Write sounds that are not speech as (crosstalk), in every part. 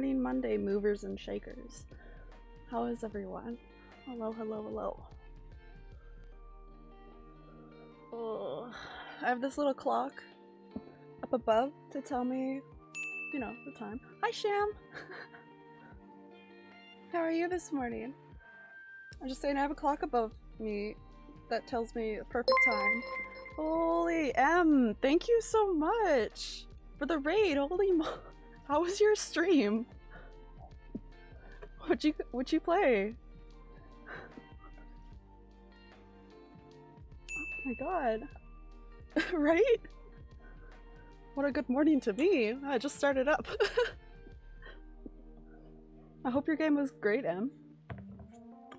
morning Monday, movers and shakers. How is everyone? Hello, hello, hello. Oh, I have this little clock up above to tell me, you know, the time. Hi, Sham! (laughs) How are you this morning? I'm just saying I have a clock above me that tells me the perfect time. Holy M, thank you so much for the raid. Holy mo- (laughs) How was your stream? What'd you what'd you play? Oh my god. (laughs) right? What a good morning to me. I just started up. (laughs) I hope your game was great, Em.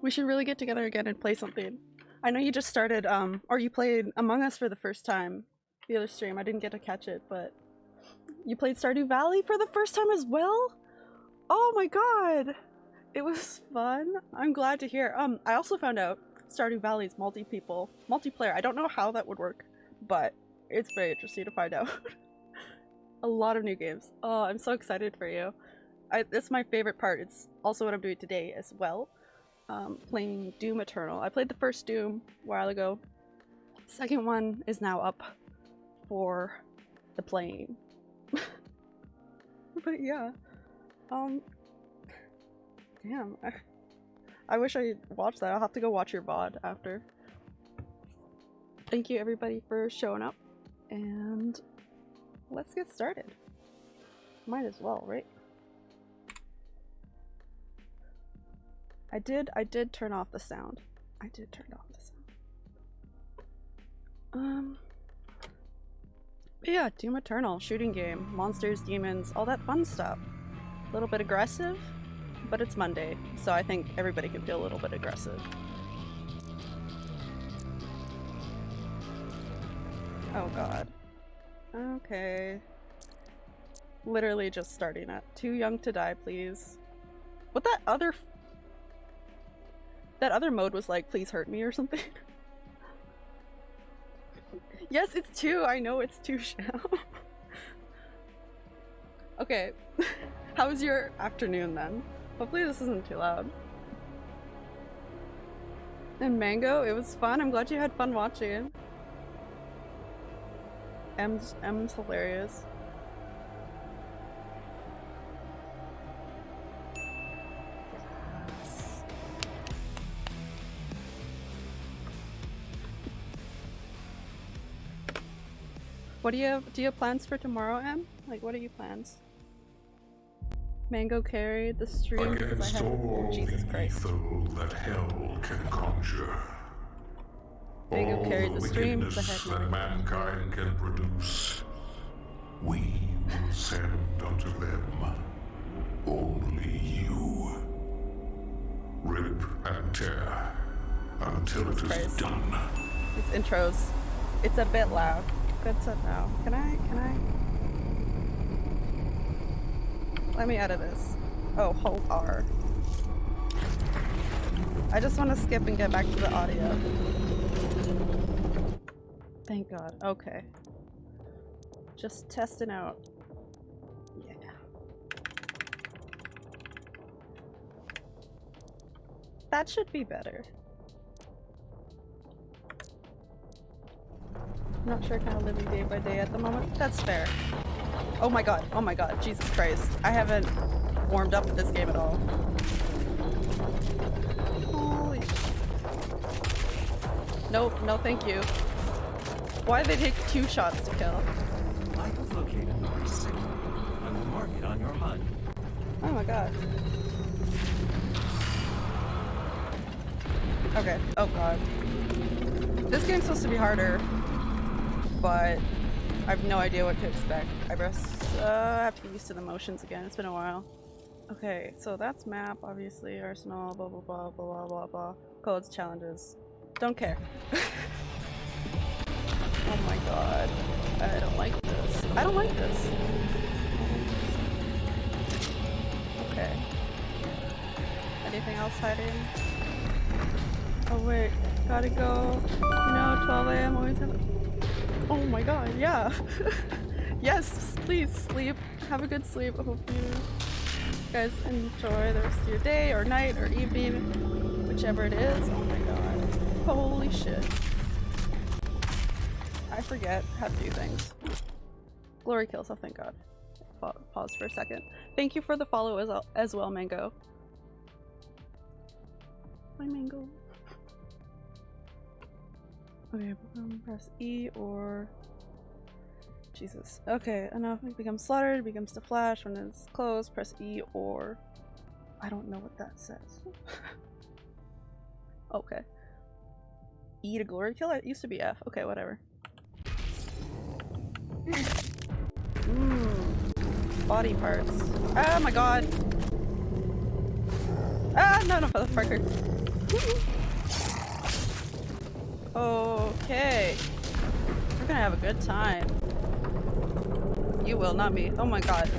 We should really get together again and play something. I know you just started, um, or you played Among Us for the first time the other stream. I didn't get to catch it, but you played Stardew Valley for the first time as well? Oh my god! It was fun. I'm glad to hear. Um, I also found out Stardew Valley's multi-people, multiplayer. I don't know how that would work, but it's very interesting to find (laughs) out. A lot of new games. Oh, I'm so excited for you. I, that's my favorite part. It's also what I'm doing today as well um, playing Doom Eternal. I played the first Doom a while ago. Second one is now up for the playing. (laughs) but yeah. Um Damn. I, wish I watched that. I'll have to go watch your VOD after. Thank you everybody for showing up and let's get started. Might as well, right? I did, I did turn off the sound. I did turn off the sound. Um, yeah, Doom Eternal, shooting game, monsters, demons, all that fun stuff. A little bit aggressive, but it's Monday, so I think everybody can feel a little bit aggressive. Oh god. Okay. Literally just starting at Too young to die, please. What that other that other mode was like, please hurt me or something. (laughs) yes, it's two. I know it's two (laughs) shell. okay. (laughs) How was your afternoon then? Hopefully this isn't too loud. And Mango, it was fun. I'm glad you had fun watching. M's, M's hilarious. What do you have? Do you have plans for tomorrow, Em? Like, what are your plans? Mango carry the stream Against I all Jesus the Christ. evil that hell can conjure. Mango all carried the the stream wickedness that mankind can produce, we will send unto them only you. Rip and tear until it is Christ. done. These intros, it's a bit loud. Good to know. Can I? Can I? Let me edit this. Oh, hold R. I just want to skip and get back to the audio. Thank God. Okay. Just testing out. Yeah. That should be better. Not sure kind of living day by day at the moment. That's fair. Oh my god. Oh my god. Jesus Christ. I haven't warmed up with this game at all. Holy Nope, no thank you. Why did they take two shots to kill? I have located the first signal. I will mark it on your HUD. Oh my god. Okay. Oh god. This game's supposed to be harder, but I have no idea what to expect. I guess uh, I have to get used to the motions again. It's been a while. Okay, so that's map, obviously, arsenal, blah blah blah blah blah blah. Codes, challenges. Don't care. (laughs) oh my god. I don't like this. I don't like this. Okay. Anything else hiding? Oh wait, gotta go. No, 12 a.m. always have. Oh my god, yeah. (laughs) yes, please sleep. Have a good sleep. I hope you guys enjoy the rest of your day or night or evening, whichever it is. Oh my god. Holy shit. I forget how to do things. Glory kills, oh thank god. Pause for a second. Thank you for the follow as, well- as well, Mango. Hi, Mango. Okay, um, press E or... Jesus. Okay, enough. It becomes slaughtered, it becomes to flash. When it's closed, press E or... I don't know what that says. (laughs) okay. E to glory kill? It used to be F. Okay, whatever. Body parts. Oh my god! Ah, no, no, motherfucker. (laughs) okay. We're gonna have a good time. You will, not me. Oh my god.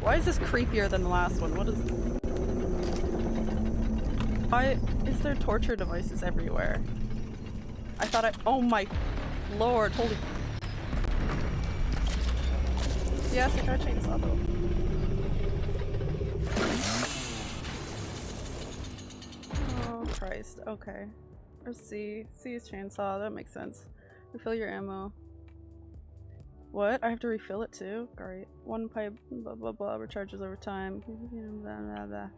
Why is this creepier than the last one? What is... Why is there torture devices everywhere? I thought I- oh my lord, holy- Yes, I got a chainsaw though. Christ, okay. Or C. C is chainsaw, that makes sense. Refill your ammo. What? I have to refill it too? Great. One pipe, blah blah blah, recharges over time. Blah, blah, blah.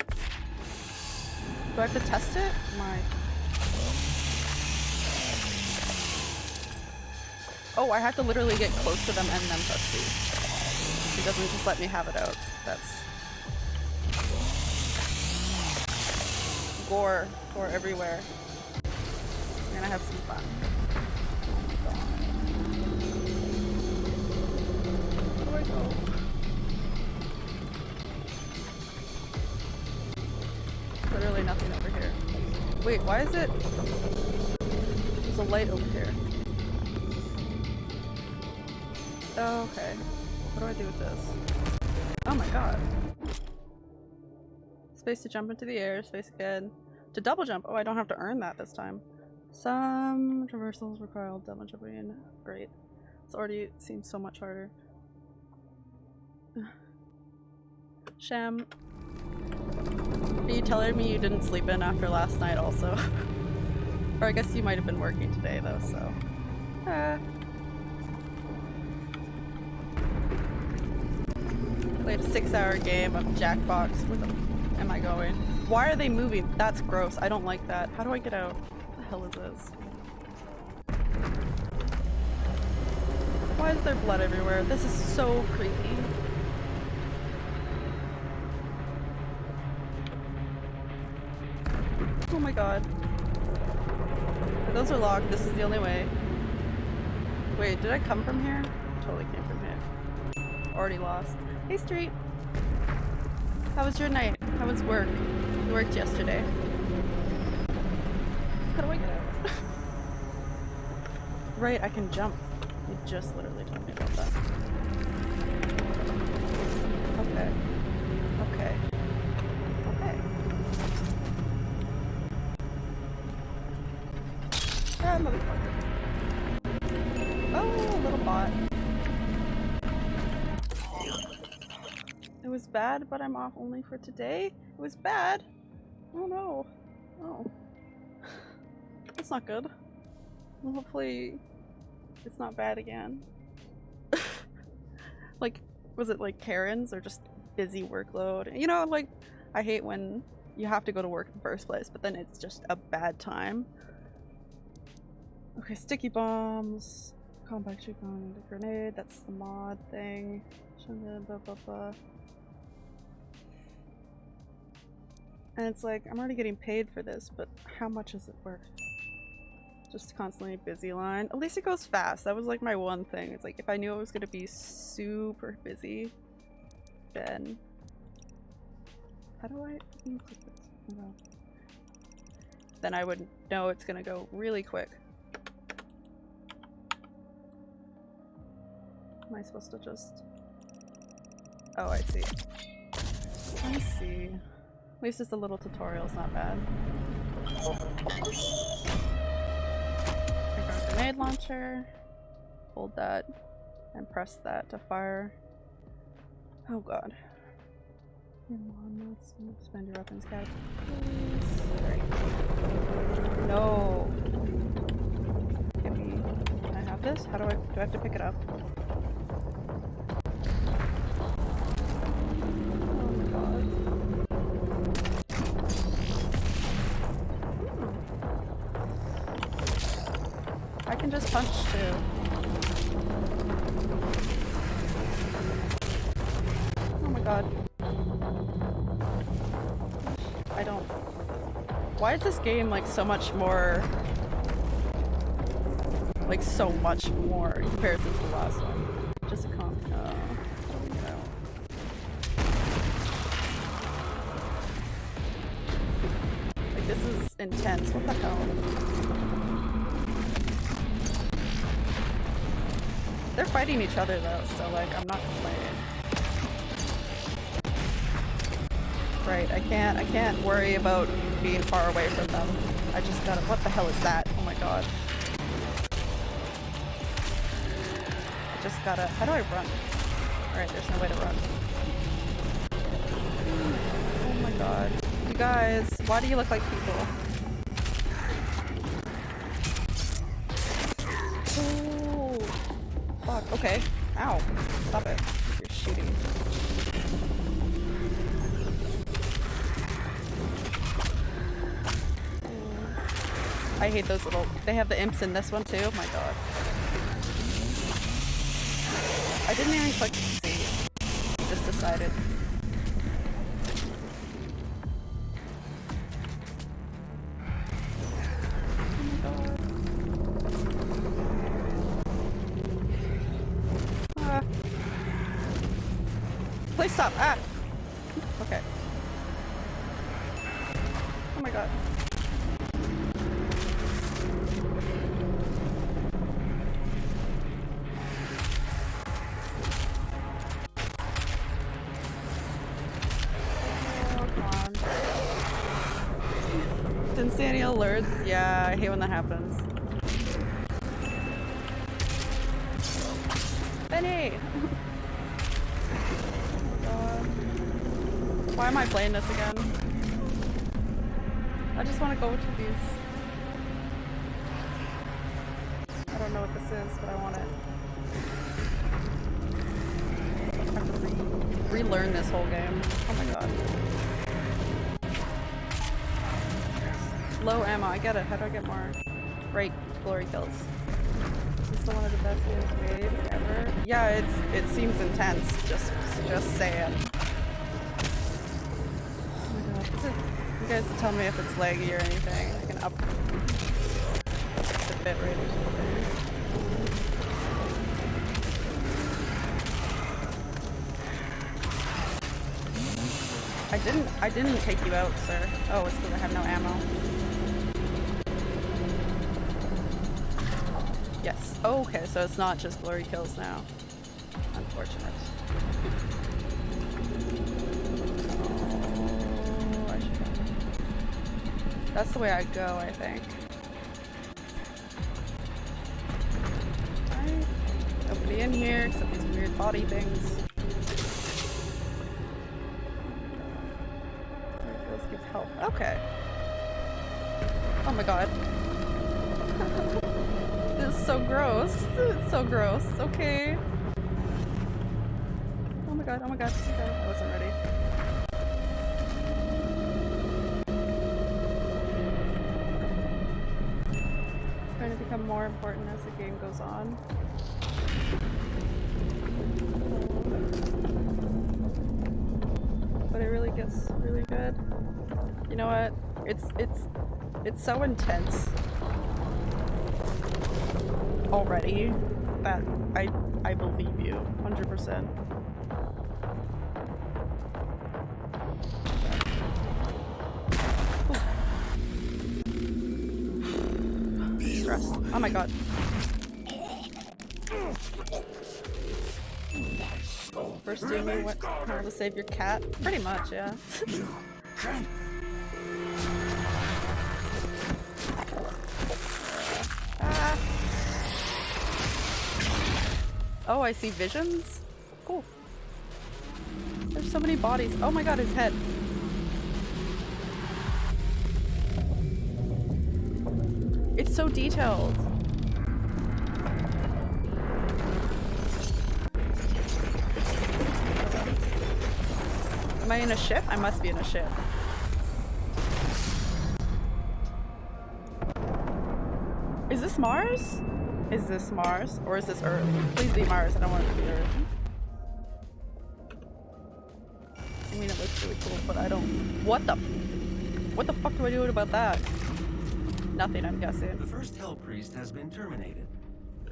Do I have to test it? My. Oh, I have to literally get close to them and then test. It doesn't just let me have it out. That's. Gore. Gore everywhere. We're gonna have some fun. Literally nothing over here. Wait, why is it? There's a light over here. Oh, okay. What do I do with this? Oh my god. Space to jump into the air, space again. To double jump! Oh, I don't have to earn that this time. Some traversals require double jumping. Great. This already seems so much harder. (sighs) Sham, are you telling me you didn't sleep in after last night also? (laughs) or I guess you might have been working today though, so. Uh. Played a six hour game of Jackbox. with the am I going? Why are they moving? That's gross. I don't like that. How do I get out? What the hell is this? Why is there blood everywhere? This is so creepy. Oh my god. Those are locked. This is the only way. Wait, did I come from here? Totally came from here. Already lost. Hey, Street. How was your night? How was work? You worked yesterday. How do I get out? (laughs) right, I can jump. You just literally told me about that. Bad, but I'm off only for today? It was bad? Oh no. Oh. That's not good. Well, hopefully it's not bad again. (laughs) like, was it like Karen's or just busy workload? You know, like, I hate when you have to go to work in the first place, but then it's just a bad time. Okay, sticky bombs. Compact shoot grenade, that's the mod thing. Blah, blah, blah. And it's like, I'm already getting paid for this, but how much is it worth? Just constantly busy line. At least it goes fast. That was like my one thing. It's like, if I knew it was gonna be super busy, then... How do I. Then I would know it's gonna go really quick. Am I supposed to just... Oh, I see. I see. At least it's a little tutorial, it's not bad. Got grenade launcher. hold that and press that to fire. Oh god. Spend your weapons. Sorry. No. Can I have this? How do I do I have to pick it up? Can just punch too. Oh my god. I don't. Why is this game like so much more. Like so much more in comparison to the last one? Just a comp. Fighting each other though, so like I'm not complaining. Right, I can't I can't worry about being far away from them. I just gotta what the hell is that? Oh my god. I just gotta how do I run? Alright, there's no way to run. Oh my god. You guys, why do you look like people? Okay. Ow. Stop it. You're shooting. I hate those little. They have the imps in this one too. Oh my god. I didn't even click C. Just decided. I get it. How do I get more? Right, glory kills. Is this one of the best games made ever? Yeah, it's it seems intense. Just just saying. Oh my god. Is it, you guys tell me if it's laggy or anything. I can up the bit rate or something. I didn't I didn't take you out, sir. Oh, it's because I have no ammo. Oh, okay, so it's not just glory kills now. Unfortunate. Oh, That's the way I go, I think. Alright. Nobody in here except these weird body things. Oh my god, oh my god. I wasn't ready. It's going to become more important as the game goes on. But it really gets really good. You know what? It's it's it's so intense already that I I believe you 100%. To save your cat? Pretty much, yeah. Ah. Oh, I see visions? Cool. There's so many bodies. Oh my god, his head. It's so detailed. Am I in a ship? I must be in a ship. Is this Mars? Is this Mars? Or is this Earth? Please be Mars. I don't want it to be Earth. I mean, it looks really cool, but I don't- What the- What the fuck do I do about that? Nothing, I'm guessing. The first Hell Priest has been terminated.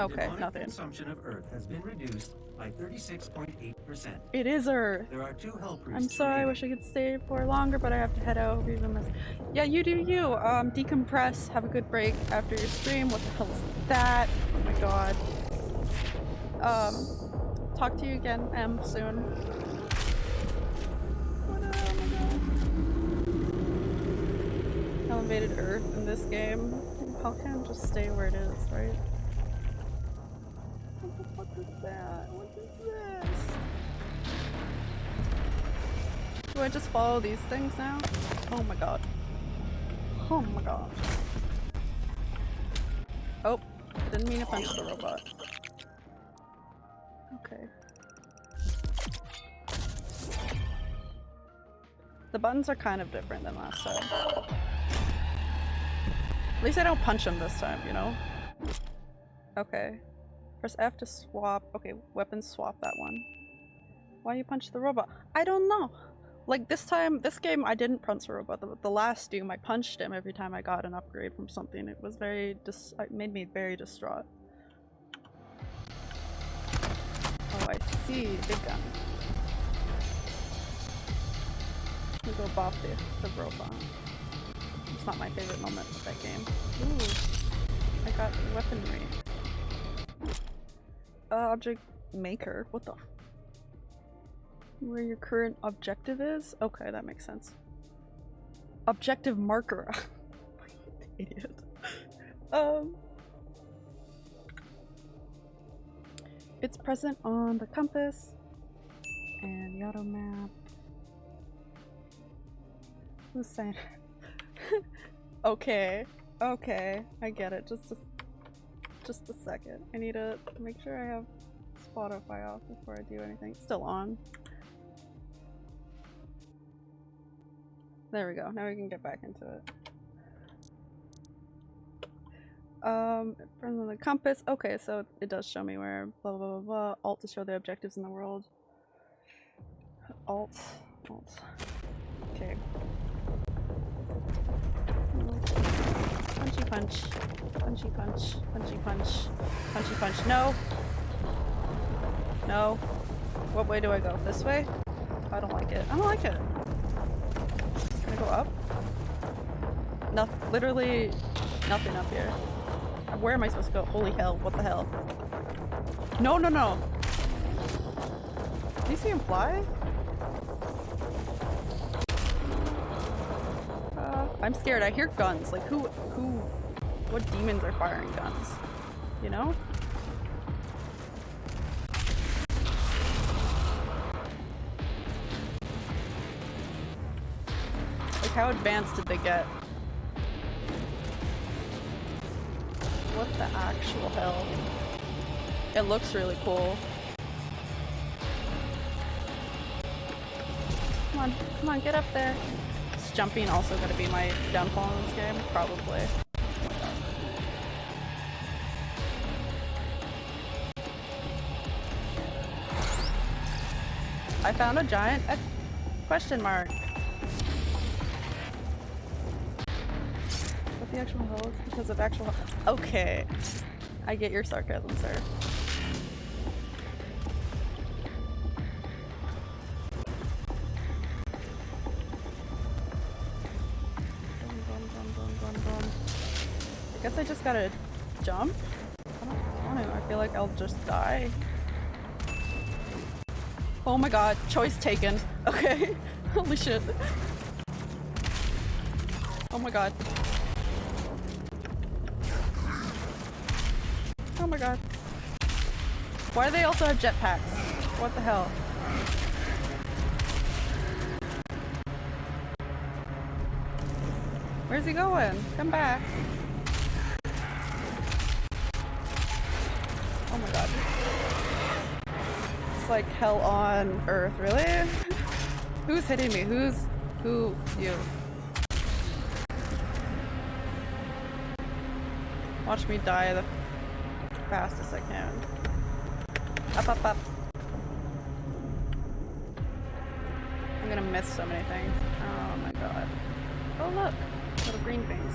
Okay, Demonic nothing. consumption of Earth has been reduced by 36.8%. It is Earth. There are two Hell Priests. I'm sorry, I wish I could stay for longer, but I have to head out. Even this. Yeah, you do you. Um, decompress, have a good break after your stream. What the hell is that? Oh my god. Um, talk to you again, M, soon. What a- oh. Elevated Earth in this game. How can it just stay where it is, right? What the fuck is that? Do I just follow these things now? Oh my god. Oh my god. Oh, didn't mean to punch the robot. Okay. The buttons are kind of different than last time. At least I don't punch him this time, you know? Okay. Press F to swap. Okay, weapon swap that one. Why you punch the robot? I don't know. Like this time, this game, I didn't punch the robot. The, the last Doom, I punched him every time I got an upgrade from something. It was very dis- it made me very distraught. Oh, I see. Big gun. We go bop the, the robot. It's not my favorite moment of that game. Ooh, I got weaponry. Uh, object maker. What the? Where your current objective is? Okay, that makes sense. Objective marker. (laughs) Idiot. Um. It's present on the compass and the auto map. Saying? (laughs) okay, okay, I get it. Just a, just a second. I need to make sure I have Spotify off before I do anything. It's still on. There we go. Now we can get back into it. Um, from the compass. Okay, so it does show me where blah blah blah blah. Alt to show the objectives in the world. Alt. Alt. Okay. Punchy punch. Punchy punch. Punchy punch. Punchy punch. No. No. What way do I go? This way? I don't like it. I don't like it. Go up? No, literally nothing up here. Where am I supposed to go? Holy hell, what the hell? No, no, no! Do you see him fly? Uh, I'm scared. I hear guns. Like, who, who, what demons are firing guns? You know? How advanced did they get? What the actual hell? It looks really cool. Come on, come on, get up there. Is jumping also gonna be my downfall in this game? Probably. I found a giant question mark. The actual hell because of actual Okay. I get your sarcasm, sir. I guess I just gotta jump? I don't, I don't. I feel like I'll just die. Oh my god, choice taken. (laughs) Okay. Holy shit. Oh my god. Oh my god. Why do they also have jetpacks? What the hell? Where's he going? Come back. Oh my god. It's like hell on earth, really? (laughs) Who's hitting me? Who's... who? You. Watch me die the fastest I can. Up, up, up. I'm gonna miss so many things. Oh my god. Oh look! Little green things.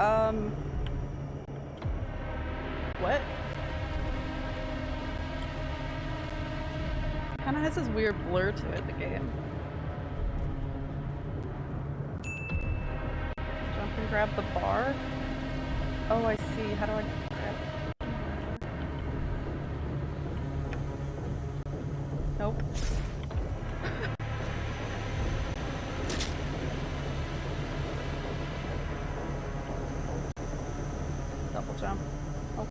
Um... What? Kinda has this weird blur to it, the game. Jump and grab the bar? Oh, I see. How do I grab it? Nope. Double jump. Oh.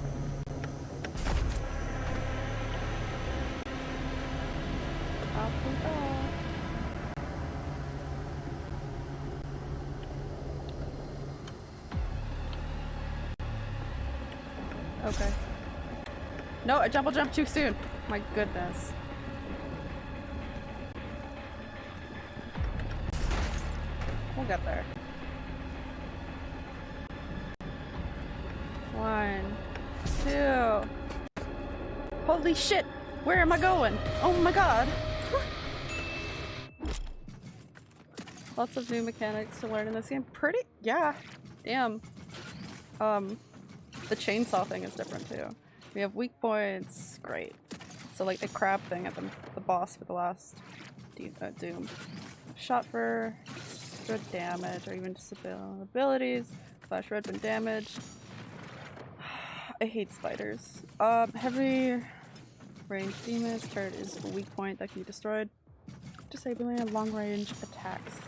Up we go. Okay. No, I double jumped too soon. My goodness. We'll get there. One, two. Holy shit! Where am I going? Oh my god! (laughs) Lots of new mechanics to learn in this game. Pretty, yeah. Damn. Um, the chainsaw thing is different too. We have weak points. Great. So like the crab thing at the, the boss for the last uh, Doom. Shot for extra damage or even disabil- abilities. Flash red when damaged. (sighs) I hate spiders. Um, heavy range demons. Turret is a weak point that can be destroyed. Disabling long range attacks.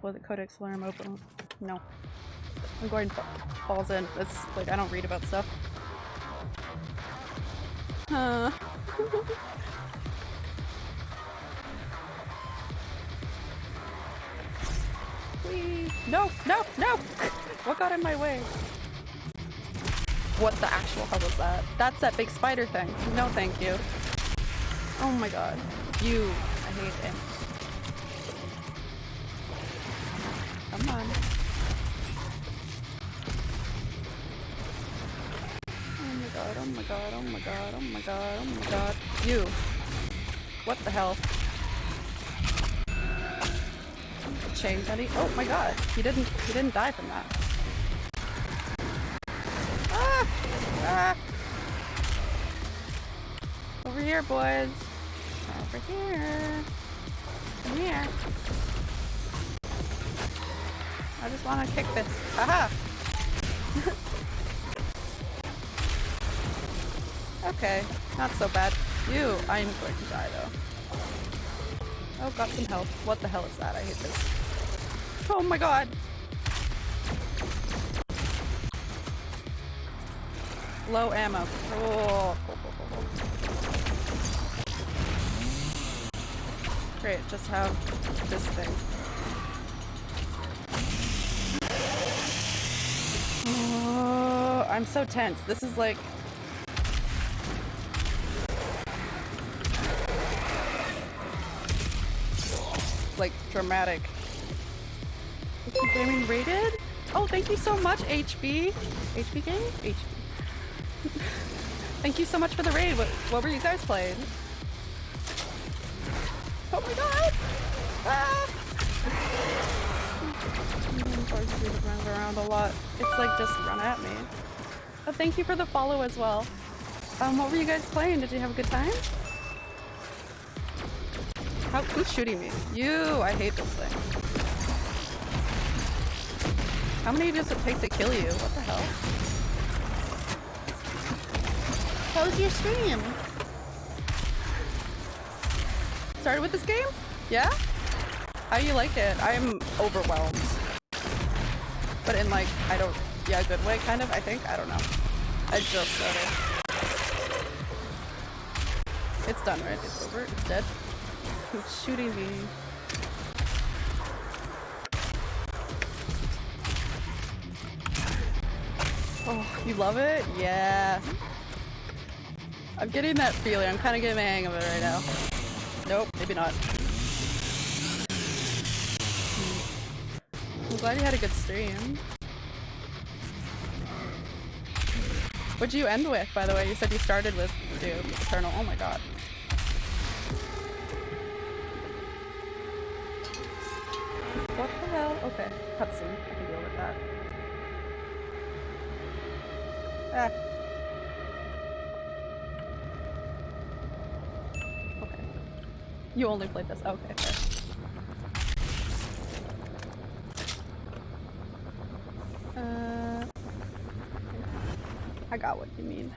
So the Codex Alarm open. No. I'm going fa- falls in. It's like I don't read about stuff. No, no, no! What got in my way? What the actual hell was that? That's that big spider thing. No thank you. Oh my god. You. I hate him. You. What the hell? Chain Teddy. Oh my god. He didn't he didn't die from that. Ah! Ah! Over here, boys. Over here. Come here. I just want to kick this. Haha! (laughs) okay, not so bad. You, I'm going to die though. Oh, got some health. What the hell is that? I hate this. Oh my god! Low ammo. Oh, cool, cool, cool. Great, just have this thing. Oh, I'm so tense. This is like dramatic. Gaming rated? Oh, thank you so much, HB. HB game? HB. (laughs) thank you so much for the raid. What, what were you guys playing? Oh my god! Ah! (laughs) Runs around a lot. It's like just run at me. Thank you for the follow as well. Um, what were you guys playing? Did you have a good time? How, who's shooting me? You! I hate this thing. How many does it take to kill you? What the hell? How's your stream? Started with this game? Yeah? How do you like it? I'm overwhelmed. But in like, I don't, yeah, good way, kind of, I think? I don't know. I just started. It's done, right? It's over. It's dead. Shooting me. Oh, you love it? Yeah. I'm getting that feeling. I'm kind of getting the hang of it right now. Nope, maybe not. I'm glad you had a good stream. What'd you end with, by the way? You said you started with Doom Eternal. Oh my god. You only played this. Okay. Uh, I got what you mean.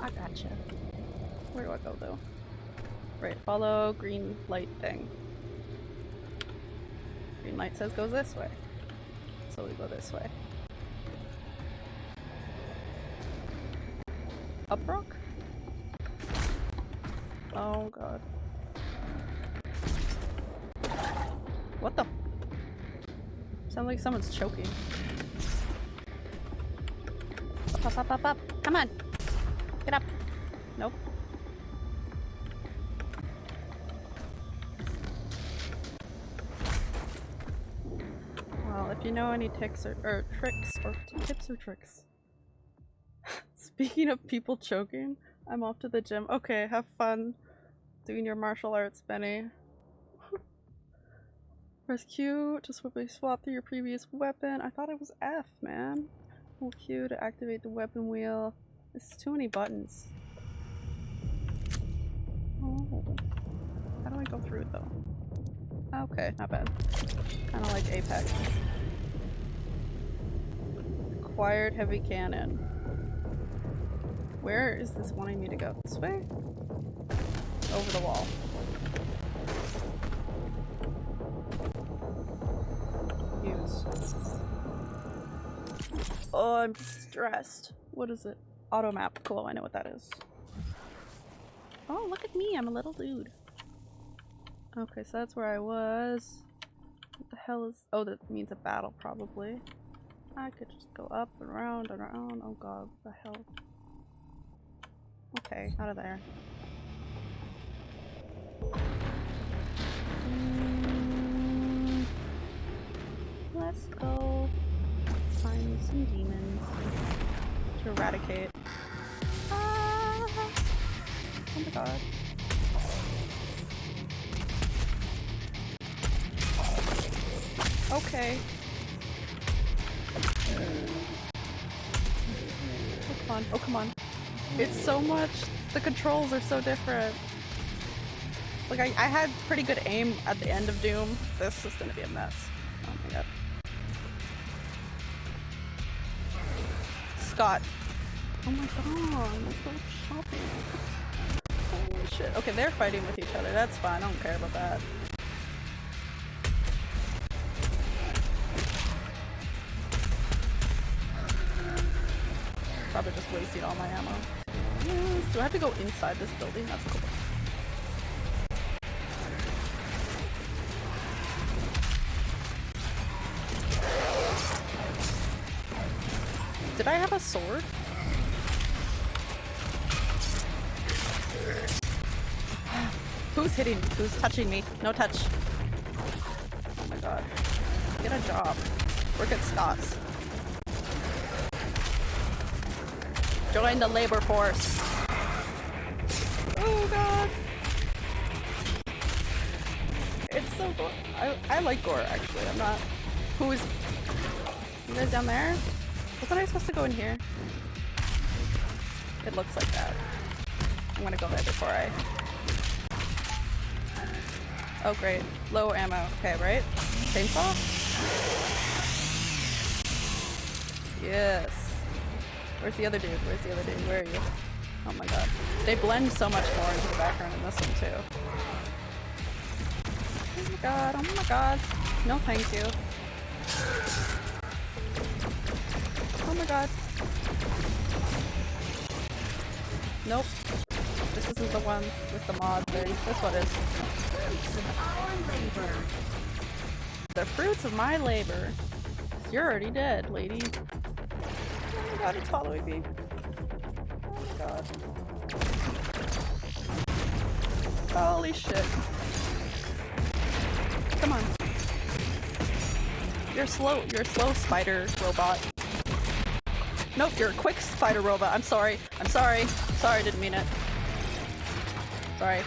I gotcha. Where do I go though? Right, follow green light thing. Green light says go this way. So we go this way. Like someone's choking. Up, up, up, up, up. Come on. Get up. Nope. Well, if you know any tips or, or tricks or tips or tricks. (laughs) Speaking of people choking, I'm off to the gym. Okay, have fun doing your martial arts, Benny. Press Q to swiftly swap through your previous weapon. I thought it was F, man. Hold Q to activate the weapon wheel. It's too many buttons. Oh. How do I go through it though? Okay, not bad. Kind of like Apex. Acquired heavy cannon. Where is this wanting me to go? This way? Over the wall. Oh, I'm stressed. What is it? Auto map. Cool, I know what that is. Oh, look at me. I'm a little dude. Okay, so that's where I was. What the hell is... Oh, that means a battle, probably. I could just go up and around and around. Oh god, what the hell? Okay, out of there. Mm, let's go find some demons to eradicate. Ah! Oh my god. Okay. Oh come on, oh come on. It's so much. The controls are so different. Like, I, I had pretty good aim at the end of Doom. This is gonna be a mess. Oh my god. Oh my god. Holy shit. Okay, they're fighting with each other. That's fine. I don't care about that. Probably just wasting all my ammo. Yes. Do I have to go inside this building? That's cool. Did I have a sword? Who's hitting? Who's touching me? No touch. Oh my god. Get a job. Work at Scott's. Join the labor force. Oh god. It's so gore. I, I like gore actually. I'm not. Who is. You guys down there? Wasn't I supposed to go in here? It looks like that. I'm gonna go there before I. Oh great. Low ammo. Okay, right? Chainsaw? Yes. Where's the other dude? Where's the other dude? Where are you? Oh my god. They blend so much more into the background in this one too. Oh my god, oh my god. No thank you. My god. Nope. This isn't the one with the mod thing. This one is. The fruits of my labor. You're already dead, lady. Oh my god, it's following me. Oh my god. Holy shit. Come on. You're slow. You're slow spider robot. Nope, you're a quick spider robot. I'm sorry. I'm sorry. Sorry, didn't mean it. Sorry.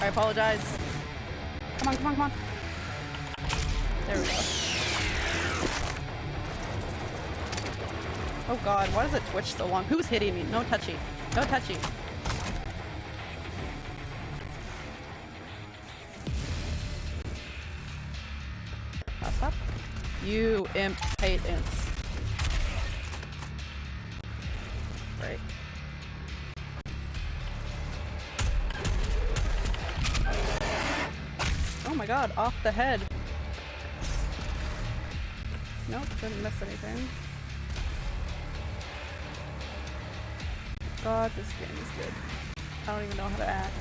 I apologize. Come on, come on, come on. There we go. Oh god, why does it twitch so long? Who's hitting me? No touchy. No touchy. Up, up. You imp hate. God, off the head. Nope, didn't miss anything. God, this game is good. I don't even know how to act.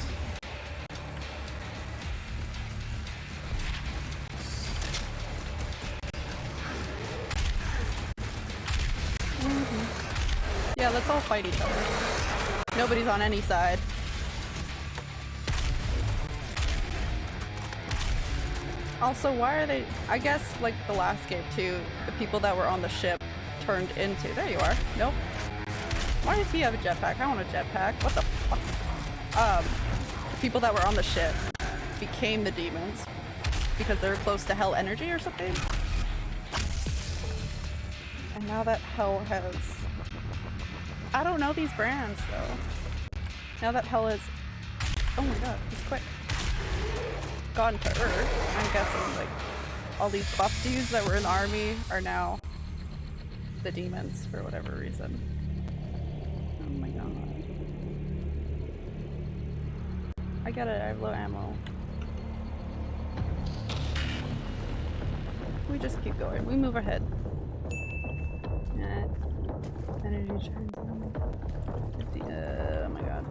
Mhm. Yeah, let's all fight each other. Nobody's on any side. Also, why are they- I guess, like the last game too, the people that were on the ship turned into- there you are. Nope. Why does he have a jetpack? I want a jetpack. What the fuck? Um, the people that were on the ship became the demons because they were close to hell energy or something. And now that hell has... I don't know these brands though. Now that hell is... Oh my god, he's quick gone to Earth, I'm guessing like all these buff dudes that were in the army are now the demons for whatever reason. Oh my god. I got it, I have low ammo. We just keep going. We move ahead. Eh. Energy on. uh, oh my god.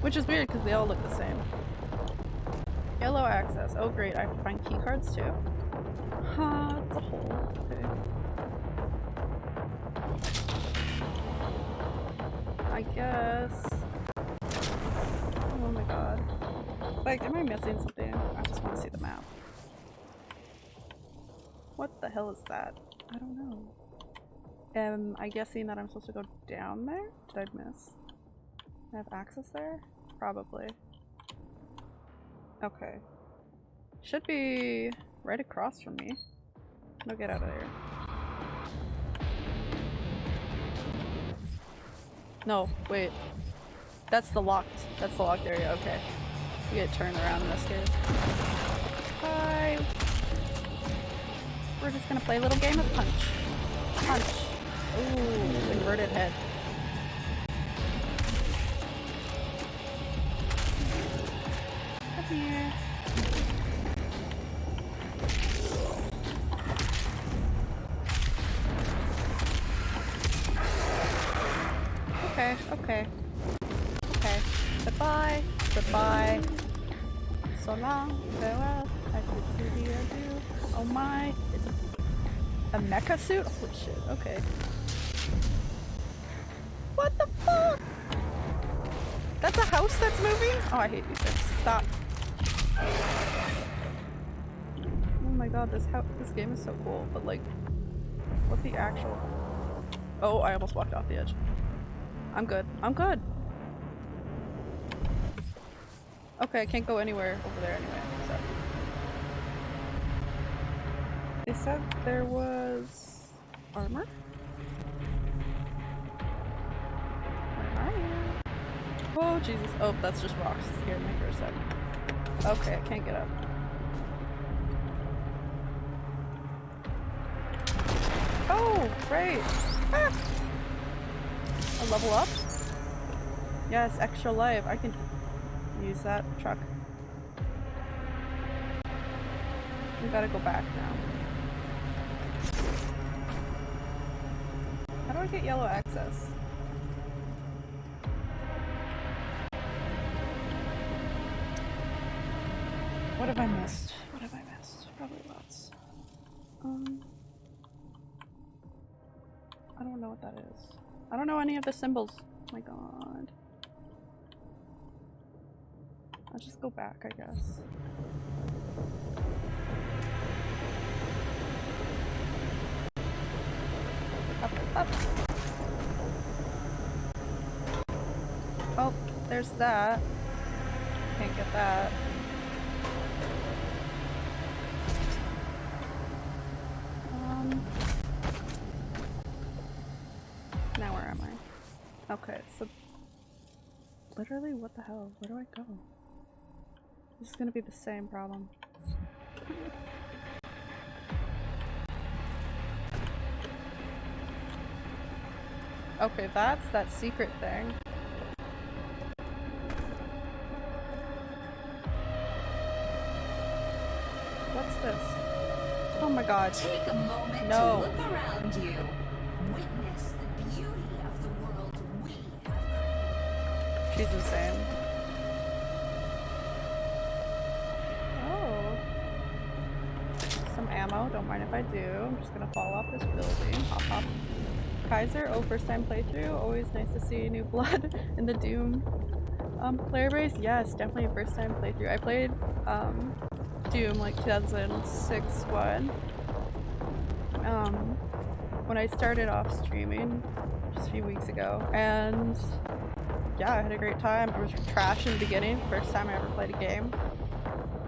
Which is weird because they all look the same. Yellow access. Oh great, I can find key cards too. Ha, it's a hole. Okay. I guess. Oh my god. Like, am I missing something? I just want to see the map. What the hell is that? I don't know. Am I guessing that I'm supposed to go down there? Did I miss? I have access there? Probably. Okay. Should be right across from me. No, get out of there. No, wait. That's the locked. That's the locked area. Okay. You get turned around in this. Bye. We're just gonna play a little game of punch. Punch. Ooh, inverted head. Okay, okay. Okay. Goodbye. Goodbye. So long. Farewell. I could do the adieu. Oh my. It's a, a mecha suit? Holy shit. Okay. What the fuck? That's a house that's moving? Oh, I hate these things. Oh my god, this this game is so cool, but like, what the actual? Oh, I almost walked off the edge. I'm good. I'm good. Okay, I can't go anywhere over there anyway, so. They said there was armor? Where are you? Oh, Jesus. Oh, that's just rocks. It scared me for a sec. Okay, I can't get up. Oh, great. Ah! A level up? Yes, extra life. I can use that truck. We gotta go back now. How do I get yellow access? What have I missed? What have I missed? Probably lots. Um. I don't know what that is. I don't know any of the symbols. Oh my god. I'll just go back, I guess. Up, up. Oh, there's that. Can't get that. Um. Now where am I? Okay, so literally what the hell? Where do I go? This is gonna be the same problem. Okay, that's that secret thing. God. Take a moment No. to look around you. Witness the beauty of the world we have created. She's insane. Oh. Some ammo. Don't mind if I do. I'm just gonna fall off this building. Hop hop. Kaiser, oh, first time playthrough. Always nice to see new (laughs) blood in the Doom um, player base. Yes, definitely a first time playthrough. I played um, Doom like 2006 one. Um, when I started off streaming just a few weeks ago, and yeah, I had a great time. I was trash in the beginning, first time I ever played a game,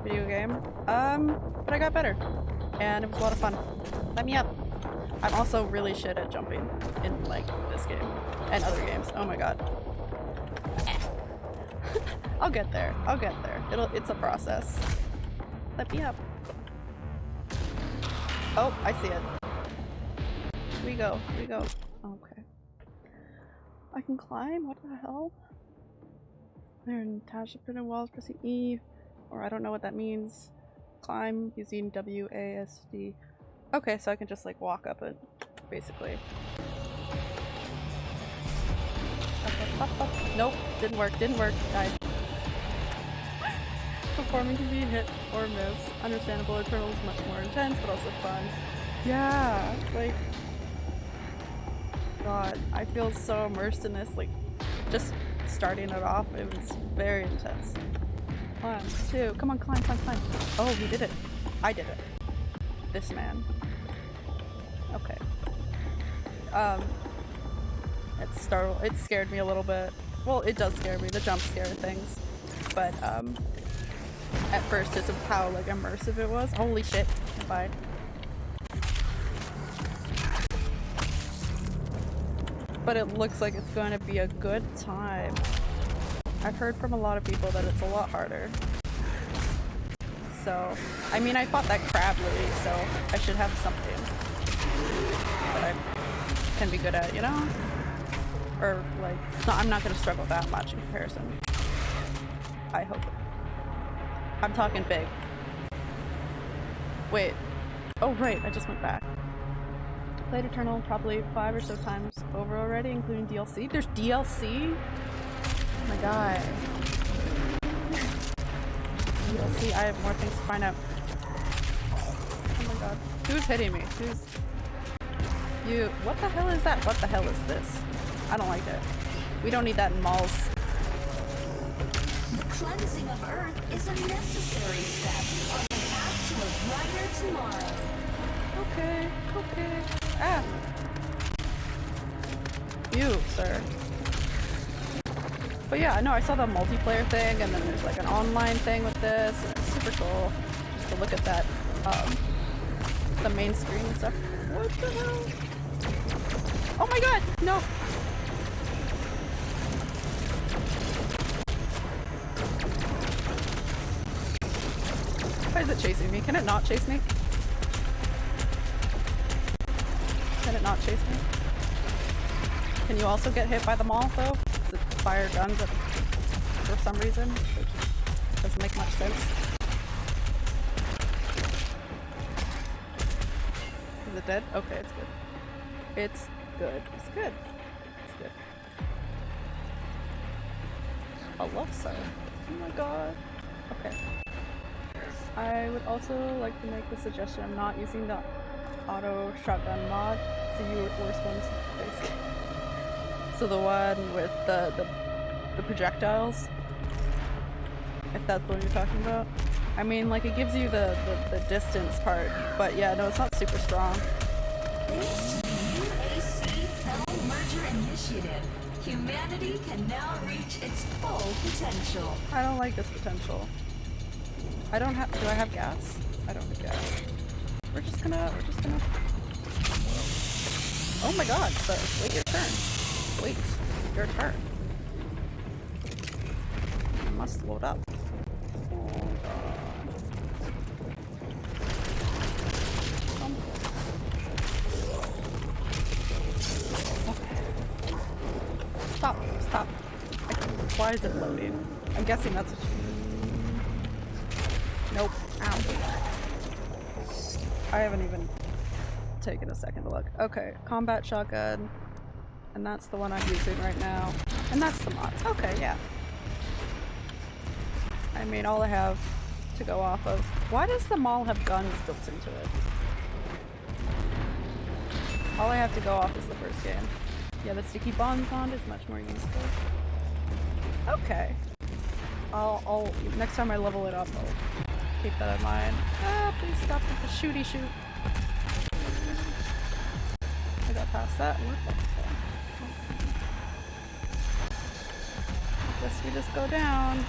video game. Um, but I got better, and it was a lot of fun. Let me up. I'm also really shit at jumping in like this game and other games. Oh my god. (laughs) I'll get there. I'll get there. It'll. It's a process. Let me up. Oh, I see it. We go. We go. Okay. I can climb? What the hell? There, Natasha printed walls pressing E, or I don't know what that means. Climb using WASD. Okay, so I can just like walk up it, basically. Up, up, up. Nope, didn't work, didn't work, died. Performing can be hit or miss. Understandable, Eternal is much more intense, but also fun. Yeah, like god, I feel so immersed in this, like, just starting it off, it was very intense. One, two, come on, climb, climb, climb. Oh, he did it. I did it. This man. Okay. Um, it startled, it scared me a little bit. Well, it does scare me, the jump scare things. But, um, at first, just of how, like, immersive it was. Holy shit. Bye. but it looks like it's going to be a good time. I've heard from a lot of people that it's a lot harder. So, I mean, I fought that crab lily, so I should have something that I can be good at, you know? Or, like, no, I'm not going to struggle that much in comparison. I hope. I'm talking big. Wait. Oh, right, I just went back. Played Eternal probably five or so times over already, including DLC. There's DLC? Oh my god. DLC, I have more things to find out. Oh my god. Who's hitting me? Who's... You... What the hell is that? What the hell is this? I don't like it. We don't need that in malls. The cleansing of Earth is a necessary step on the path to a brighter tomorrow. Okay, okay. Ah! You, sir. But yeah, no, I saw the multiplayer thing, and then there's like an online thing with this, it's super cool just to look at that, um, the main screen and stuff. What the hell? Oh my god! No! Why is it chasing me? Can it not chase me? Can it not chase me? Can you also get hit by the mall though? Does it fire guns at, for some reason? It doesn't make much sense. Is it dead? Okay, it's good. It's good. It's good. It's good. A love sign. Oh my god. Okay. I would also like to make the suggestion I'm not using the auto shotgun mod. It's the u- worst ones basically. (laughs) So the one with the, the the projectiles. If that's what you're talking about. I mean like it gives you the, the, the distance part, but yeah, no, it's not super strong. Thanks to the UAC Fell Merger Initiative, humanity can now reach its full potential. I don't like this potential. I don't have. Do I have gas? I don't have gas. We're just gonna. We're just gonna. Oh my god! So wait your turn. Wait your turn. I must load up. Stop! Stop! Why is it loading? I'm guessing that's what you Nope. Ow. I haven't even taken a Okay, combat shotgun. And that's the one I'm using right now. And that's the mod. Okay, yeah. I mean, all I have to go off of. Why does the mall have guns built into it? All I have to go off is the first game. Yeah, the sticky bomb mod is much more useful. Okay. I'll, I'll, next time I level it up, I'll keep that in mind. Ah, please stop with the shooty shoot. Past that. Fuck? Guess we just go down.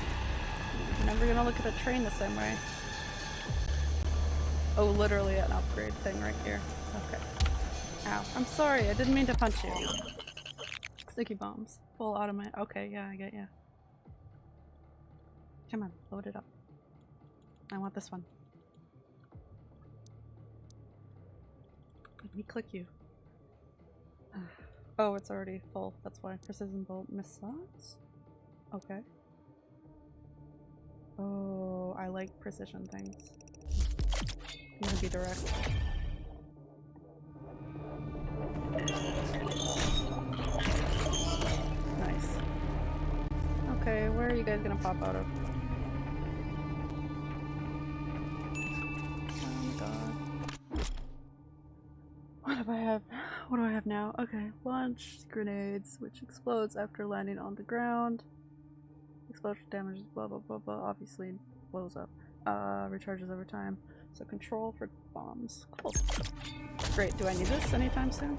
I'm never gonna look at a train the same way. Oh, literally an upgrade thing right here. Okay. Ow. I'm sorry, I didn't mean to punch you. Sticky bombs. Full automatic. Okay, yeah, I get ya. Come on, load it up. I want this one. Let me click you. Oh, it's already full. That's why. Precision bolt missiles? Okay. Oh, I like precision things. I'm gonna be direct. Nice. Okay, where are you guys gonna pop out of? Oh my god. What do I have? What do I have now? Okay, launch grenades, which explodes after landing on the ground. Explosion damages, blah blah blah blah. Obviously, blows up. Uh, recharges over time. So control for bombs. Cool. Great. Do I need this anytime soon?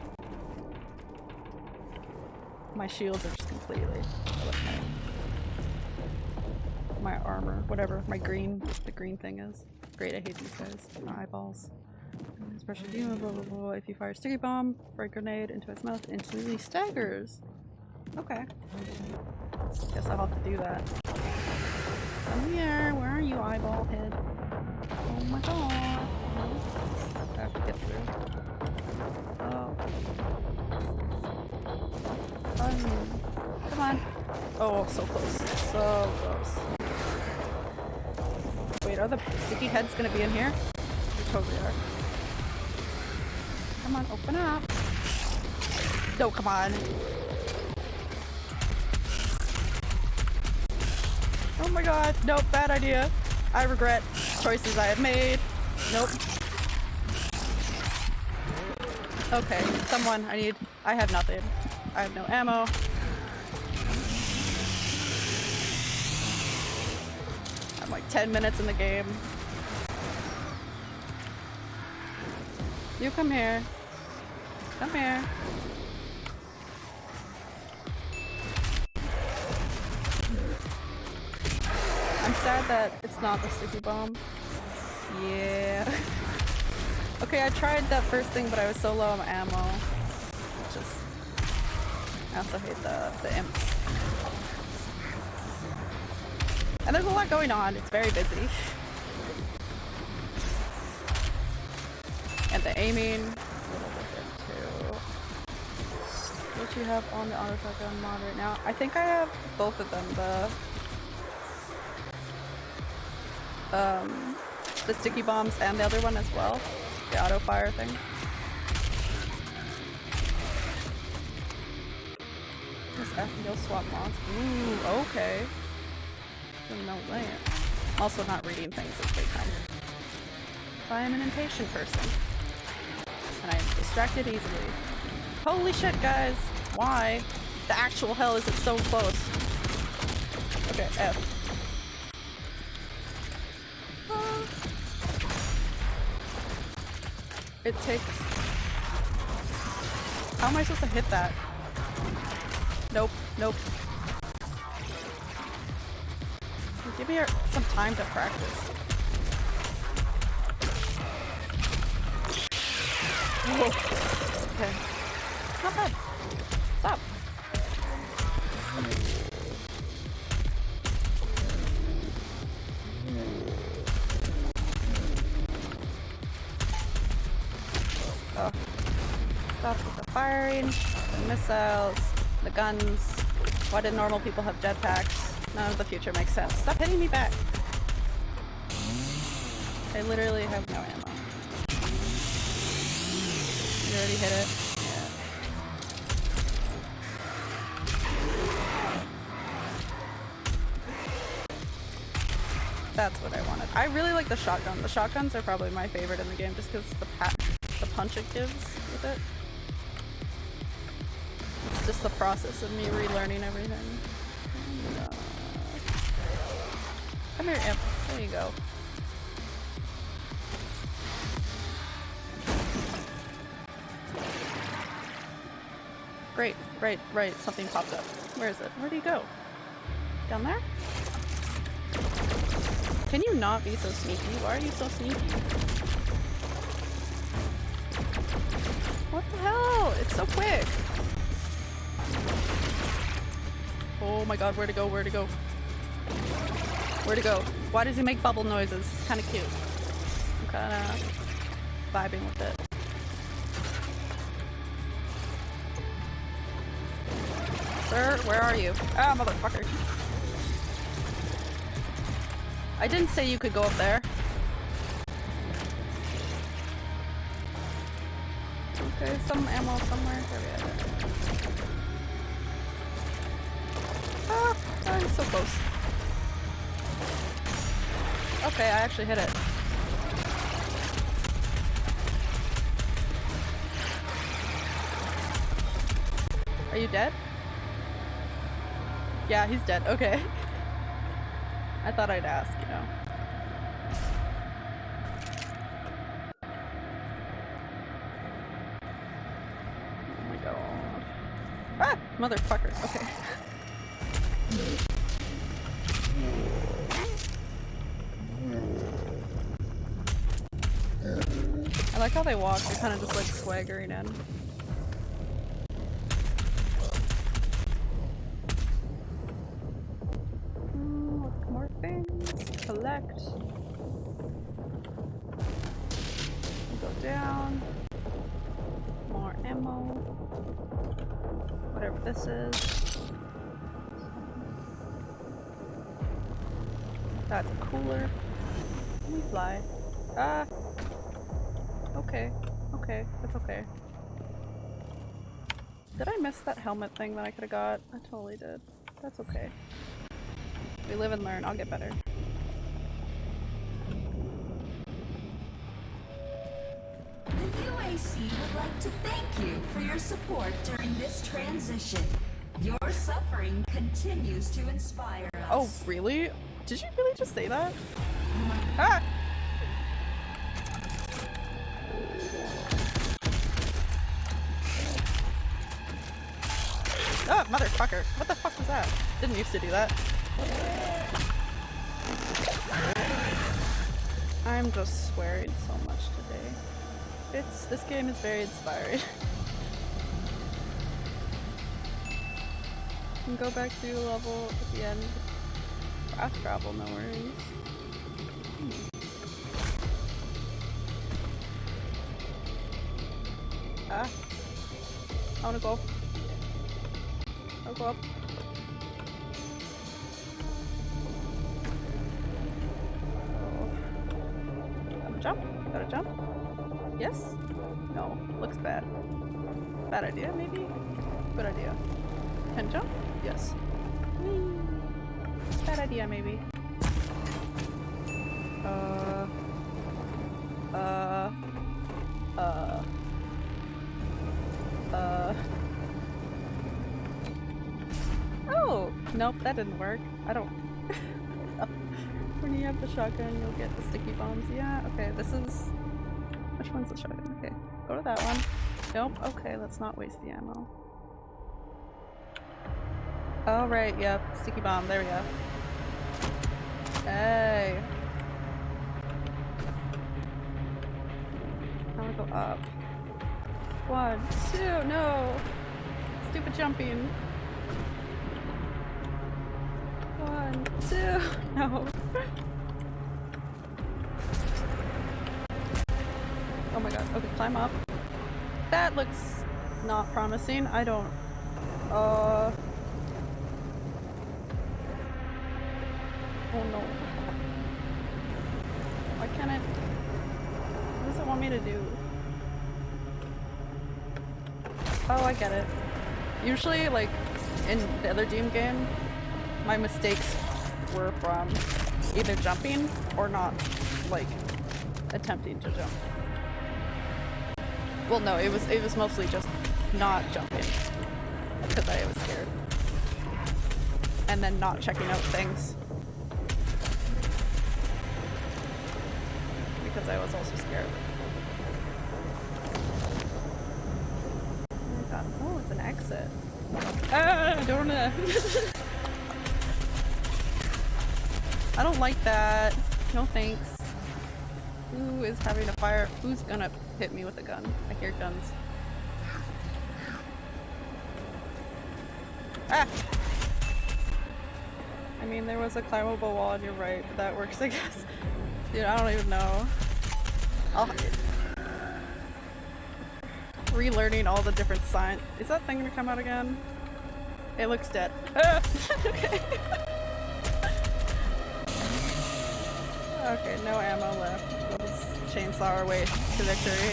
My shields are just completely. My armor, whatever. My green, the green thing is. Great. I hate these guys. My eyeballs. Special demon, blah blah blah. If you fire a sticky bomb, frag grenade into its mouth, it instantly staggers. Okay. Guess I'll have to do that. Come here. Where are you, eyeball head? Oh my god. I have to get through. Oh. Um, come on. Oh, so close. So close. Wait, are the sticky heads gonna be in here? They totally are. Come on, open up. No, come on. Oh my god, nope, bad idea. I regret choices I have made. Nope. Okay, someone, I need, I have nothing. I have no ammo. I'm like 10 minutes in the game. You come here. Come here. I'm sad that it's not the sticky bomb. Yeah. (laughs) okay, I tried that first thing, but I was so low on ammo. Just. I also hate the, the imps. And there's a lot going on, it's very busy. And the aiming What you have on the auto shotgun mod right now? I think I have both of them. The um, the sticky bombs and the other one as well. The auto fire thing. This FBO swap mods. Ooh, okay. That. I'm also not reading things as they come. I am an impatient person. And I am distracted easily. Holy shit, guys! Why? The actual hell is it so close? Okay, F. It takes... How am I supposed to hit that? Nope, nope. Give me some time to practice. Whoa. Okay. Not bad. Missiles, the guns. Why did normal people have jetpacks? None of the future makes sense. Stop hitting me back! I literally have no ammo. You already hit it? Yeah. That's what I wanted. I really like the shotgun. The shotguns are probably my favorite in the game just because the the punch it gives with it. Just the process of me relearning everything. Come here, Imp. There you go. Great, right, right, something popped up. Where is it? Where'd he go? Down there? Can you not be so sneaky? Why are you so sneaky? What the hell? It's so quick! Oh my god, where to go, where to go? Where to go? Why does he make bubble noises? Kinda cute. I'm kinda vibing with it. Sir, where are you? Ah, motherfucker. I didn't say you could go up there. Okay, some ammo somewhere. There we have so close. Okay, I actually hit it. Are you dead? Yeah, he's dead. Okay. (laughs) I thought I'd ask, you know. Oh my god. Ah! Motherfucker. Walk, they're kind of just like swaggering in. Collect. Go down. More ammo. Whatever this is. That's a cooler. Let me fly. Ah! Okay. Okay. That's okay. Did I miss that helmet thing that I could've got? I totally did. That's okay. We live and learn. I'll get better. The UAC would like to thank you for your support during this transition. Your suffering continues to inspire us. Oh, really? Did you really just say that? Ah! Used to do that. I'm just swearing so much today. It's- this game is very inspiring. (laughs) can go back through the level at the end. Fast travel, no worries. Hmm. Ah. I wanna go. I'll go up. Bad idea, maybe? Good idea. Can jump? Yes. Whee. Bad idea, maybe. Uh... Uh... Uh... Uh... Oh! Nope, that didn't work. I don't... (laughs) when you have the shotgun, you'll get the sticky bombs. Yeah, okay, this is... Which one's the shotgun? Okay, go to that one. Nope, okay, let's not waste the ammo. Oh, right, yep, sticky bomb, there we go. Hey! I'm gonna go up. One, two, no! Stupid jumping. One, two, (laughs) no. Oh my god, okay, climb up. That looks not promising. I don't. Uh. Oh no. Why can't it? What does it want me to do? Oh, I get it. Usually, like, in the other Doom game, my mistakes were from either jumping or not, like, attempting to jump. Well, no, it was it was mostly just not jumping because I was scared, and then not checking out things because I was also scared. Oh! Oh, it's an exit. Ah, I don't know. (laughs) I don't like that. No thanks. Who is having a fire? Who's gonna hit me with a gun? I hear guns. Ah! I mean, there was a climbable wall on your right. That works, I guess. (laughs) Dude, I don't even know. I'll... Relearning all the different signs. Is that thing gonna come out again? It looks dead. (laughs) Okay. (laughs) Okay, no ammo left. Chainsaw our way to victory.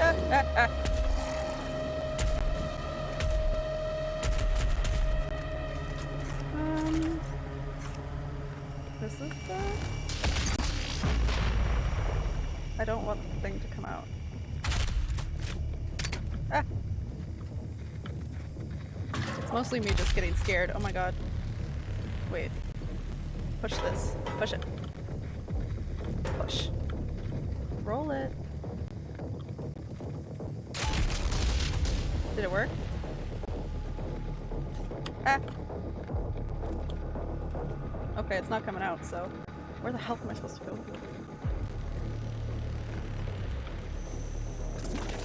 Ah, ah, ah. Um, this is the. I don't want the thing to come out. Ah. It's mostly me just getting scared. Oh my god. Wait. Push this. Push it. Push. Roll it. Did it work? Ah! Okay, it's not coming out, so where the hell am I supposed to go?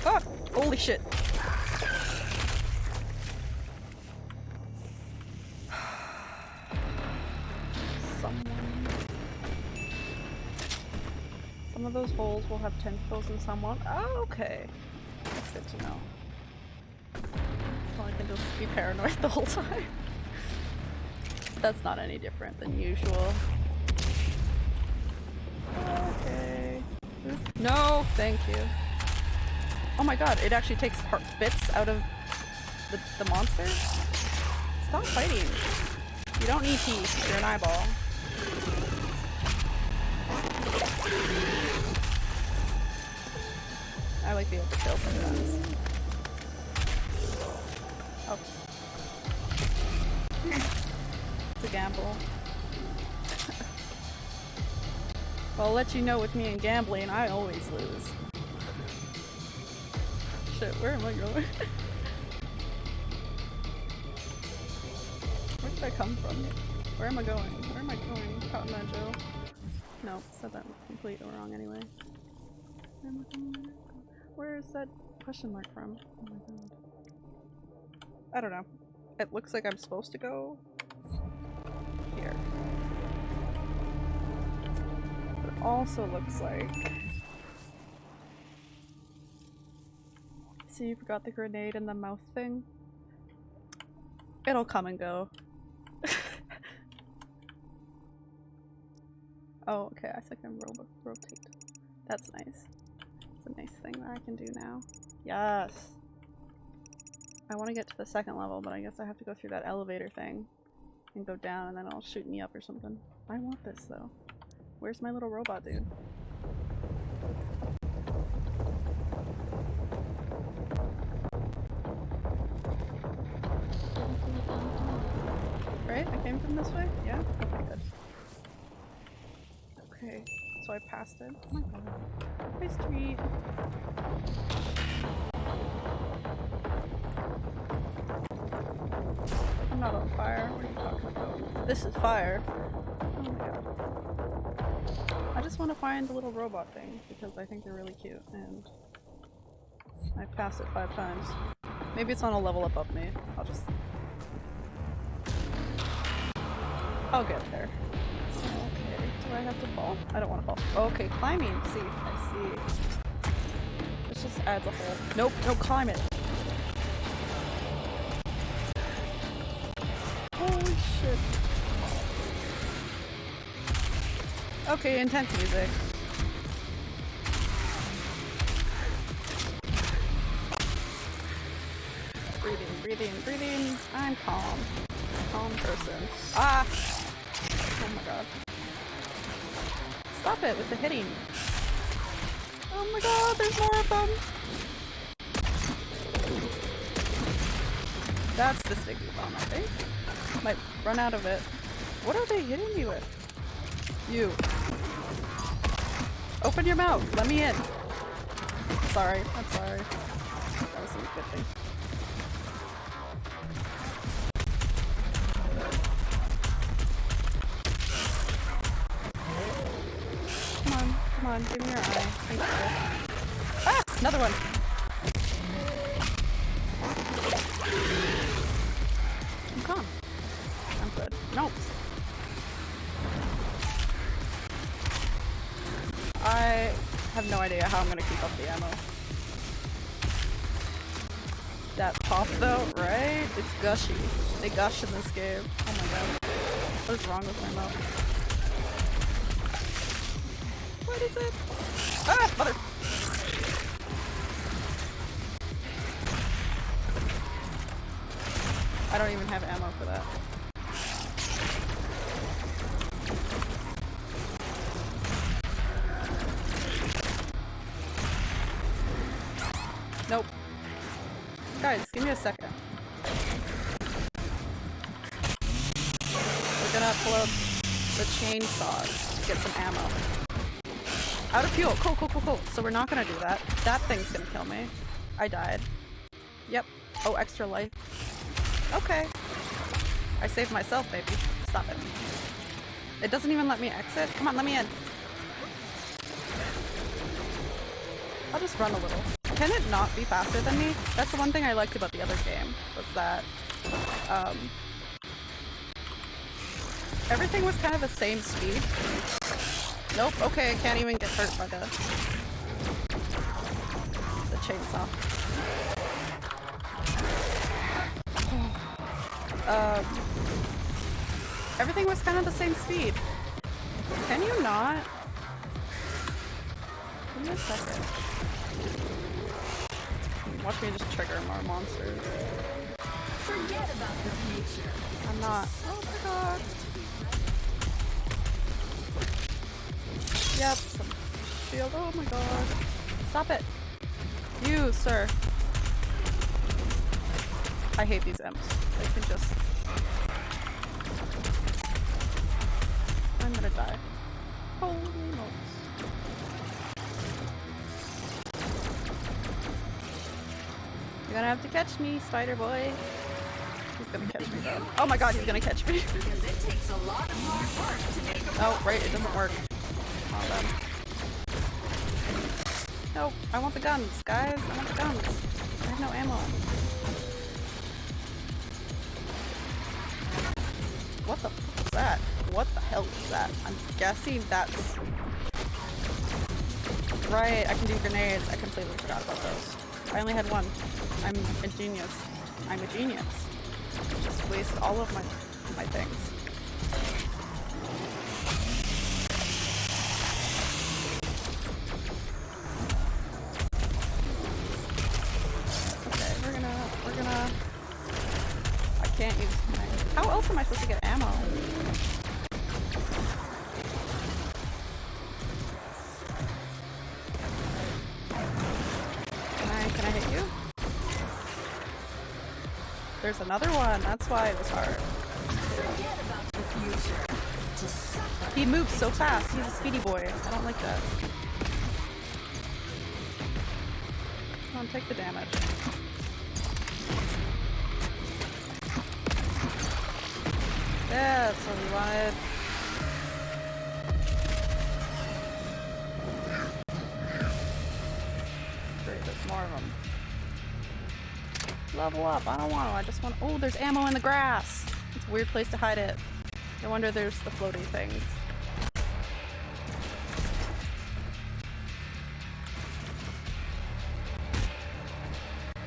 Ah! Holy shit! Will have tentacles in someone. Oh, okay. That's good to know. Well, I can just be paranoid (laughs) the whole time. That's not any different than usual. Okay. No, thank you. Oh my god, it actually takes part bits out of the, the monster? Stop fighting. You don't need teeth, you're an eyeball. I like being able to kill sometimes. Oh. it's a gamble. well, I'll let you know with me and gambling, I always lose. Shit, where am I going? (laughs) Where did I come from? Where am I going? Where am I going? Cotton Joe. No, said that completely wrong anyway. Where is that question mark from? Oh my god. I don't know. It looks like I'm supposed to go here. But it also looks like See, you forgot the grenade and the mouth thing. It'll come and go. (laughs) oh, okay, I think I'm ro rotate. That's nice. A nice thing that I can do now. Yes! I want to get to the second level, but I guess I have to go through that elevator thing and go down and then it'll shoot me up or something. I want this though. Where's my little robot dude? Right? I came from this way? Yeah? Okay, good. Okay, so I passed it. Oh my god. My street. I'm not on fire. What are you talking about? This is fire. Oh my god. I just want to find the little robot thing because I think they're really cute and I've passed it five times. Maybe it's on a level above me. I'll just... I'll get there. Do I have to fall? I don't want to fall. Okay, climbing. See, I see. This just adds a whole... Nope, no, climb it. Holy shit. Okay, intense music. Breathing, breathing, breathing. I'm calm. Calm person. Ah! Oh my god. Stop it with the hitting. Oh my god, there's more of them! That's the sticky bomb, I think. Might run out of it. What are they hitting me with? You. Open your mouth. Let me in. Sorry. I'm sorry. That was a good thing. Gushy. They gush in this game. Oh my god. What is wrong with my mouth? What is it? Ah! Mother! I don't even have ammo for that. Out of fuel. Cool, cool, cool, cool. So we're not gonna do that. That thing's gonna kill me. I died. Yep. Oh, extra life. Okay. I saved myself, baby. Stop it. It doesn't even let me exit. Come on, let me in. I'll just run a little. Can it not be faster than me? That's the one thing I liked about the other game, was that, um, everything was kind of the same speed. Nope, okay, I can't even get hurt by the, the chainsaw. um, everything was kind of the same speed. Can you not? Give me a second. Watch me just trigger more monsters. Forget about the future. I'm not. Oh my god. Yep, some shield. Oh my god. Stop it. You, sir. I hate these imps. They can just. I'm gonna die. Holy smokes. You're gonna have to catch me, spider boy. He's gonna catch me though. Oh my god, he's gonna catch me. (laughs) Because it takes a lot of hard work to make a Oh, right, it doesn't work. Then. No, I want the guns, guys. I want the guns. I have no ammo. What the fuck is that? What the hell is that? I'm guessing that's... Right, I can do grenades. I completely forgot about those. I only had one. I'm a genius. I'm a genius. Just waste all of my my things. That's why it was hard. He moves so fast. He's a speedy boy. I don't like that. Come on, take the damage. That's what we wanted. Level up. I don't want to. I just want. Oh, there's ammo in the grass. It's a weird place to hide it. No wonder there's the floating things.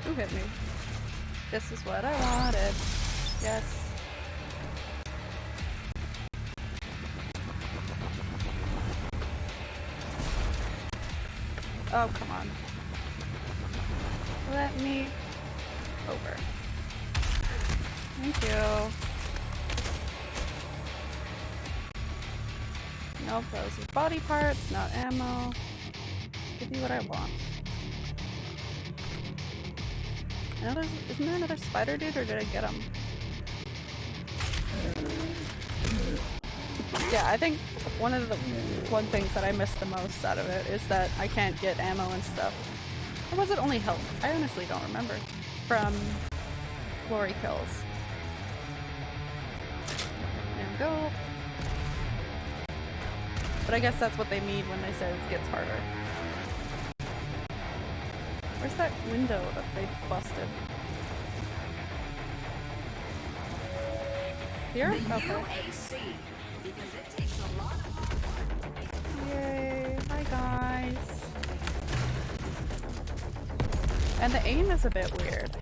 Who hit me? This is what I wanted. Parts, not ammo. Give me what I want. I know there's, isn't there another spider dude, or did I get him? Yeah, I think one of the one things that I miss the most out of it is that I can't get ammo and stuff. Or was it only health? I honestly don't remember. From glory kills. There we go. But I guess that's what they mean when they say it gets harder. Where's that window that they busted? Here? Okay. UAC. Because it takes a lot of Yay. Hi guys. And the aim is a bit weird.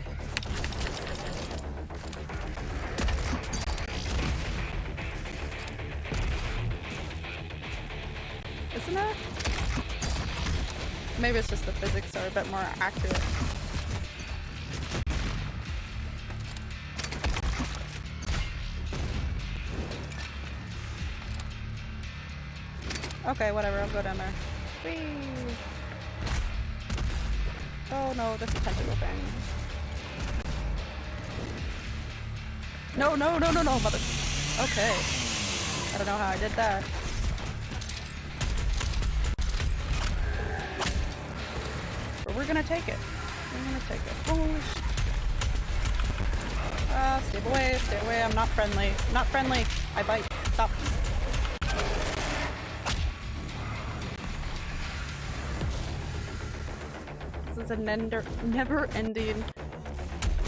Maybe it's just the physics are a bit more accurate. Okay, whatever, I'll go down there. Whee! Oh no, this is tentacle thing. No, no, no, no, no, mother. Okay. I don't know how I did that. We're gonna take it. We're gonna take it. Oh, sh- Ah, stay away, stay away. I'm not friendly. Not friendly. I bite. Stop. This is a never-ending,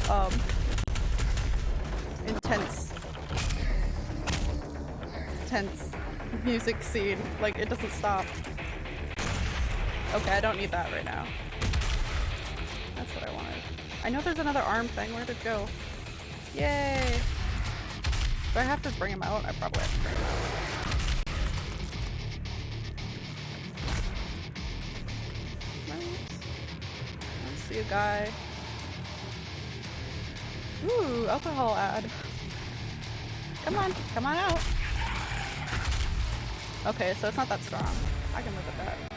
um, intense, tense music scene. Like, it doesn't stop. Okay, I don't need that right now. I know there's another arm thing. Where'd it go? Yay! Do I have to bring him out? I probably have to bring him out. Right. Let's see a guy. Ooh, alcohol ad. Come on, come on out. Okay, so it's not that strong. I can live with that.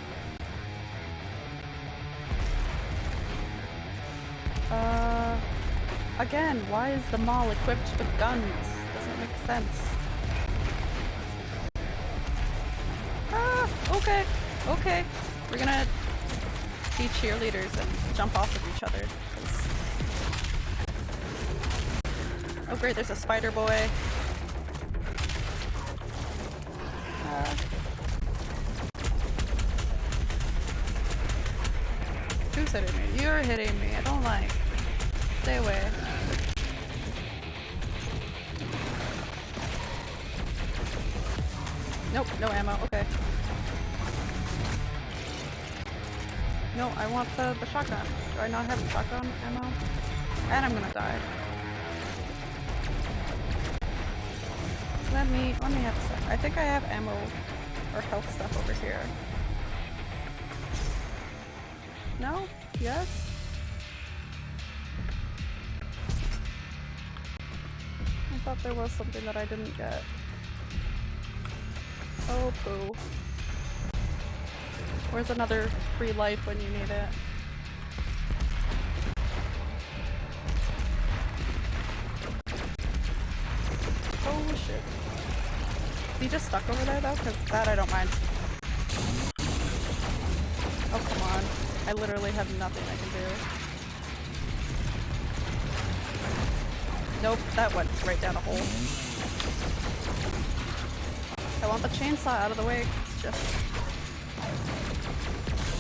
Again, why is the mall equipped with guns? Doesn't make sense. Ah, okay, okay. We're gonna be cheerleaders and jump off of each other. Oh great, there's a spider boy. Uh, who's hitting me? You're hitting me. I don't like. Stay away. I not have shotgun ammo? And I'm gonna die. Let me let me have a sec. I think I have ammo or health stuff over here. No? Yes? I thought there was something that I didn't get. Oh boo. Where's another free life when you need it? Just stuck over there though? Because that I don't mind. Oh, come on. I literally have nothing I can do. Nope, that went right down a hole. I want the chainsaw out of the way. It's just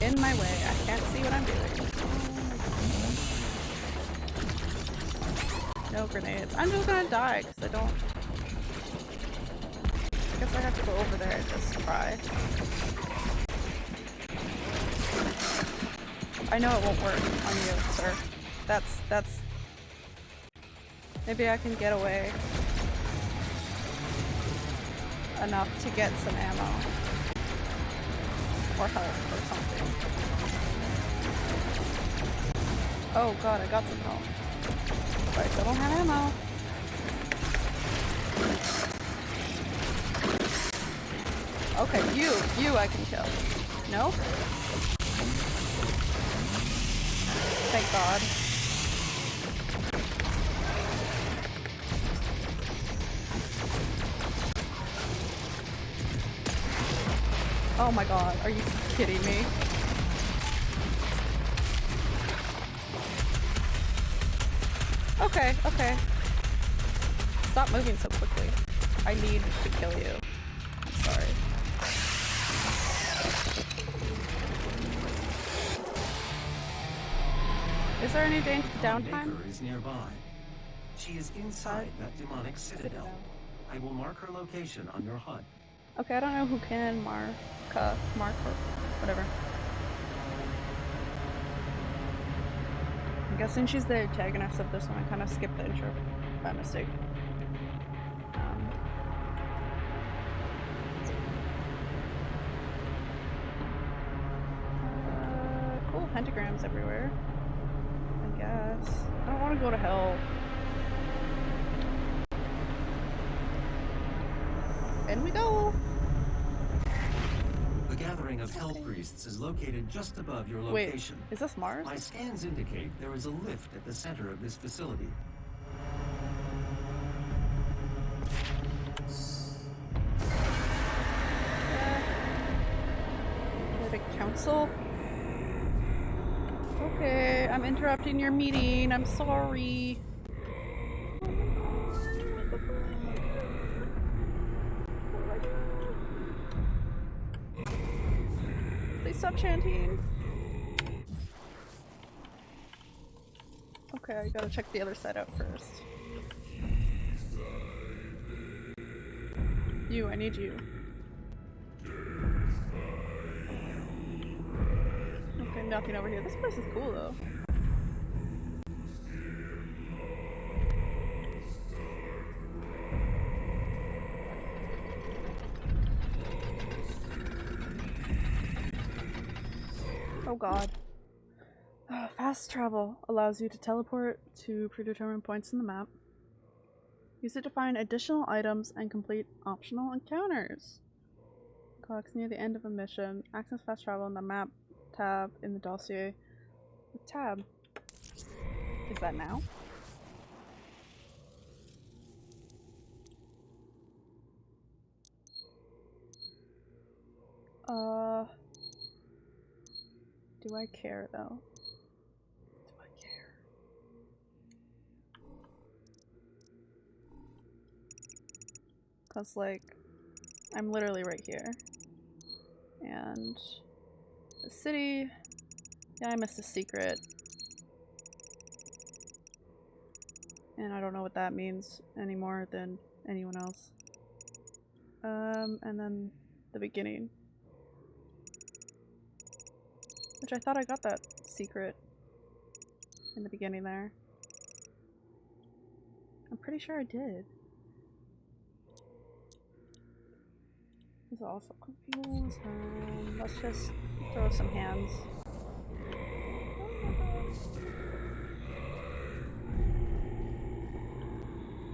in my way. I can't see what I'm doing. No grenades. I'm just gonna die because I don't. Just try. I know it won't work on you, sir. That's that's. Maybe I can get away enough to get some ammo or help or something. Oh god, I got some help. But I don't have ammo. Okay, you, you I can kill. No? Thank god. Oh my god, are you kidding me? Okay, okay. Stop moving so quickly. I need to kill you. Any downtime? Is nearby. She is inside that demonic citadel. I will mark her location on your HUD. Okay, I don't know who can mark, uh, mark or whatever. I'm guessing she's the antagonist of this one. I kind of skipped the intro by mistake. Um, uh, cool pentagrams everywhere. I guess. I don't want to go to hell. In we go! The gathering of Hell Priests is located just above your location. Wait, is this Mars? My scans indicate there is a lift at the center of this facility. The council? Okay, I'm interrupting your meeting. I'm sorry. Please stop chanting. Okay, I gotta check the other side out first. You, I need you. Nothing over here. This place is cool though. Oh god. Uh, fast travel allows you to teleport to predetermined points in the map. Use it to find additional items and complete optional encounters. Clocks near the end of a mission. Access fast travel in the map tab in the dossier. Tab. Is that now? Uh. Do I care though? Do I care? Cause like, I'm literally right here. And the city. Yeah, I missed a secret. And I don't know what that means any more than anyone else. Um, and then the beginning. Which I thought I got that secret in the beginning there. I'm pretty sure I did. Also confused. Let's just throw some hands.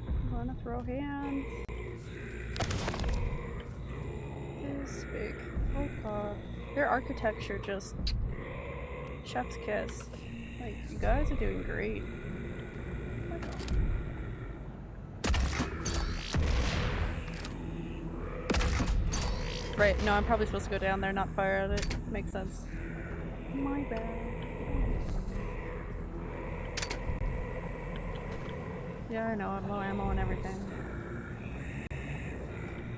I'm gonna throw hands. This big. Oh. Their architecture just chef's kiss. Like, you guys are doing great. Right, no, I'm probably supposed to go down there, not fire at it. Makes sense. My bad. Yeah, I know, I'm low ammo and everything.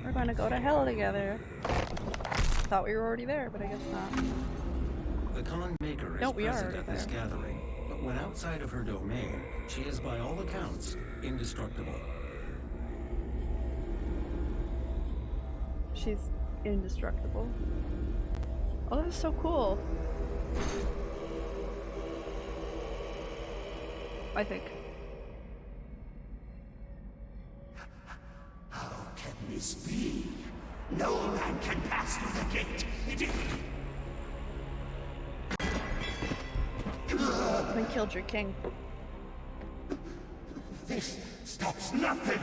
We're gonna go to hell together. Thought we were already there, but I guess not. The Khan Maker is No, we are present at this there. gathering, but when outside of her domain, she is by all accounts indestructible. She's indestructible. Oh, that is so cool. I think. How can this be? No man can pass through the gate. It is Then killed your king. This stops nothing!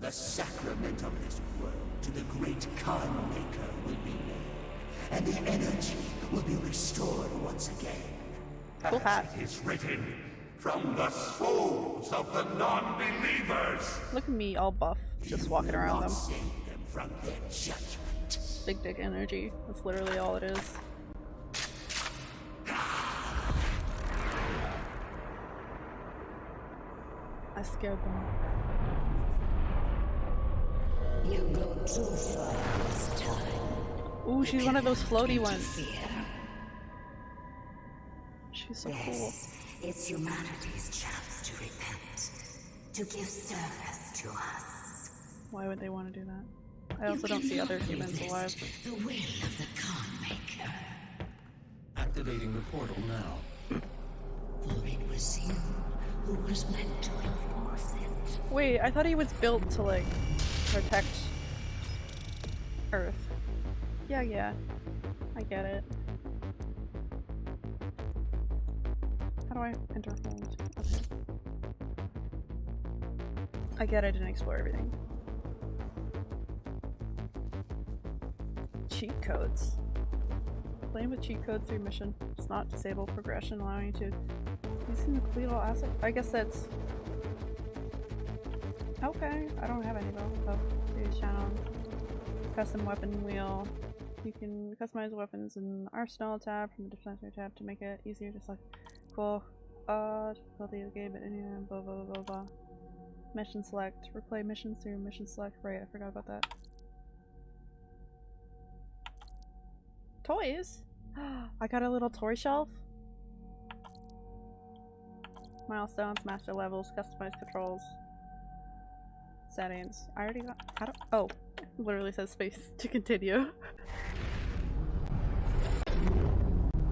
The sacrament of this world to the great Khan Maker will be made, and the energy will be restored once again. Cool hat. As it is written, from the souls of the non-believers. Look at me all buff, just walking around them. them from their judgment. Big dick energy. That's literally all it is. I scared them. You go too far this time. Ooh, she's one of those floaty ones. Interfere. She's so cool. This is humanity's chance to repent, to give service to us. Why would they want to do that? I also don't see other humans alive. The will of the Khan Maker. Activating the portal now. For it was you who was meant to enforce it. Wait, I thought he was built to like protect Earth. Yeah, yeah. I get it. How do I enter hold? Okay. I get I didn't explore everything. Cheat codes. Playing with cheat codes through mission does not disable progression, allowing you to using the complete all asset. I guess that's Okay, I don't have any though. Use channel. Custom weapon wheel. You can customize weapons in the arsenal tab from the dispensary tab to make it easier to select. Cool. Uh, difficulty of the game, but anyway, blah blah blah blah blah. Mission select. Replay missions through mission select. Right, I forgot about that. Toys? (gasps) I got a little toy shelf. Milestones, master levels, customized controls. Settings. I already got. I don't. Oh, (laughs) literally says space to continue.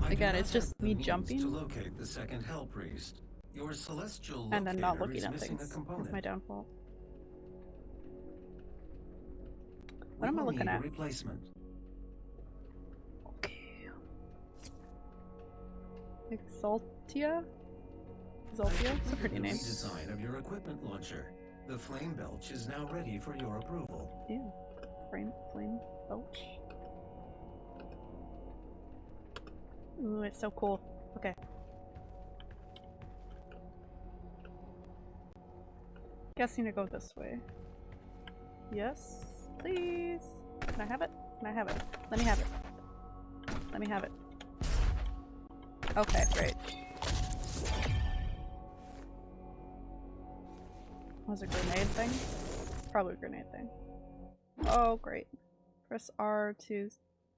Again, it's just me jumping. To locate the second Hell Priest, your celestial and then not looking at things. That's my downfall. We What am I looking at? Replacement. Exultia? Exultia? It's a pretty The name. Redesign of your equipment launcher. The flame belch is now ready for your approval. Ew. Flame, flame belch. Ooh, it's so cool. Okay. Guessing to go this way. Yes, please. Can I have it? Can I have it? Let me have it. Let me have it. Okay, great. Was a grenade thing? Probably a grenade thing. Oh, great. Press R to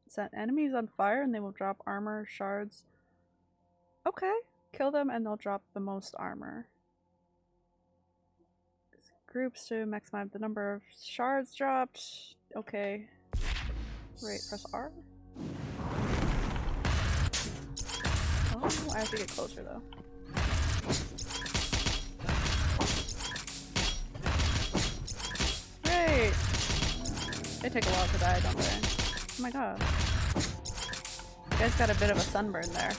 set enemies on fire and they will drop armor shards. Okay. Kill them and they'll drop the most armor. Groups to maximize the number of shards dropped. Okay. Right, press R. I have to get closer though. Great! They take a while to die, don't they? Oh my god. You guys got a bit of a sunburn there.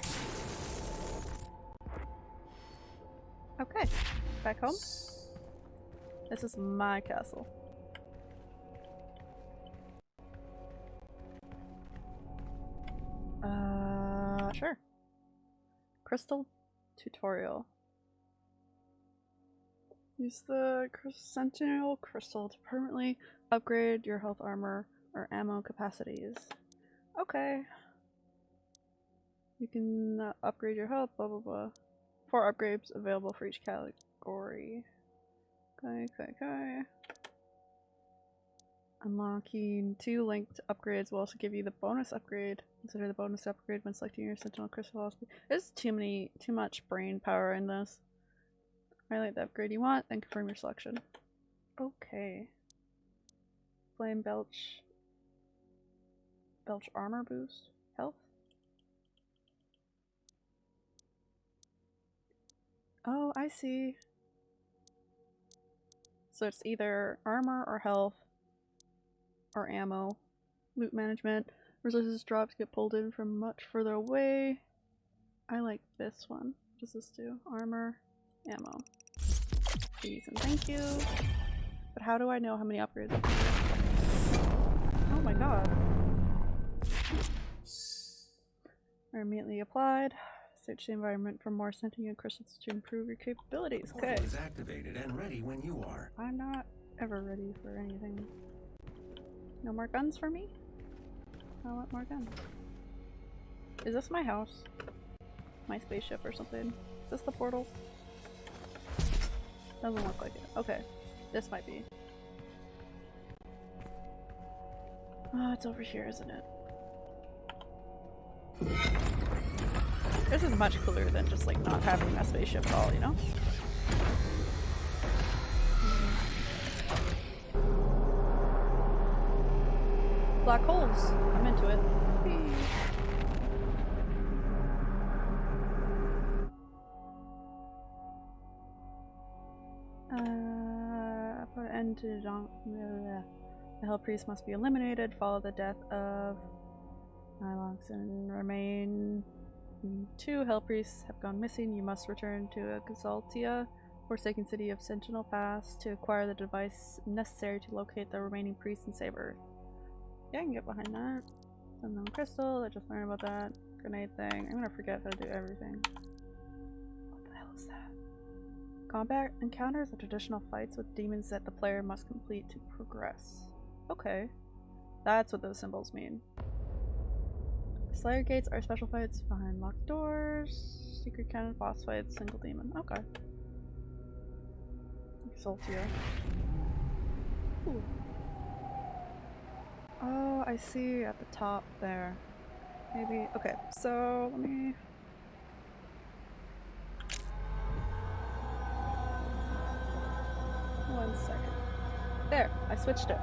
Okay, back home. This is my castle. Crystal tutorial. Use the Sentinel Crystal to permanently upgrade your health armor or ammo capacities. Okay. You can uh, upgrade your health, blah blah blah. Four upgrades available for each category. Okay, okay, okay. Unlocking two linked upgrades will also give you the bonus upgrade. Consider the bonus upgrade when selecting your Sentinel Crystal. There's too many, too much brain power in this. Highlight the upgrade you want, then confirm your selection. Okay. Flame Belch. Belch armor boost. Health. Oh, I see. So it's either armor or health or ammo. Loot management. Resources drops get pulled in from much further away. I like this one. What does this do? Armor, ammo. Please and thank you. But how do I know how many upgrades? Oh my god. Are immediately applied. Search the environment for more sentient crystals to improve your capabilities. Okay. Is activated and ready when you are. I'm not ever ready for anything. No more guns for me? I want more guns. Is this my house? My spaceship or something? Is this the portal? Doesn't look like it. Okay. This might be. Oh, it's over here, isn't it? This is much cooler than just like not having a spaceship at all, you know? Black holes. I'm into it. Uh, put an end to Jean the Hell Priest must be eliminated. Follow the death of Nilox and remain. Two Hell Priests have gone missing. You must return to Exultia, Forsaken City of Sentinel Pass, to acquire the device necessary to locate the remaining priests and save Earth. Yeah, I can get behind that. Unknown crystal, I just learned about that. Grenade thing. I'm gonna forget how to do everything. What the hell is that? Combat encounters are traditional fights with demons that the player must complete to progress. Okay. That's what those symbols mean. Slayer gates are special fights behind locked doors. Secret cannon boss fights, single demon. Okay. Exultia. Ooh. Oh, I see at the top there. Maybe. Okay, so let me. One second. There, I switched it.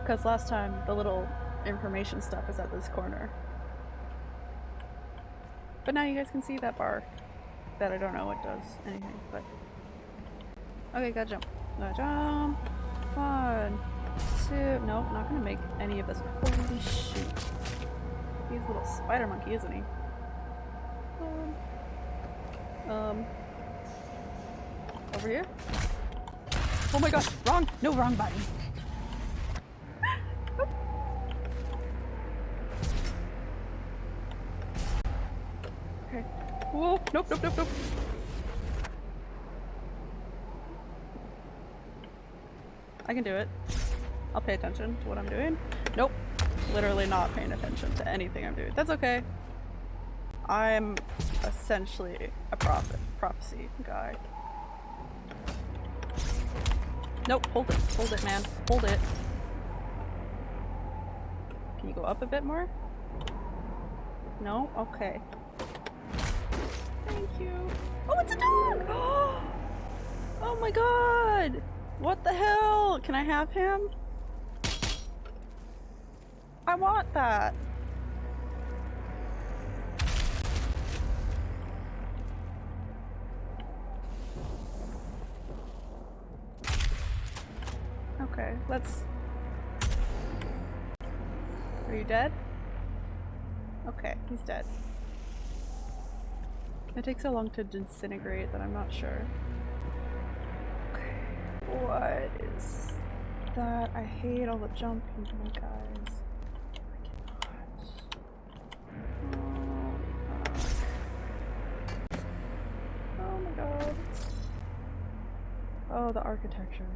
Because last time the little information stuff is at this corner. But now you guys can see that bar that I don't know what does anything, but. Okay, gotta jump. Gotta jump. One, two. Nope, not gonna make any of this. Holy shoot. He's a little spider monkey, isn't he? Um. um over here? Oh my gosh, wrong! No, wrong button. (laughs) okay. Whoa, nope, nope, nope, nope. I can do it. I'll pay attention to what I'm doing. Nope. Literally not paying attention to anything I'm doing. That's okay. I'm essentially a prophet, prophecy guy. Nope, hold it. Hold it, man. Hold it. Can you go up a bit more? No? Okay. Thank you. Oh, it's a dog! (gasps) Oh my god! What the hell? Can I have him? I want that. Okay, let's... Are you dead? Okay, he's dead. It takes so long to disintegrate that I'm not sure. Okay, what is that? I hate all the jumping, my guys. Oh the architecture.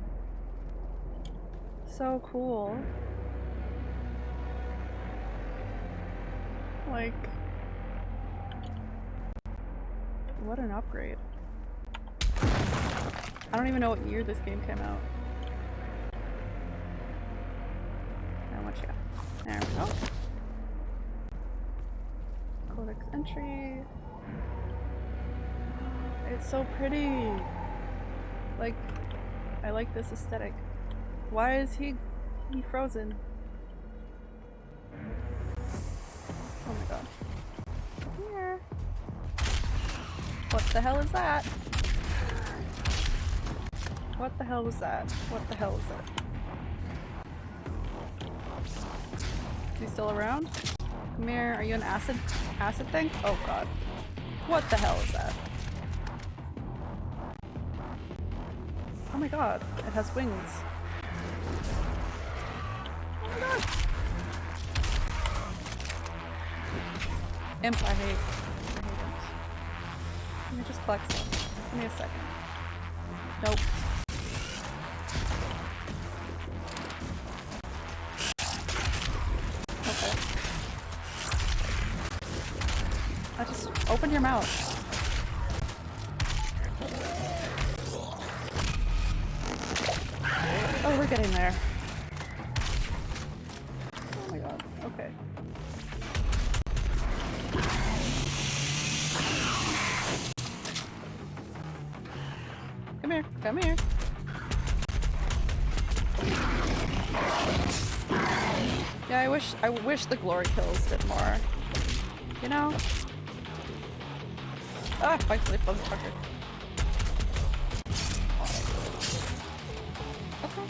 So cool. Like, what an upgrade. I don't even know what year this game came out. How much yeah. There we go. Codex entry. It's so pretty. Like, I like this aesthetic. Why is he he frozen? Oh my god. Here. What the hell is that? What the hell was that? What the hell is that? Is he still around? Come here. Are you an acid acid thing? Oh god. What the hell is that? Oh my god, it has wings. Oh my god! Imp, I hate. I hate imps. Let me just collect some. Give me a second. Nope. Okay. I just open your mouth. I wish the glory kills did more. You know? Ah, fight flip motherfucker. Okay.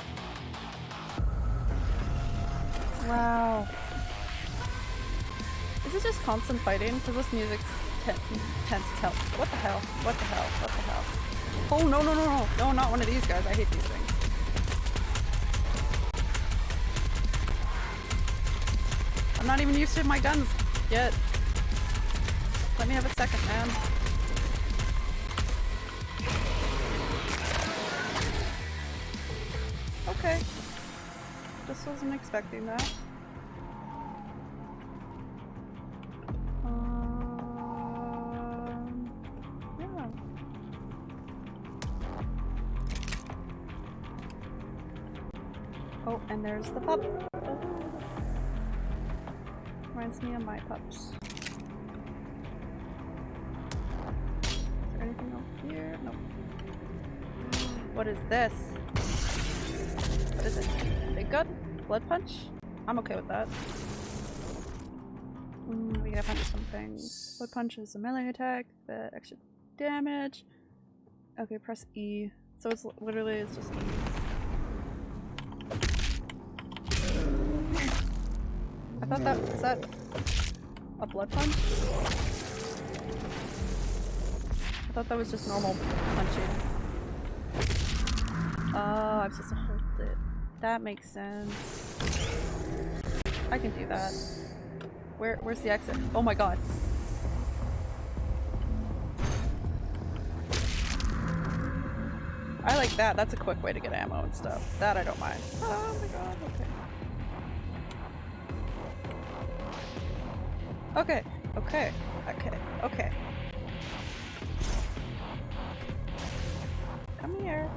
Wow. Is it just constant fighting? Because this music tends to tell. What the hell? What the hell? What the hell? Oh no no no no! No, not one of these guys. I hate these used to my guns yet. Let me have a second, man. Okay. Just wasn't expecting that. Um, yeah. Oh, and there's the pup. Reminds me of my pups. Anything else here? Nope. What is this? What is it? Big gun? Blood punch? I'm okay with that. Mm, we gotta punch some things. Blood punch is a melee attack that extra damage. Okay, press E. So it's literally it's just E. I thought that was that a blood punch? I thought that was just normal punching. Oh, I'm supposed to hold it. That makes sense. I can do that. Where where's the exit? Oh my god. I like that. That's a quick way to get ammo and stuff. That I don't mind. Oh my god, okay. Okay, okay, okay, okay. Come here.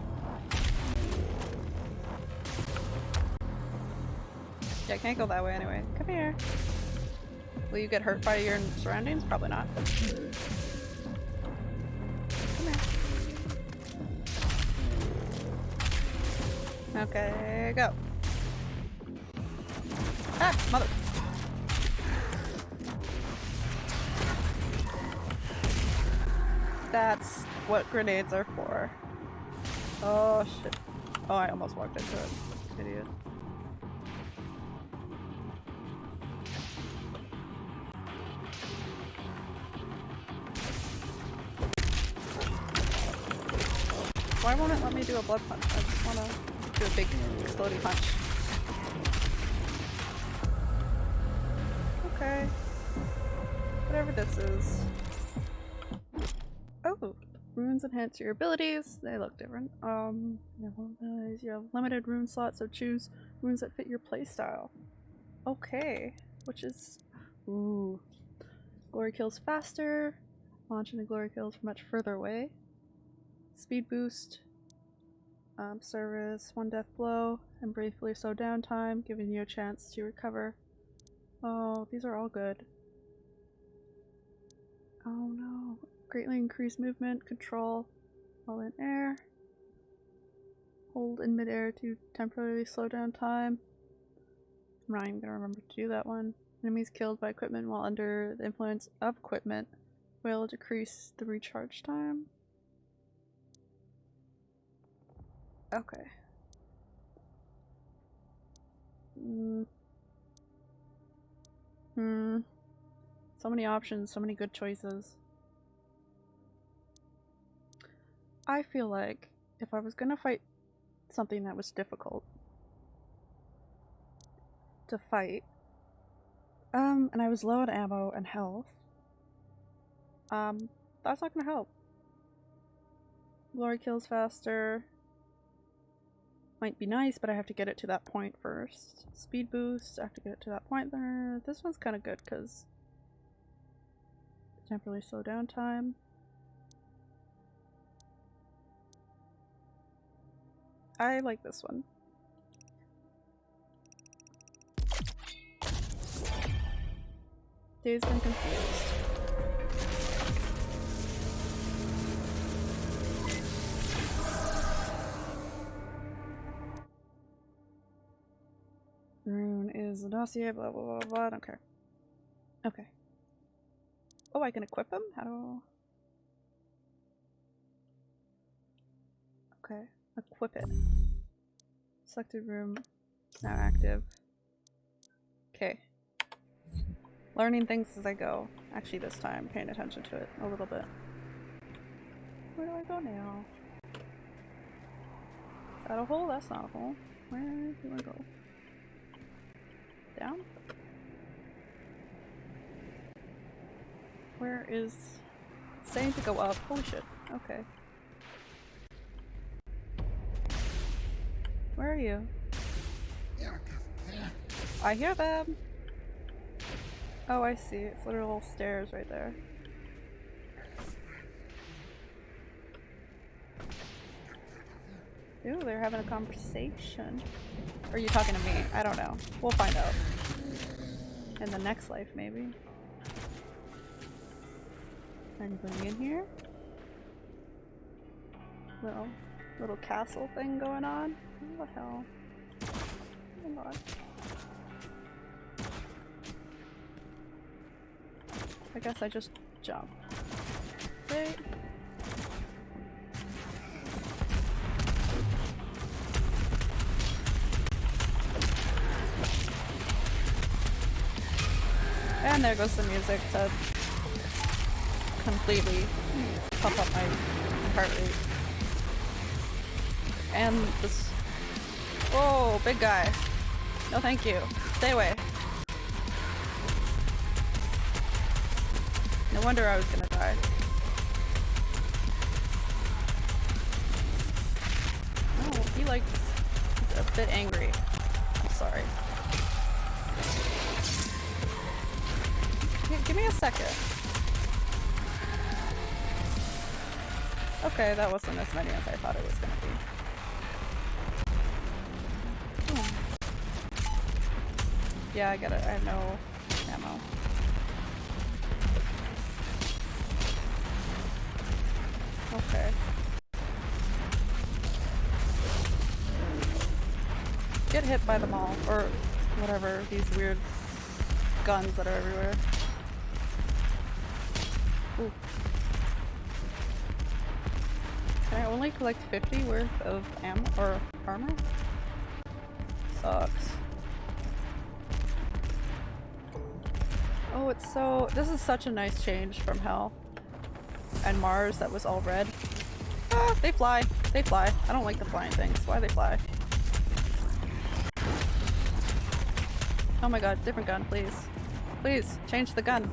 Yeah, I can't go that way anyway. Come here. Will you get hurt by your surroundings? Probably not. Come here. Okay, go. Ah, mother. That's what grenades are for. Oh shit. Oh, I almost walked into it. Idiot. Why won't it let me do a blood punch? I just wanna do a big exploding punch. Okay. Whatever this is. Runes enhance your abilities. They look different. Um. You have limited rune slots, so choose runes that fit your playstyle. Okay. Which is... Ooh. Glory kills faster. Launching the glory kills from much further away. Speed boost. Um, service, one death blow, and briefly slow down time, giving you a chance to recover. Oh, these are all good. Oh no. Greatly increase movement, control, while in air. Hold in midair to temporarily slow down time. I'm not even gonna remember to do that one. Enemies killed by equipment while under the influence of equipment will decrease the recharge time. Okay. Mm. Hmm. So many options, so many good choices. I feel like if I was gonna fight something that was difficult to fight, um, and I was low on ammo and health, um, that's not gonna help. Glory kills faster. Might be nice, but I have to get it to that point first. Speed boost, I have to get it to that point there. This one's kind of good because temporarily slow down time. I like this one. Dazed and confused. Rune is the dossier, blah blah blah blah, I don't care. Okay. Oh, I can equip him? How do... Okay. Equip it. Selected room. Now active. Okay. Learning things as I go. Actually this time, paying attention to it a little bit. Where do I go now? Is that a hole? That's not a hole. Where do I go? Down? Where is... saying to go up. Holy shit. Okay. Where are you? I hear them! Oh, I see. It's literal stairs right there. Ooh, they're having a conversation. Or are you talking to me? I don't know. We'll find out. In the next life, maybe. Anybody in here? Little, little castle thing going on? What the hell? Oh my god. I guess I just jump. Right? And there goes the music to completely pump up my heart rate. And this- Whoa, big guy. No thank you. Stay away. No wonder I was gonna die. Oh, he like he's a bit angry. I'm sorry. G give me a second. Okay, that wasn't as many as I thought it was gonna be. Yeah, I got it. I have no ammo. Okay. Get hit by them all, or whatever, these weird guns that are everywhere. Ooh. Can I only collect 50 worth of ammo or armor? Sucks. Oh, it's so- this is such a nice change from Hell and Mars that was all red. Ah, they fly. They fly. I don't like the flying things. Why they fly? Oh my god, different gun, please. Please, change the gun.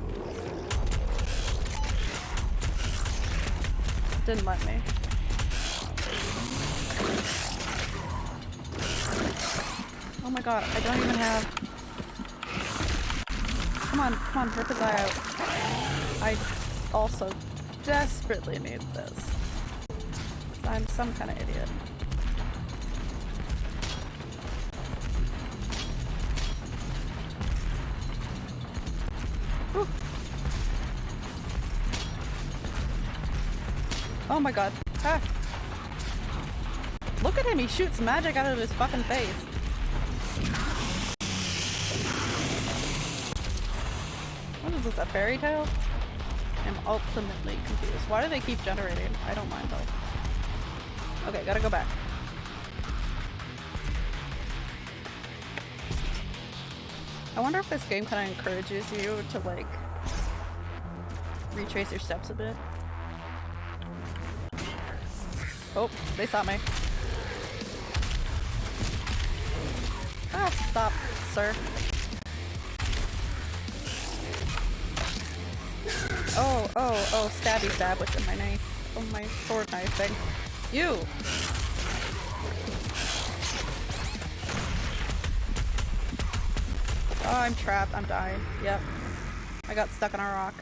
Didn't let me. Oh my god, I don't even have... Come on, come on, rip his eye out. I also desperately need this. I'm some kind of idiot. Oh my god. Ah. Look at him, he shoots magic out of his fucking face. This, a fairy tale? I'm ultimately confused. Why do they keep generating? I don't mind though. Okay, gotta go back. I wonder if this game kind of encourages you to like retrace your steps a bit. Oh, they saw me. Ah, stop, sir. Oh, oh, stabby stab with my knife. Oh, my sword knife thing. You! Oh, I'm trapped. I'm dying. Yep. I got stuck on a rock.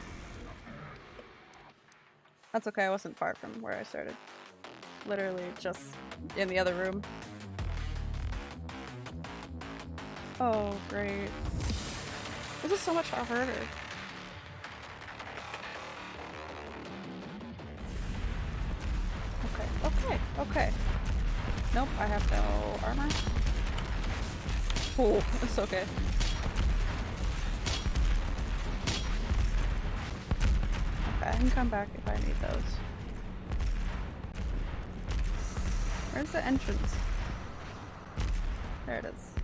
That's okay, I wasn't far from where I started. Literally just in the other room. Oh, great. This is so much harder. No armor. Oh, (laughs) it's okay. Okay, I can come back if I need those. Where's the entrance? There it is.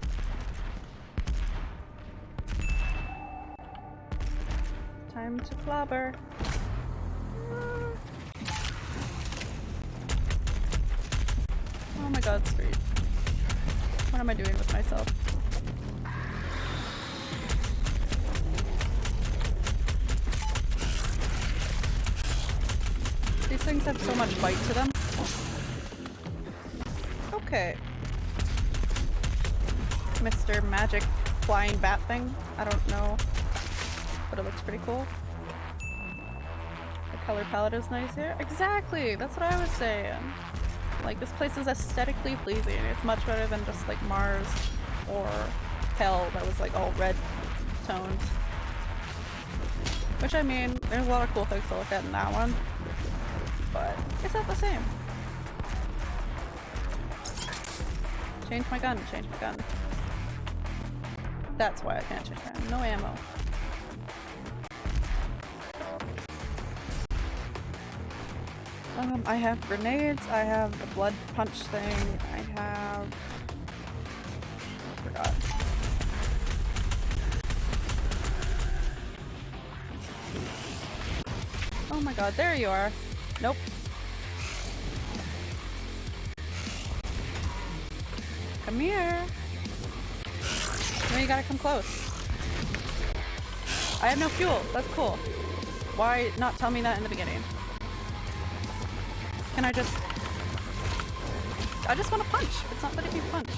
Time to clobber. What am I doing with myself? These things have so much bite to them. Okay. Mr. Magic Flying Bat thing. I don't know, but it looks pretty cool. The color palette is nice here. Exactly! That's what I was saying. Like, this place is aesthetically pleasing. It's much better than just like Mars or Hell that was like all red tones. Which I mean, there's a lot of cool things to look at in that one, but it's not the same. Change my gun, change my gun. That's why I can't change my gun. No ammo. I have grenades, I have the blood punch thing, I have... I forgot. Oh my god, there you are. Nope. Come here. No, you gotta come close. I have no fuel. That's cool. Why not tell me that in the beginning? Can I just... I just want to punch. It's not letting me punch.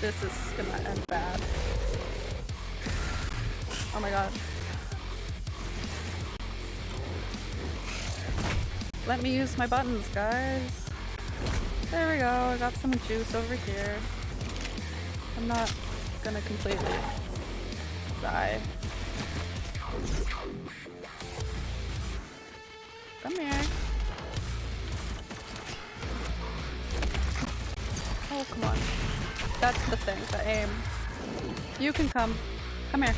This is gonna end bad. Oh my god. Let me use my buttons, guys. There we go, I got some juice over here. I'm not gonna completely die. That's the thing, the aim. Um, you can come. Come here.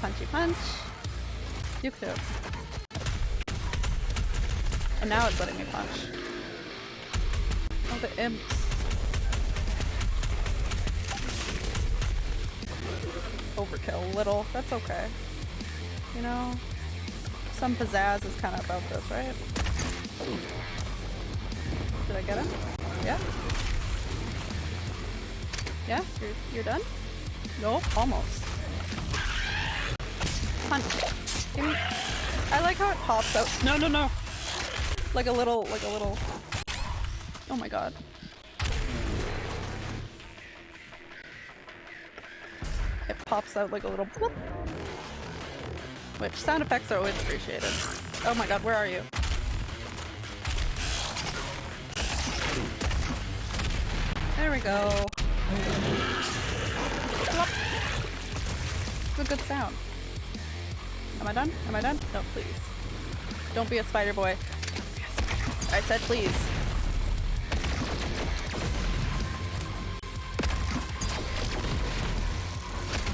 Punchy punch. You too. And now it's letting me punch. Oh, the imps. Overkill a little. That's okay. You know, some pizzazz is kind of about this, right? Did I get him? Yeah? Yeah? You're, you're done? Nope, almost. Me- I like how it pops out. No, no, no! Like a little, like a little... Oh my god. it pops out like a little bloop. Which sound effects are always appreciated. Oh my god, where are you? There we go. It's a good sound. Am I done? Am I done? No, please. Don't be a spider boy. I said please.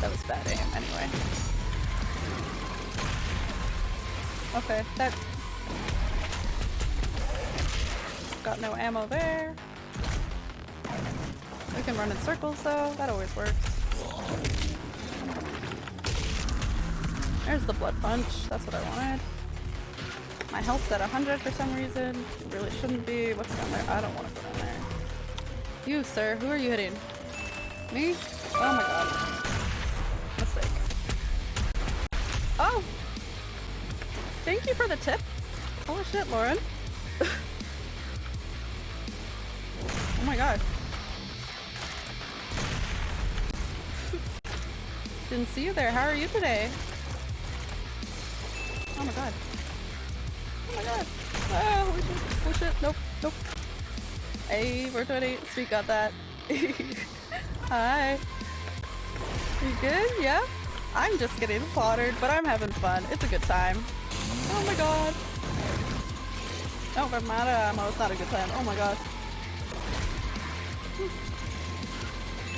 That was bad aim, anyway. Okay, that... Got no ammo there. We can run in circles though, that always works. There's the blood punch, that's what I wanted. My health's at 100 for some reason. It really shouldn't be. What's down there? I don't want to go down there. You, sir, who are you hitting? Me? Oh my god. Mistake. Oh! Thank you for the tip. Holy shit, Lauren. (laughs) oh my god. Didn't see you there. How are you today? Oh my god. Oh my god. Ah, holy shit. Holy shit. Nope. Nope. Hey, we're 20. Sweet got that. (laughs) Hi. You good? Yeah? I'm just getting slaughtered, but I'm having fun. It's a good time. Oh my god. Oh, but of ammo. It's not a good time. Oh my god.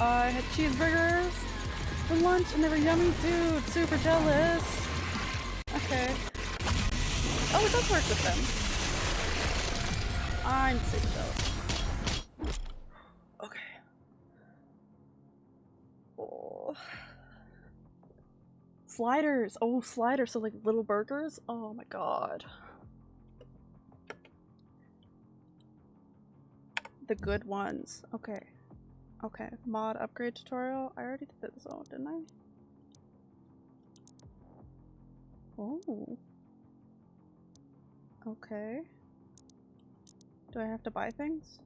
I had cheeseburgers for lunch and they were yummy, dude. Super jealous. Okay. Oh, it does work with them. I'm super jealous. Okay. Oh. Sliders! Oh, sliders! So like little burgers? Oh my god. The good ones. Okay. Okay. Mod upgrade tutorial. I already did this one, didn't I? Oh. Okay. Do I have to buy things?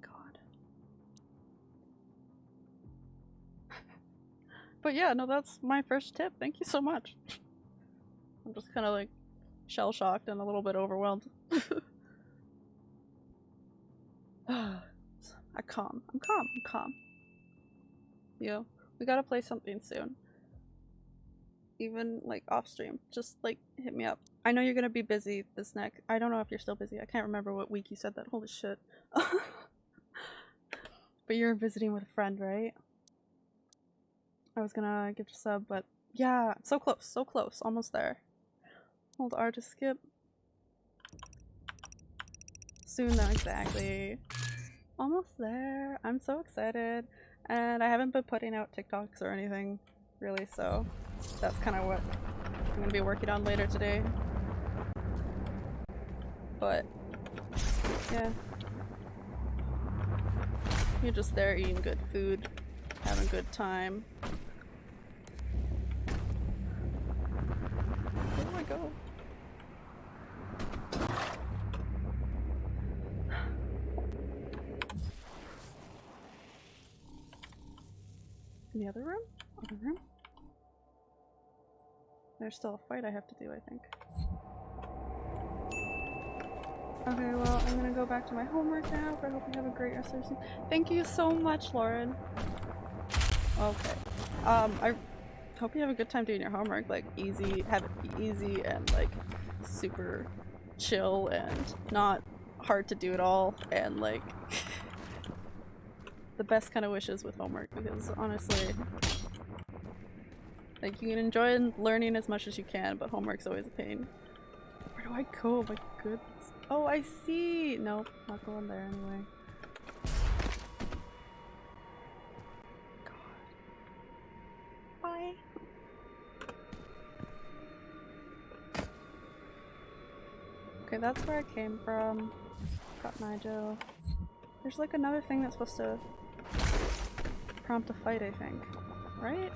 God. (laughs) but yeah, no, that's my first tip. Thank you so much. (laughs) I'm just kind of like shell shocked and a little bit overwhelmed. (laughs) (sighs) I calm. I'm calm. I'm calm. Yo, we gotta play something soon even like off stream just like hit me up i know you're gonna be busy this next i don't know if you're still busy i can't remember what week you said that holy shit (laughs) but you're visiting with a friend right i was gonna give a sub but yeah so close so close almost there hold r to skip soon though exactly almost there i'm so excited and i haven't been putting out tiktoks or anything really so that's kind of what I'm gonna be working on later today. But, yeah. You're just there eating good food, having a good time. Where do I go? In the other room? Other room? There's still a fight I have to do, I think. Okay, well, I'm gonna go back to my homework now, but I hope you have a great rest of your Thank you so much, Lauren! Okay. Um, I hope you have a good time doing your homework, like, easy, have it be easy and, like, super chill and not hard to do at all, and, like, the best kind of wishes with homework, because, honestly, like, you can enjoy learning as much as you can, but homework's always a pain. Where do I go? My goodness. Oh, I see! Nope, not going there anyway. God. Bye. Okay, that's where I came from. Got Nigel. There's like another thing that's supposed to prompt a fight, I think. Right?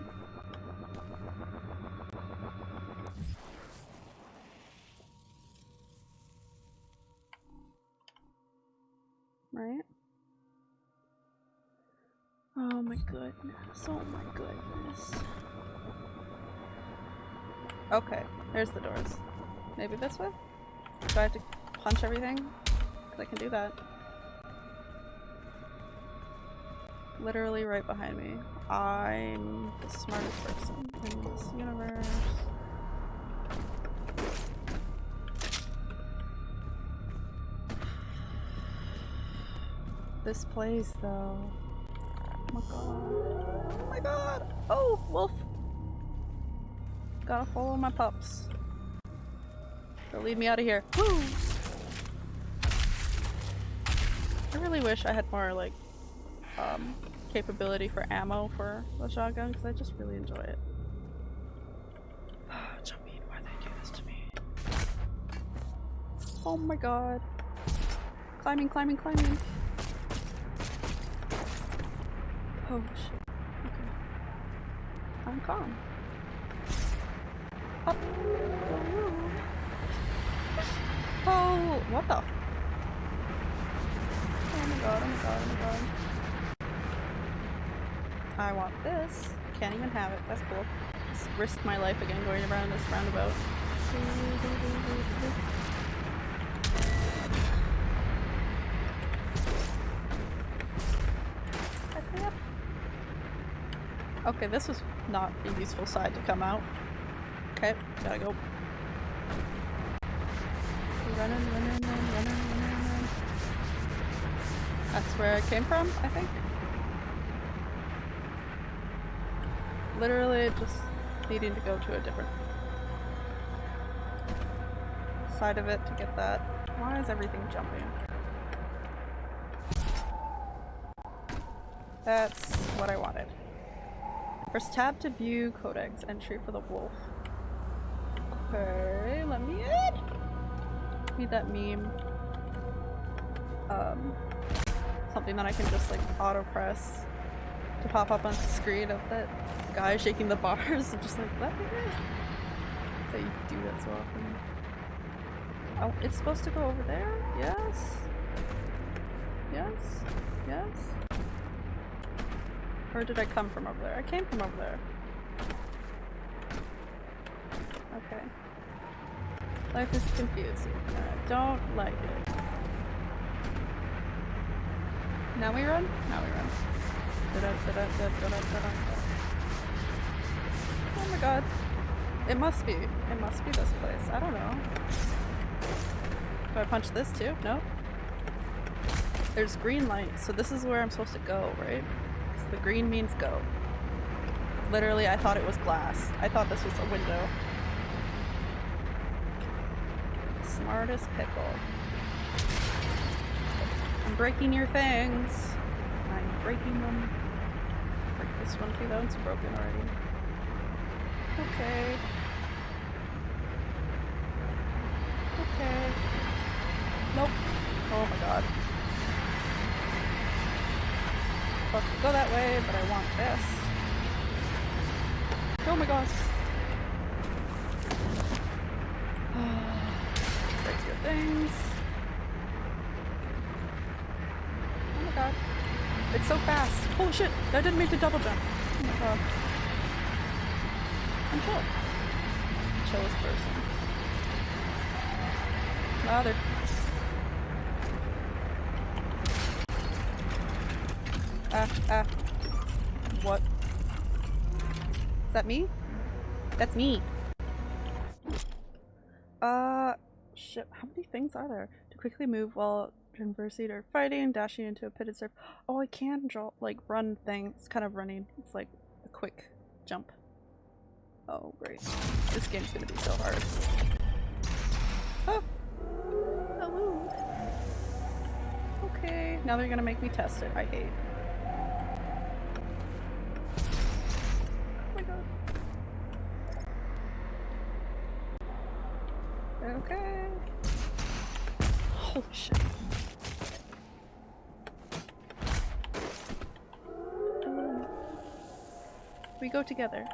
right? Oh my goodness. Oh my goodness. Okay, there's the doors. Maybe this way? Do I have to punch everything? Because I can do that. Literally right behind me. I'm the smartest person in this universe. This place though. Oh my god. Oh my god! Oh, wolf! Gotta follow my pups. They'll lead me out of here. Woo! I really wish I had more like um, capability for ammo for the shotgun because I just really enjoy it. (sighs) Jumping, why they do this to me? Oh my god. Climbing, climbing, climbing. Oh shit. Okay. I'm calm. Up. Oh, what the? Oh my god, oh my god, oh my god. I want this. Can't even have it. That's cool. Just risk my life again going around this roundabout. Okay, this was not a useful side to come out. Okay, gotta go. Running, running, running, running, running. That's where I came from, I think. Literally just needing to go to a different side of it to get that. Why is everything jumping? That's what I wanted. Press tab to view codex entry for the wolf. Okay, let me in! Need that meme. Um, something that I can just like auto press to pop up on the screen of that guy shaking the bars. (laughs) I'm just like, in. That's you do that so often. Oh, it's supposed to go over there? Yes? Yes? Yes? Or did I come from over there? I came from over there. Okay. Life is confusing. I don't like it. Now we run? Now we run. Oh my god. It must be. It must be this place. I don't know. Do I punch this too? No? There's green light, so this is where I'm supposed to go, right? The green means go. Literally, I thought it was glass. I thought this was a window. Smartest pickle. I'm breaking your things. I'm breaking them. This one too, that one's broken already. Okay. Okay. Nope. Oh my god. Supposed go that way, but I want this. Oh my god. (sighs) Break your things. Oh my god. It's so fast. Holy shit! I didn't mean to double jump. Oh my god. I'm chill. Chillest person. Ah, they're Ah, ah. What? Is that me? That's me. Uh, shit. How many things are there? To quickly move while conversing or fighting, dashing into a pitted surf. Oh, I can draw, like, run thing. It's kind of running. It's like a quick jump. Oh, great. This game's gonna be so hard. Oh! Hello! Okay, now they're gonna make me test it. I hate. Oh my god. Okay. Holy shit. We go together.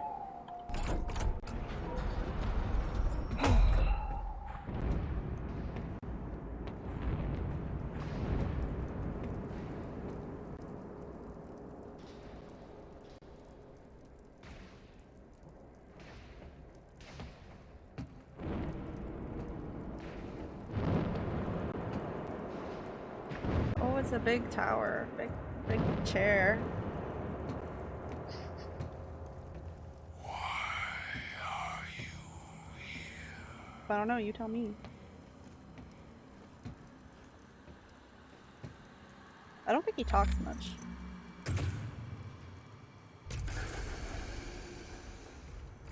Oh, it's a big tower, big, big chair. I don't know, you tell me. I don't think he talks much.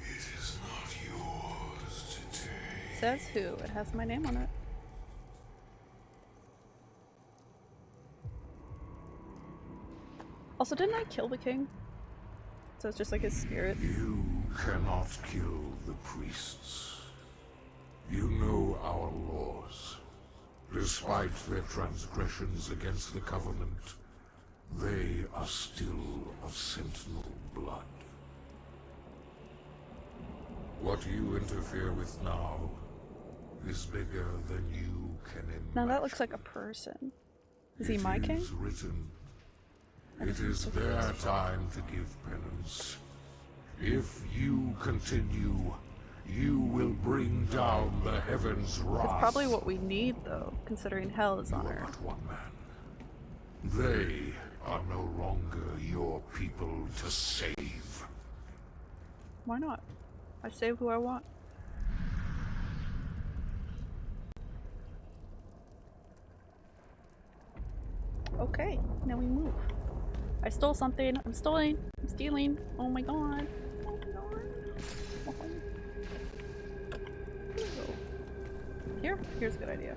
It is not yours today. Says who? It has my name on it. Also, didn't I kill the king? So it's just like his spirit. You cannot kill the priests. You know our laws. Despite their transgressions against the Covenant, they are still of Sentinel blood. What you interfere with now is bigger than you can imagine. Now that looks like a person. Is he my It king? written. It is their time to give penance. If you continue, you will bring down the heavens' wrath. It's probably what we need though, considering hell is You on are earth. one man. They are no longer your people to save. Why not? I save who I want. Okay, now we move. I stole something. I'm stealing. I'm stealing. Oh my god. Oh my god. Here? Here's a good idea.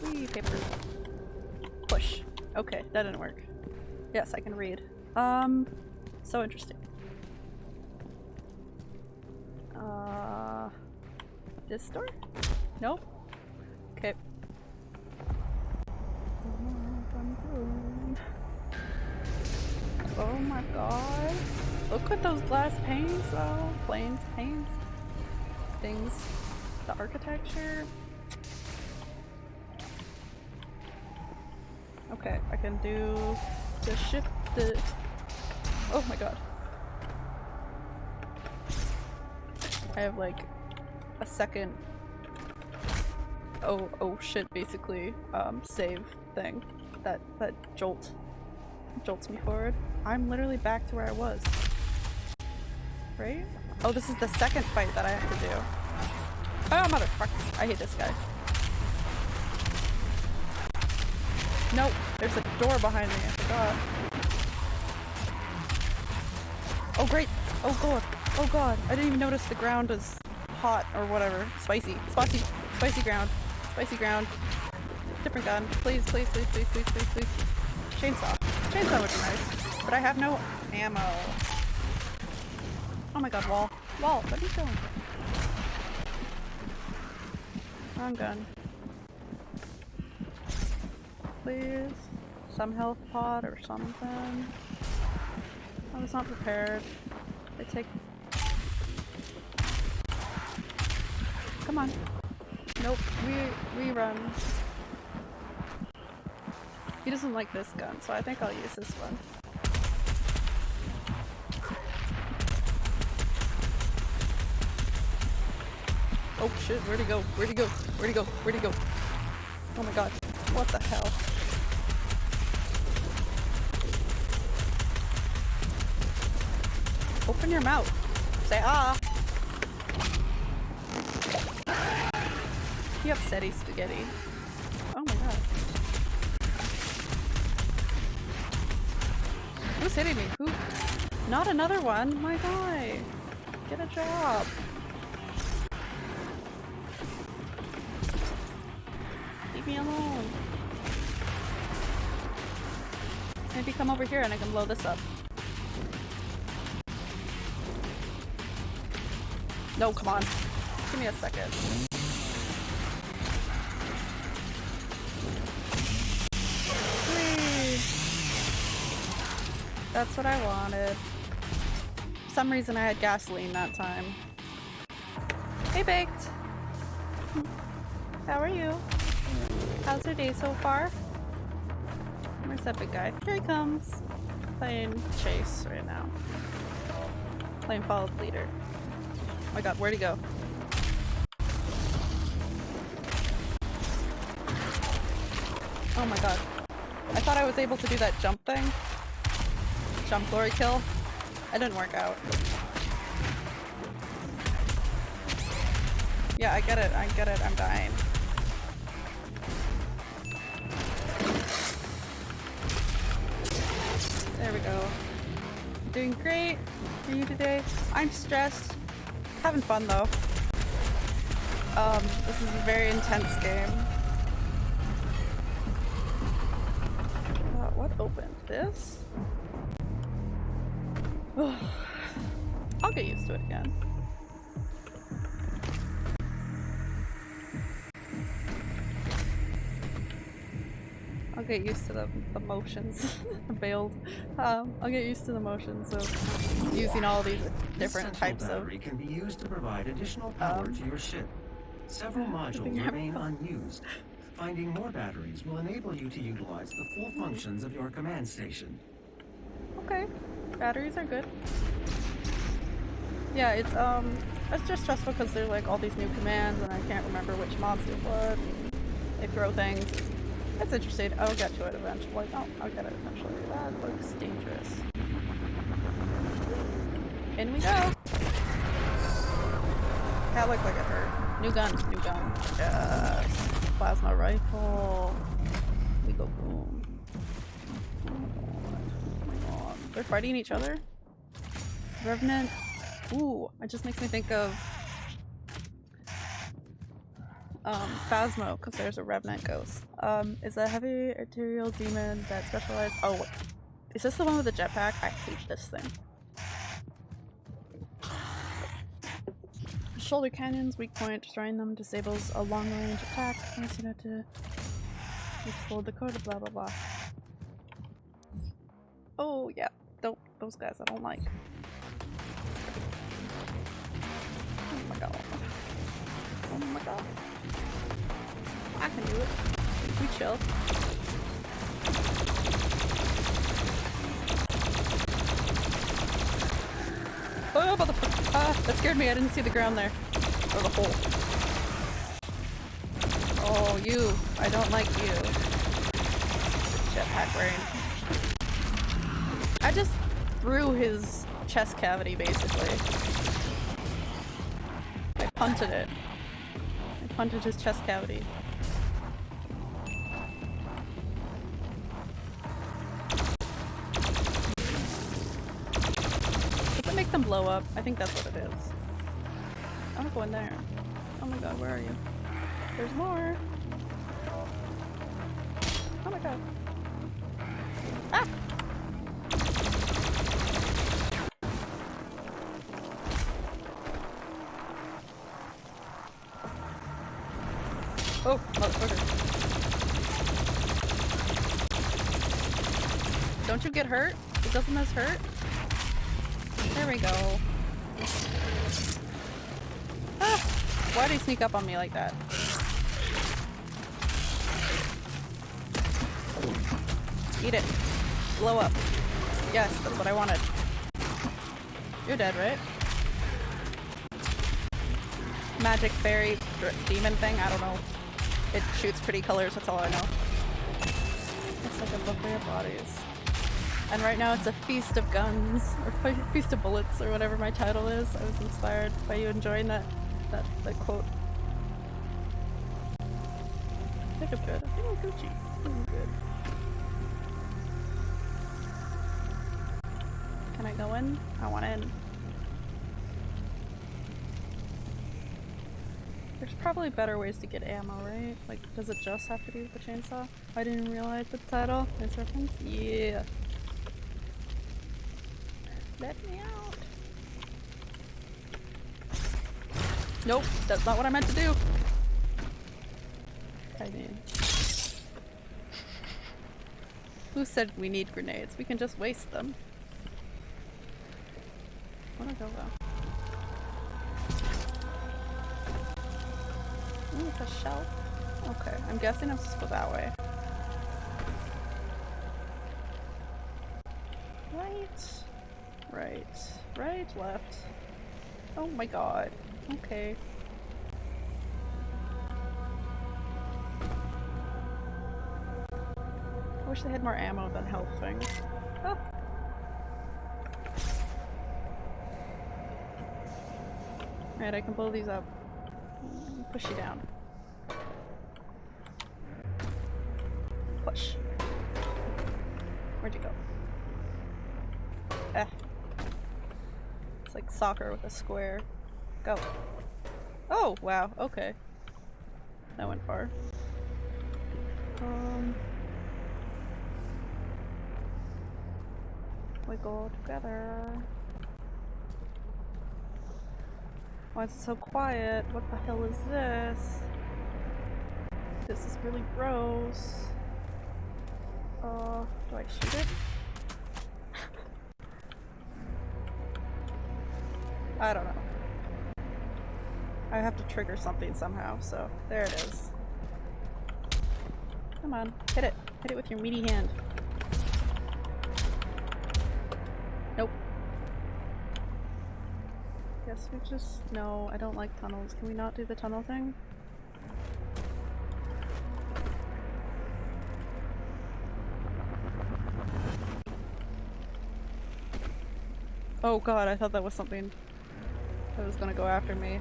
Whee, paper. Push. Okay, that didn't work. Yes, I can read. Um, so interesting. Uh, this door? Nope. Okay. Oh my god. Look at those glass panes though. Planes, panes. Things. The architecture. Okay, I can do the ship, the... Oh my god. I have like a second oh oh shit basically um save thing that that jolt jolts me forward. I'm literally back to where I was. Right? Oh this is the second fight that I have to do. Oh motherfucker. I hate this guy. Nope, there's a door behind me, I forgot. Oh great! Oh god! Oh god! I didn't even notice the ground was hot or whatever. Spicy. Spicy. Spicy ground. Spicy ground. Different gun. Please, please, please, please, please, please, please. Chainsaw. Chainsaw would be nice. But I have no ammo. Oh my god, wall. Wall, what are you doing? Wrong gun. Please. Some health pod or something. I was not prepared. They take. Come on. Nope. We we run. He doesn't like this gun, so I think I'll use this one. Oh shit, where'd he go? Where'd he go? Where'd he go? Where'd he go? Oh my god. What the hell? Open your mouth. Say ah. You upsetty spaghetti. Oh my god. Who's hitting me? Who? Not another one? My guy. Get a job. Leave me alone. Maybe come over here and I can blow this up. No, come on. Give me a second. That's what I wanted. For some reason I had gasoline that time. Hey, Baked! How are you? How's your day so far? Where's that big guy? Here he comes. Playing chase right now. Playing follow the leader. Oh my god, where'd he go? Oh my god. I thought I was able to do that jump thing. Jump glory kill. It didn't work out. Yeah, I get it, I get it, I'm dying. There we go. Doing great for you today. I'm stressed. Having fun though. Um, this is a very intense game. Uh, what opened? This? (sighs) I'll get used to it again. Get used to the, the motions. Bailed. (laughs) Um, I'll get used to the motions of using all these different central types of battery can be used to provide additional power Um, to your ship. Several (laughs) modules think I have remain (laughs) unused. Finding more batteries will enable you to utilize the full functions of your command station. Okay. Batteries are good. Yeah, it's um it's just stressful because there's like all these new commands and I can't remember which mobs do what. They throw things. It's interesting. I'll get to it eventually. Oh, I'll get it eventually. That looks dangerous. In we go. That looked like it hurt. New gun, new gun. Yes. Plasma rifle. We go boom. Oh my god. They're fighting each other? Revenant. Ooh, it just makes me think of um, Phasmo, because there's a Revenant ghost. Um, is a heavy arterial demon that specializes. Oh, is this the one with the jetpack? I hate this thing. Shoulder cannons, weak point, destroying them disables a long range attack. Nice know to explode the code, blah blah blah. Oh yeah, don't those guys I don't like. Oh my god. Oh my god. I can do it. We chill. Oh, motherfucker. Ah, that scared me. I didn't see the ground there. Or the hole. Oh, you. I don't like you. Jetpack brain. I just threw his chest cavity, basically. I punted it. I punted his chest cavity. Make them blow up? I think that's what it is. I wanna go there. Oh my god, where are you? There's more! Oh my god. Ah! Oh, motherfucker. Don't you get hurt? It doesn't this hurt? There we go. Ah! Why'd he sneak up on me like that? Eat it. Blow up. Yes, that's what I wanted. You're dead, right? Magic fairy demon thing, I don't know. It shoots pretty colors, that's all I know. It's like a buffet of bodies. And right now it's a feast of guns, or feast of bullets, or whatever my title is. I was inspired by you enjoying that, that, that quote. I think I'm good. I think I'm Gucci. I'm good. Can I go in? I want in. There's probably better ways to get ammo, right? Like, does it just have to be with the chainsaw? I didn't realize the title. This reference? Yeah. Let me out. Nope, that's not what I meant to do. I mean. (laughs) Who said we need grenades? We can just waste them. I go though? Ooh, it's a shelf. Okay, I'm guessing I'm supposed to go that way. Right. Right. Right, left. Oh my god. Okay. I wish they had more ammo than health things. Oh. Alright, I can blow these up. Push you down. Soccer with a square. Go. Oh, wow, okay. That went far. Um... We go together. Why is it so quiet? What the hell is this? This is really gross. Uh, do I shoot it? I don't know. I have to trigger something somehow, so there it is. Come on, hit it. Hit it with your meaty hand. Nope. Guess we just- no, I don't like tunnels. Can we not do the tunnel thing? Oh god, I thought that was something that was gonna go after me.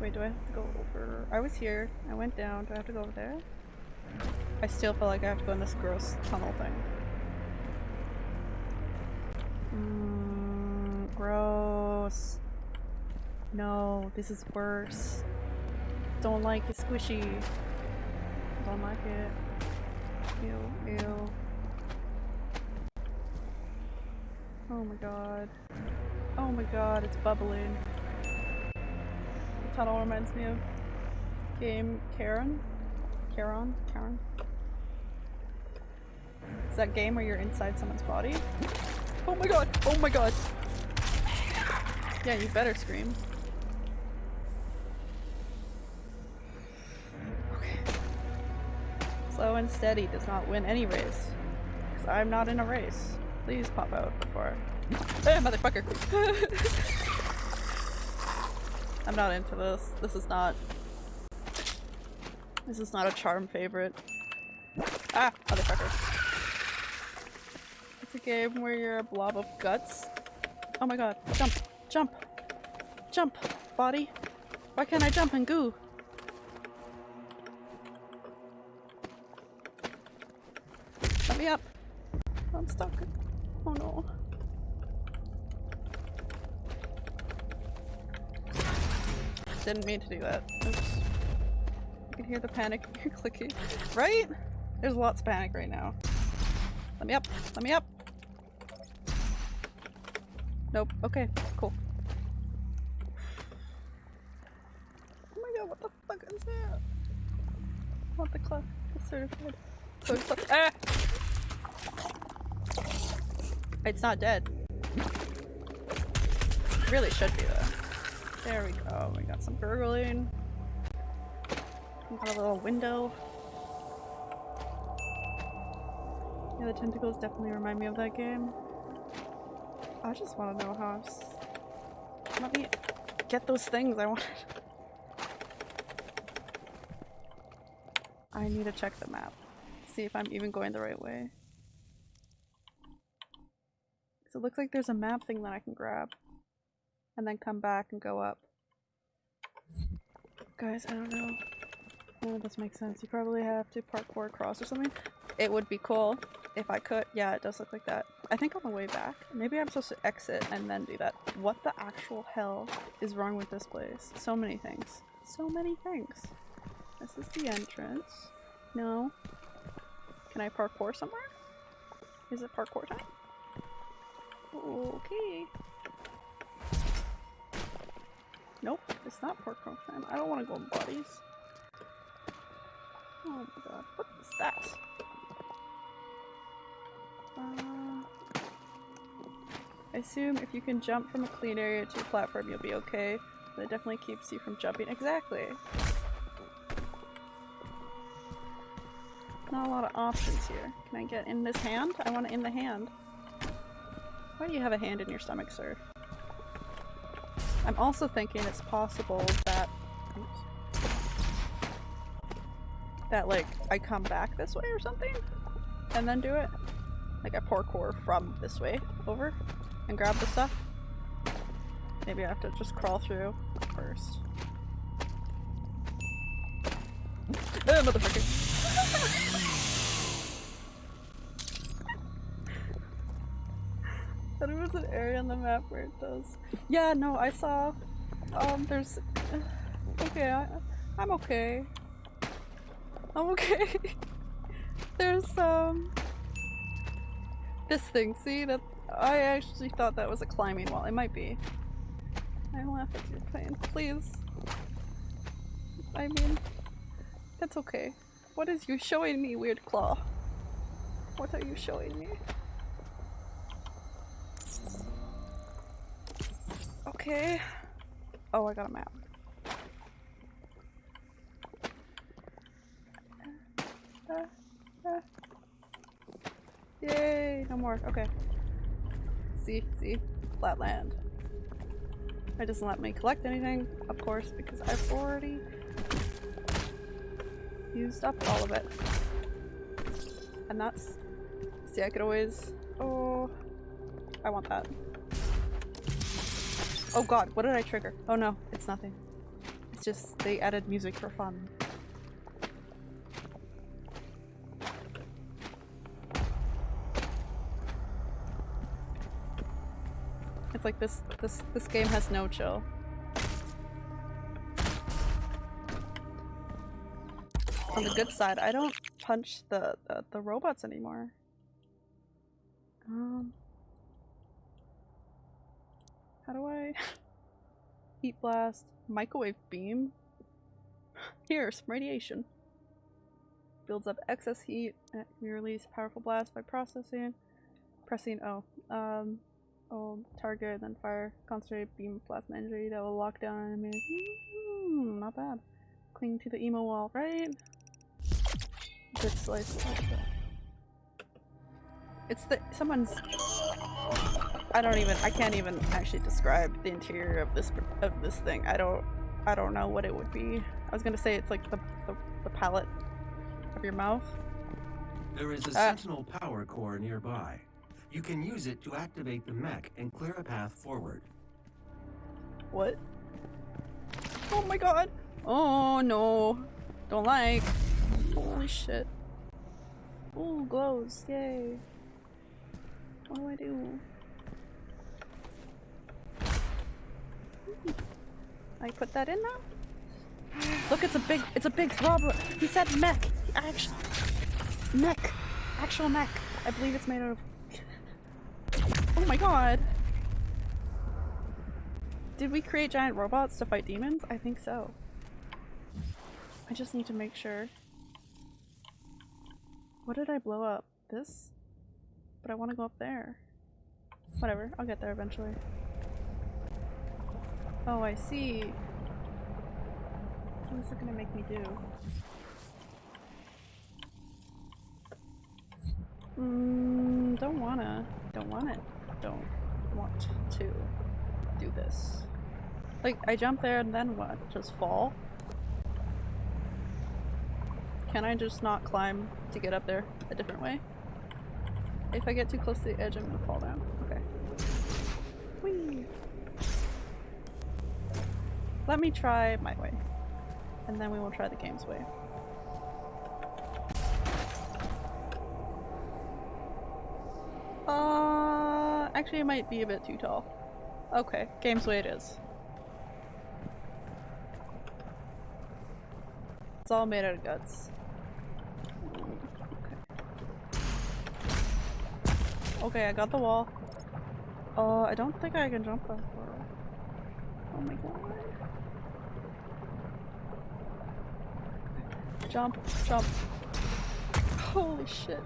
Wait, do I have to go over? I was here. I went down. Do I have to go over there? I still feel like I have to go in this gross tunnel thing. Mm, gross. No, this is worse. Don't like it squishy. Don't like it. Ew, ew. Oh my god. Oh my god, it's bubbling. The tunnel reminds me of game Karen. Charon? Karen? Is that game where you're inside someone's body? Oh my god! Oh my god! Yeah, you better scream. Okay. Slow and steady does not win any race. Because I'm not in a race. Please pop out before. Eh, motherfucker! (laughs) I'm not into this. This is not this is not a charm favorite. Ah! Motherfucker. It's a game where you're a blob of guts. Oh my god. Jump! Jump! Jump! Body! Why can't I jump and goo? Let me up! I'm stuck. Oh no. Didn't mean to do that. Oops. I can hear the panic (laughs) clicking. Right? There's lots of panic right now. Let me up! Let me up! Nope. Okay. Cool. Oh my god, what the fuck is that? I want the clef. The certified. So ah! It's not dead. Really should be though. There we go. We got some gurgling. We got a little window. Yeah, the tentacles definitely remind me of that game. I just want to know how. Let me get those things I wanted. (laughs) I need to check the map. See if I'm even going the right way. 'Cause it looks like there's a map thing that I can grab. And then come back and go up. Guys, I don't know. None of this makes sense. You probably have to parkour across or something. It would be cool if I could. Yeah, it does look like that. I think on the way back. Maybe I'm supposed to exit and then do that. What the actual hell is wrong with this place? So many things. So many things. This is the entrance. No. Can I parkour somewhere? Is it parkour time? Okay. Nope, it's not parkour time. I don't want to go in bodies. Oh my god, what is that? Uh, I assume if you can jump from a clean area to a platform, you'll be okay. But it definitely keeps you from jumping. Exactly. Not a lot of options here. Can I get in this hand? I want to in the hand. Why do you have a hand in your stomach, sir? I'm also thinking it's possible that oops, that like I come back this way or something and then do it. Like I parkour from this way over and grab the stuff. Maybe I have to just crawl through first. (laughs) Ah, motherfucker. (laughs) It was an area on the map where it does. Yeah, no, I saw. Um, there's. Okay, I, I'm okay. I'm okay. (laughs) there's um. This thing. See that? I actually thought that was a climbing wall. It might be. I laugh at your pain. Please. I mean, that's okay. What is you showing me, Weird Claw? What are you showing me? Okay. Oh, I got a map. Yay, no more. Okay. See, see, flat land. It doesn't let me collect anything, of course, because I've already used up all of it. And that's... See, I could always... Oh... I want that. Oh god, what did I trigger? Oh no, it's nothing. It's just they added music for fun. It's like this this this game has no chill. On the good side, I don't punch the the, the robots anymore. Um how do I (laughs) heat blast microwave beam? Here, some radiation. Builds up excess heat and we release powerful blast by processing pressing oh um Oh, target, then fire concentrated beam plasma energy that will lock down enemies. Mm, not bad. Cling to the emo wall, right? Good slice. It's the someone's. I don't even. I can't even actually describe the interior of this of this thing. I don't. I don't know what it would be. I was gonna say it's like the the, the palate of your mouth. There is a Ah. sentinel power core nearby. You can use it to activate the mech and clear a path forward. What? Oh my god! Oh no! Don't like! Holy shit. Ooh, glows. Yay. What do I do? I put that in now? Look, it's a big- it's a big robot! He said mech! Actual- mech! Actual mech! I believe it's made out of- Oh my god! Did we create giant robots to fight demons? I think so. I just need to make sure. What did I blow up? This? But I want to go up there. Whatever, I'll get there eventually. Oh, I see. What is it gonna make me do? Mm, don't wanna. Don't want it. Don't want to do this. Like, I jump there and then what? Just fall? Can I just not climb to get up there a different way? If I get too close to the edge, I'm gonna fall down. Okay. Whee! Let me try my way. And then we will try the game's way. Uh, actually it might be a bit too tall. Okay, game's way it is. It's all made out of guts. Okay. I got the wall. Uh, I don't think I can jump that far. Oh my god. Jump, jump. Holy shit.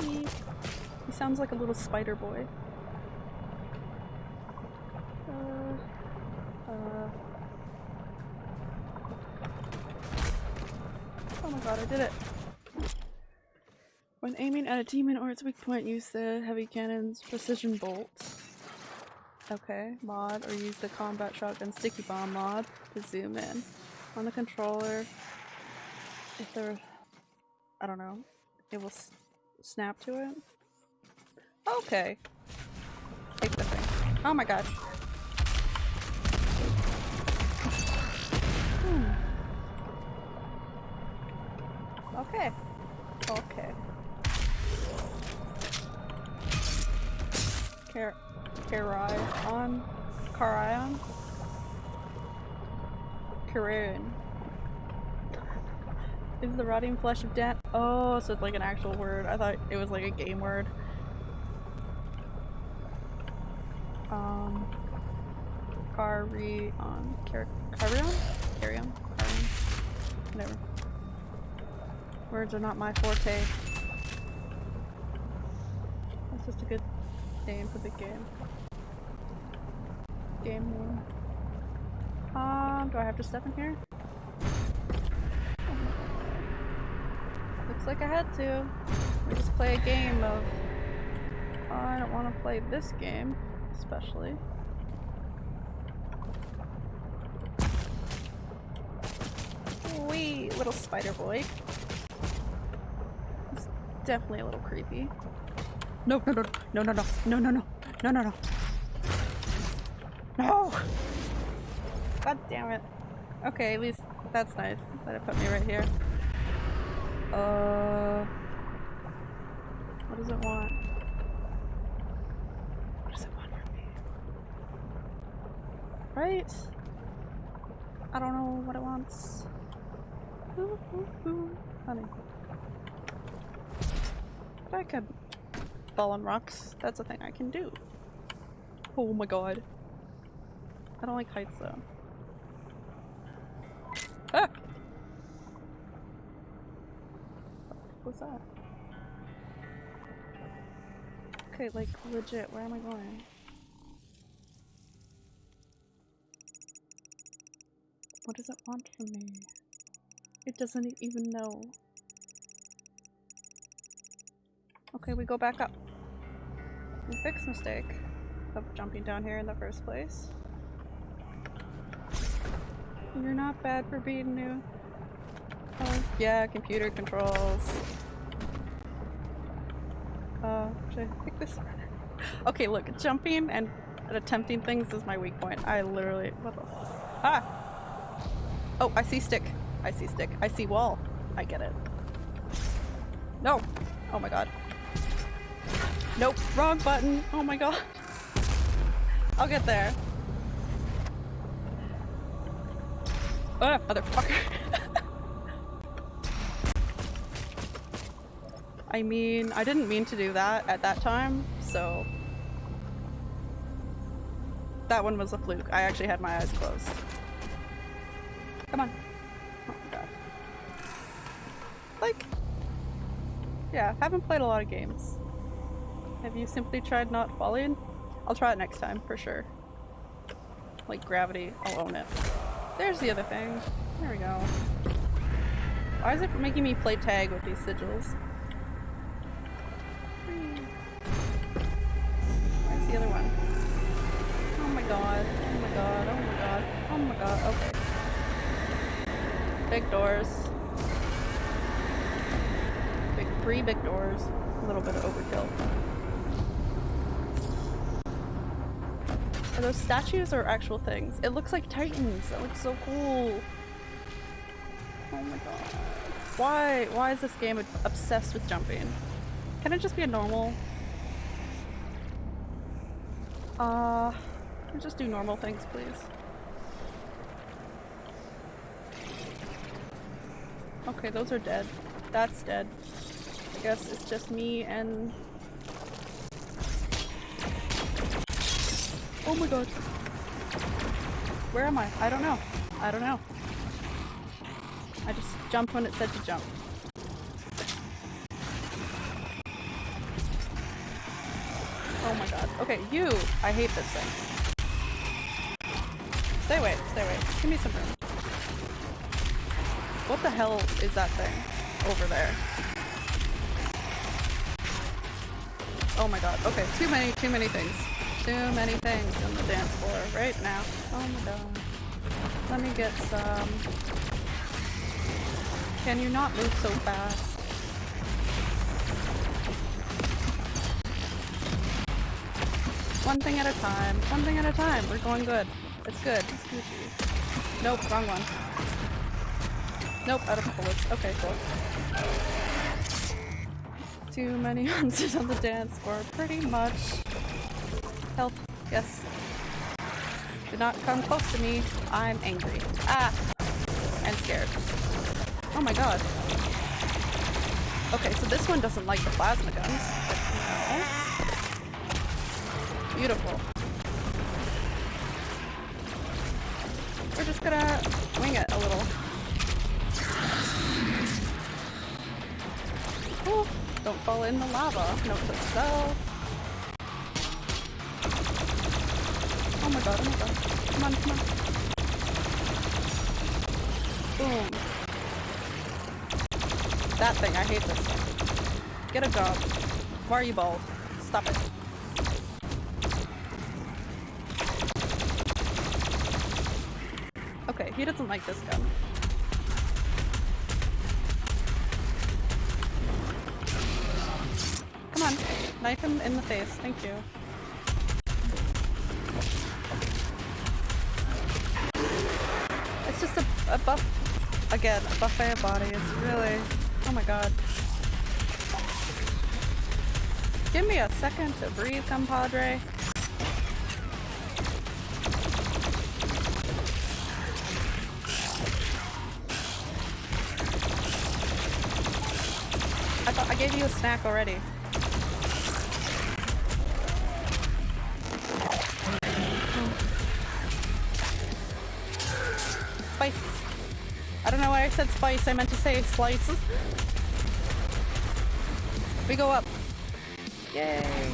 He, he sounds like a little spider boy. Uh, uh. Oh my god, I did it. When aiming at a demon or its weak point, use the heavy cannon's precision bolt. Okay, mod, or use the combat shotgun sticky bomb mod to zoom in. On the controller, if there, I don't know, it will snap to it. Okay. Take the thing. Oh my god. Hmm. Okay. Okay. Car Carion? Carion? Carion. Is the rotting flesh of death? Oh, so it's like an actual word. I thought it was like a game word. Um, carry on, car carry on, on. Whatever. Words are not my forte. That's just a good name for the game. Game name. Um, do I have to step in here? Looks like I had to. We just play a game of. Oh, I don't want to play this game, especially. Wee, little spider boy. It's definitely a little creepy. No, no, no, no, no, no, no, no, no, no, no, no. No! God damn it. Okay, at least that's nice that it put me right here. Uh, what does it want? What does it want from me? Right? I don't know what it wants. Ooh, ooh, ooh. Honey. But I could fall on rocks. That's a thing I can do. Oh my god. I don't like heights though. Ah! What's that? Okay, like legit, where am I going? What does it want from me? It doesn't even know. Okay, we go back up. We fix mistake of jumping down here in the first place. You're not bad for being new. Oh, yeah, computer controls. Uh, should I pick this one? (laughs) Okay, look, jumping and attempting things is my weak point. I literally- what the- Ah! Oh, I see stick. I see stick. I see wall. I get it. No! Oh my god. Nope, wrong button. Oh my god. I'll get there. Ah, motherfucker. (laughs) I mean, I didn't mean to do that at that time, so... That one was a fluke. I actually had my eyes closed. Come on. Oh my god. Like... Yeah, haven't played a lot of games. Have you simply tried not falling? I'll try it next time, for sure. Like gravity, I'll own it. There's the other thing. There we go. Why is it making me play tag with these sigils? Where's the other one? Oh my god, oh my god, oh my god, oh my god, okay. Big doors. Big, three big doors. A little bit of overkill. Are those statues or actual things? It looks like titans. That looks so cool. Oh my god. Why? Why is this game obsessed with jumping? Can it just be a normal? Uh, just do normal things, please? Okay, those are dead. That's dead. I guess it's just me and Oh my god. Where am I? I don't know. I don't know. I just jumped when it said to jump. Oh my god. Okay, you! I hate this thing. Stay away, stay away. Give me some room. What the hell is that thing over there? Oh my god. Okay, too many, too many things. Too many things on the dance floor right now. Oh my god. Let me get some... Can you not move so fast? One thing at a time. One thing at a time. We're going good. It's good. It's Gucci. Nope, wrong one. Nope, out of bullets. Okay, cool. Too many (laughs) hunters on the dance floor, pretty much. Yes. Do not come close to me. I'm angry. Ah! And scared. Oh my god. Okay, so this one doesn't like the plasma guns. Beautiful. We're just gonna wing it a little. Ooh, don't fall in the lava. Note to self. Come on, come on. Boom. That thing, I hate this thing. Get a job. Why are you bald? Stop it. Okay, he doesn't like this gun. Come on, knife him in the face. Thank you. Again, a buffet of bodies. Really, oh my god. Give me a second to breathe, compadre. I thought I gave you a snack already. Spice, I meant to say slice. We go up. Yay.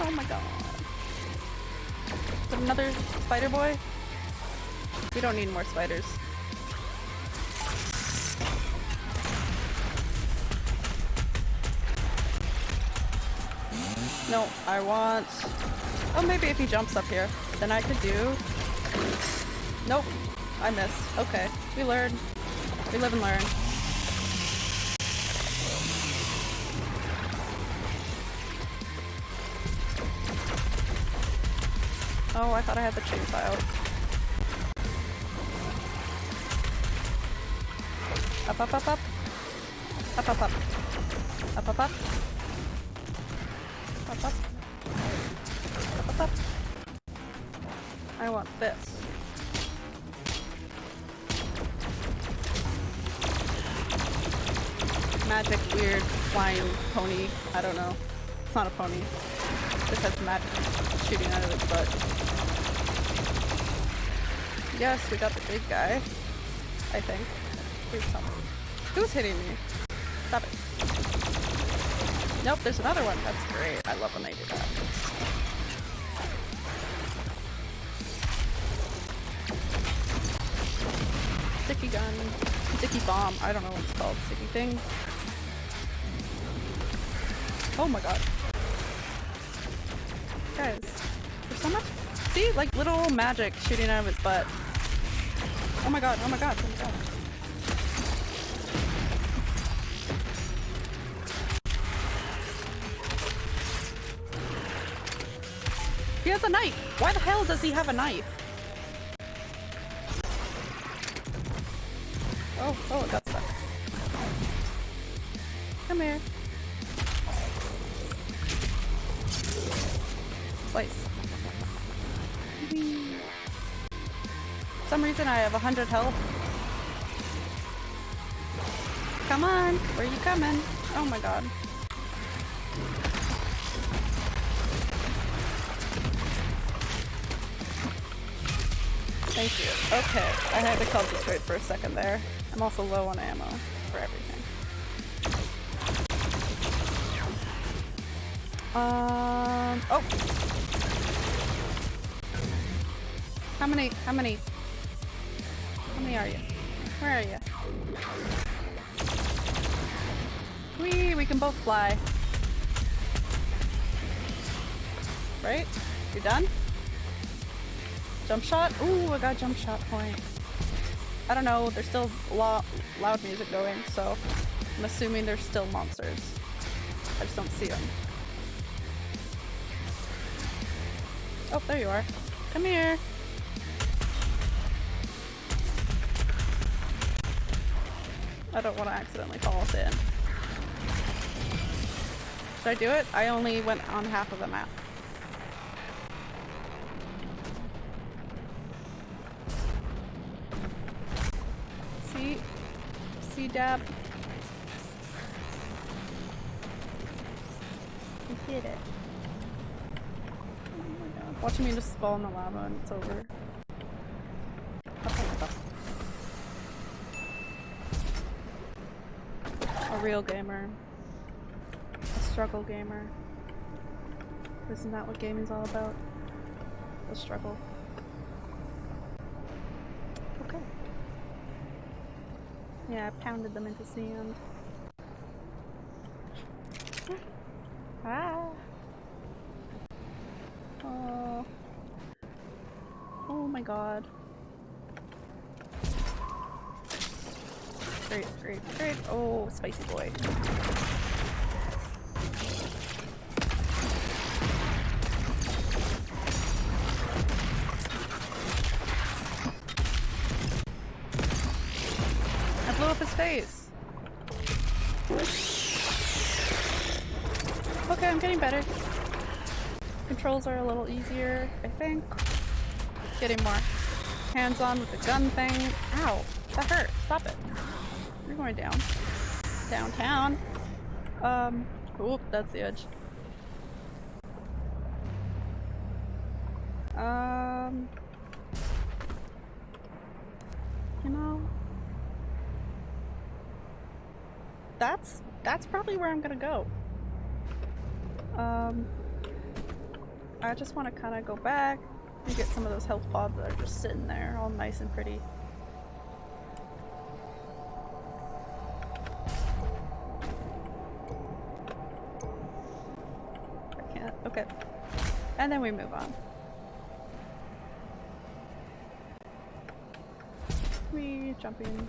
Oh my god. Is another spider boy? We don't need more spiders. No, I want... Oh, maybe if he jumps up here, then I could do... Nope, I missed. Okay, we learn. We live and learn. Oh, I thought I had the chainsaw out. Up, up, up, up. Up, Yes, we got the big guy. I think. Who's hitting me? Stop it. Nope, there's another one. That's great. I love when they do that. Sticky gun. Sticky bomb. I don't know what it's called. Sticky thing. Oh my god. Guys, there's so much. See? Like little magic shooting out of his butt. Oh my god, oh my god, oh my god. He has a knife! Why the hell does he have a knife? 100 health. Come on, where are you coming? Oh my god. Thank you. Okay, I had to concentrate for a second there. I'm also low on ammo for everything. Um, oh! How many, how many can both fly. Right? You're done? Jump shot? Ooh, I got jump shot point. I don't know, there's still lo loud music going, so I'm assuming there's still monsters. I just don't see them. Oh, there you are. Come here. I don't want to accidentally fall in. Should I do it? I only went on half of the map. See? See, Dab? I hit it. Oh my god. Watching me just fall in the lava and it's over. A real gamer. Struggle gamer. Isn't that what gaming's all about? The struggle. Okay. Yeah, I pounded them into sand. (laughs) ah! Oh. Oh my god. Great, great, great. Oh, spicy boy. Easier, I think. Getting more hands-on with the gun thing. Ow! That hurt. Stop it. You're going down. Downtown. Um, oop, that's the edge. Um, you know, that's that's probably where I'm gonna go. Um, I just want to kind of go back and get some of those health pods that are just sitting there, all nice and pretty. I can't. Okay. And then we move on. We jumping.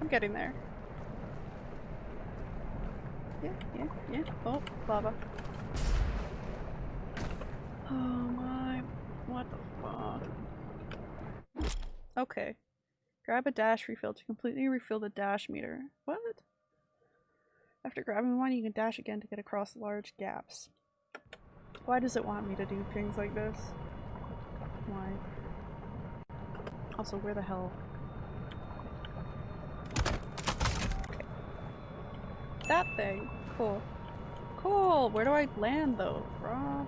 I'm getting there. Yeah, yeah, yeah. Oh, lava. Oh my. What the fuck? Okay. Grab a dash refill to completely refill the dash meter. What? After grabbing one, you can dash again to get across large gaps. Why does it want me to do things like this? Why? Also, where the hell? Okay. That thing! Cool. Cool! Where do I land though? Rob?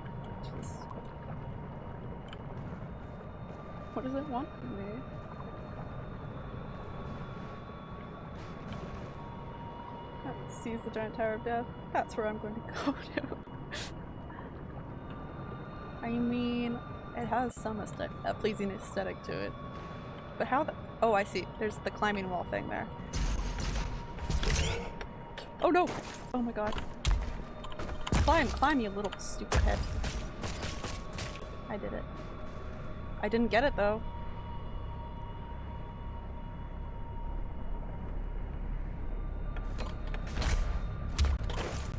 What does it want from me? That sees the giant tower of death. That's where I'm going to (laughs) go to. I mean, it has some aesthetic, a pleasing aesthetic to it. But how the- oh I see, there's the climbing wall thing there. Oh no! Oh my god. Climb, climb you little stupid head. I did it. I didn't get it though.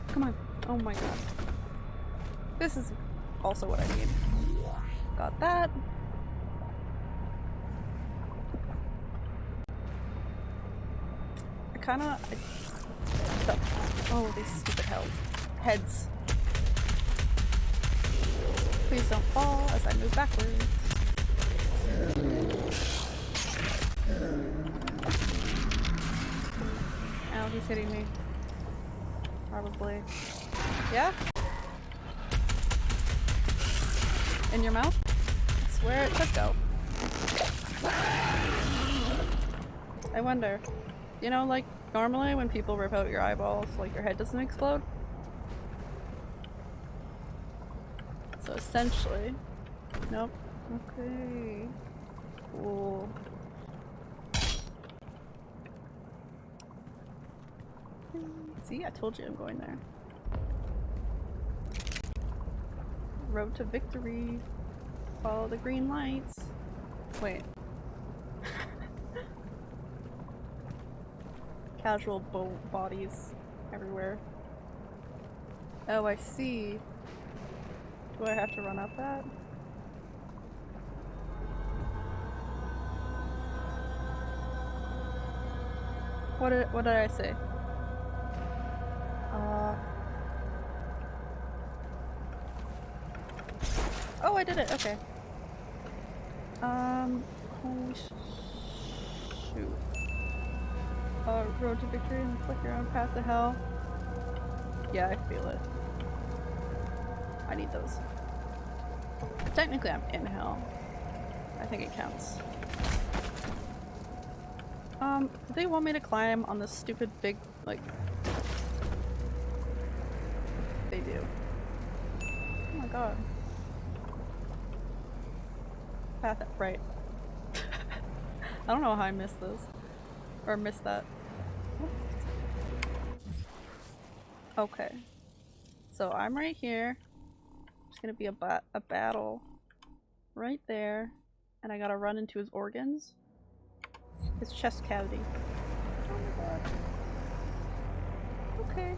Come on. Oh my god. This is also what I need. Got that. I kinda... I, the, oh, these stupid hell heads. Please don't fall as I move backwards. Ow, he's hitting me. Probably. Yeah? In your mouth? That's where it should go. I wonder. You know, like, normally when people rip out your eyeballs, like, your head doesn't explode? So essentially... Nope. Okay. Cool. See, I told you I'm going there. Road to victory. Follow the green lights. Wait. (laughs) casual bo bodies everywhere. Oh, I see. Do I have to run up that? What did, what did I say? I did it, okay. Um, holy sh shoot. Uh, road to victory and click your own path to hell. Yeah, I feel it. I need those. Technically I'm in hell. I think it counts. Um, they want me to climb on this stupid big, like... They do. Oh my god. Path right. (laughs) I don't know how I missed this. Or missed that. Okay. So I'm right here. There's gonna be a, ba a battle right there. And I gotta run into his organs. His chest cavity. Oh my god. Okay.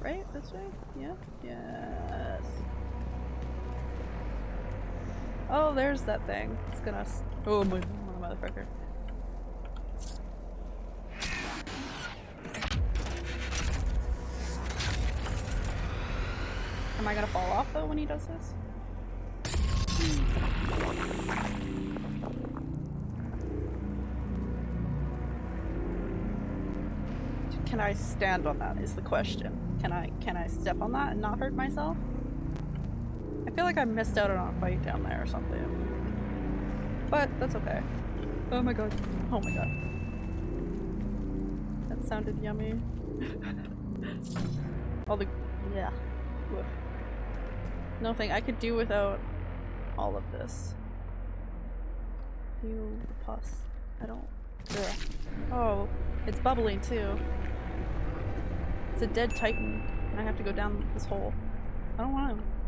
Right? This way? Yeah? Yes. Oh, there's that thing. It's gonna. oh my, my motherfucker. Am I gonna fall off though when he does this? Can I stand on that is the question. Can I can I step on that and not hurt myself? I feel like I missed out on a fight down there or something. But that's okay. Oh my god. Oh my god. That sounded yummy. (laughs) all the yeah. Oof. Nothing I could do without all of this. You the pus. I don't. Ugh. Oh, it's bubbling too. It's a dead titan, and I have to go down this hole. I don't want to.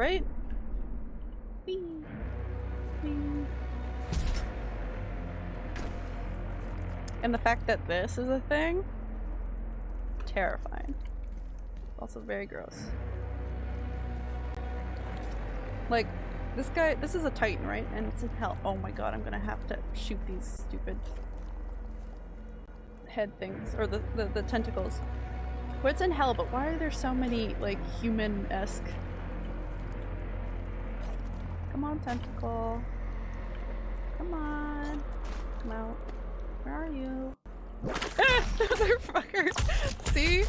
Right? And the fact that this is a thing? Terrifying. Also very gross. Like, this guy- this is a titan, right? And it's in hell. Oh my god, I'm gonna have to shoot these stupid head things. Or the, the, the tentacles. Well, it's in hell, but why are there so many, like, human-esque Come on, tentacle. Come on. Come out. Where are you? (laughs) Motherfucker! See?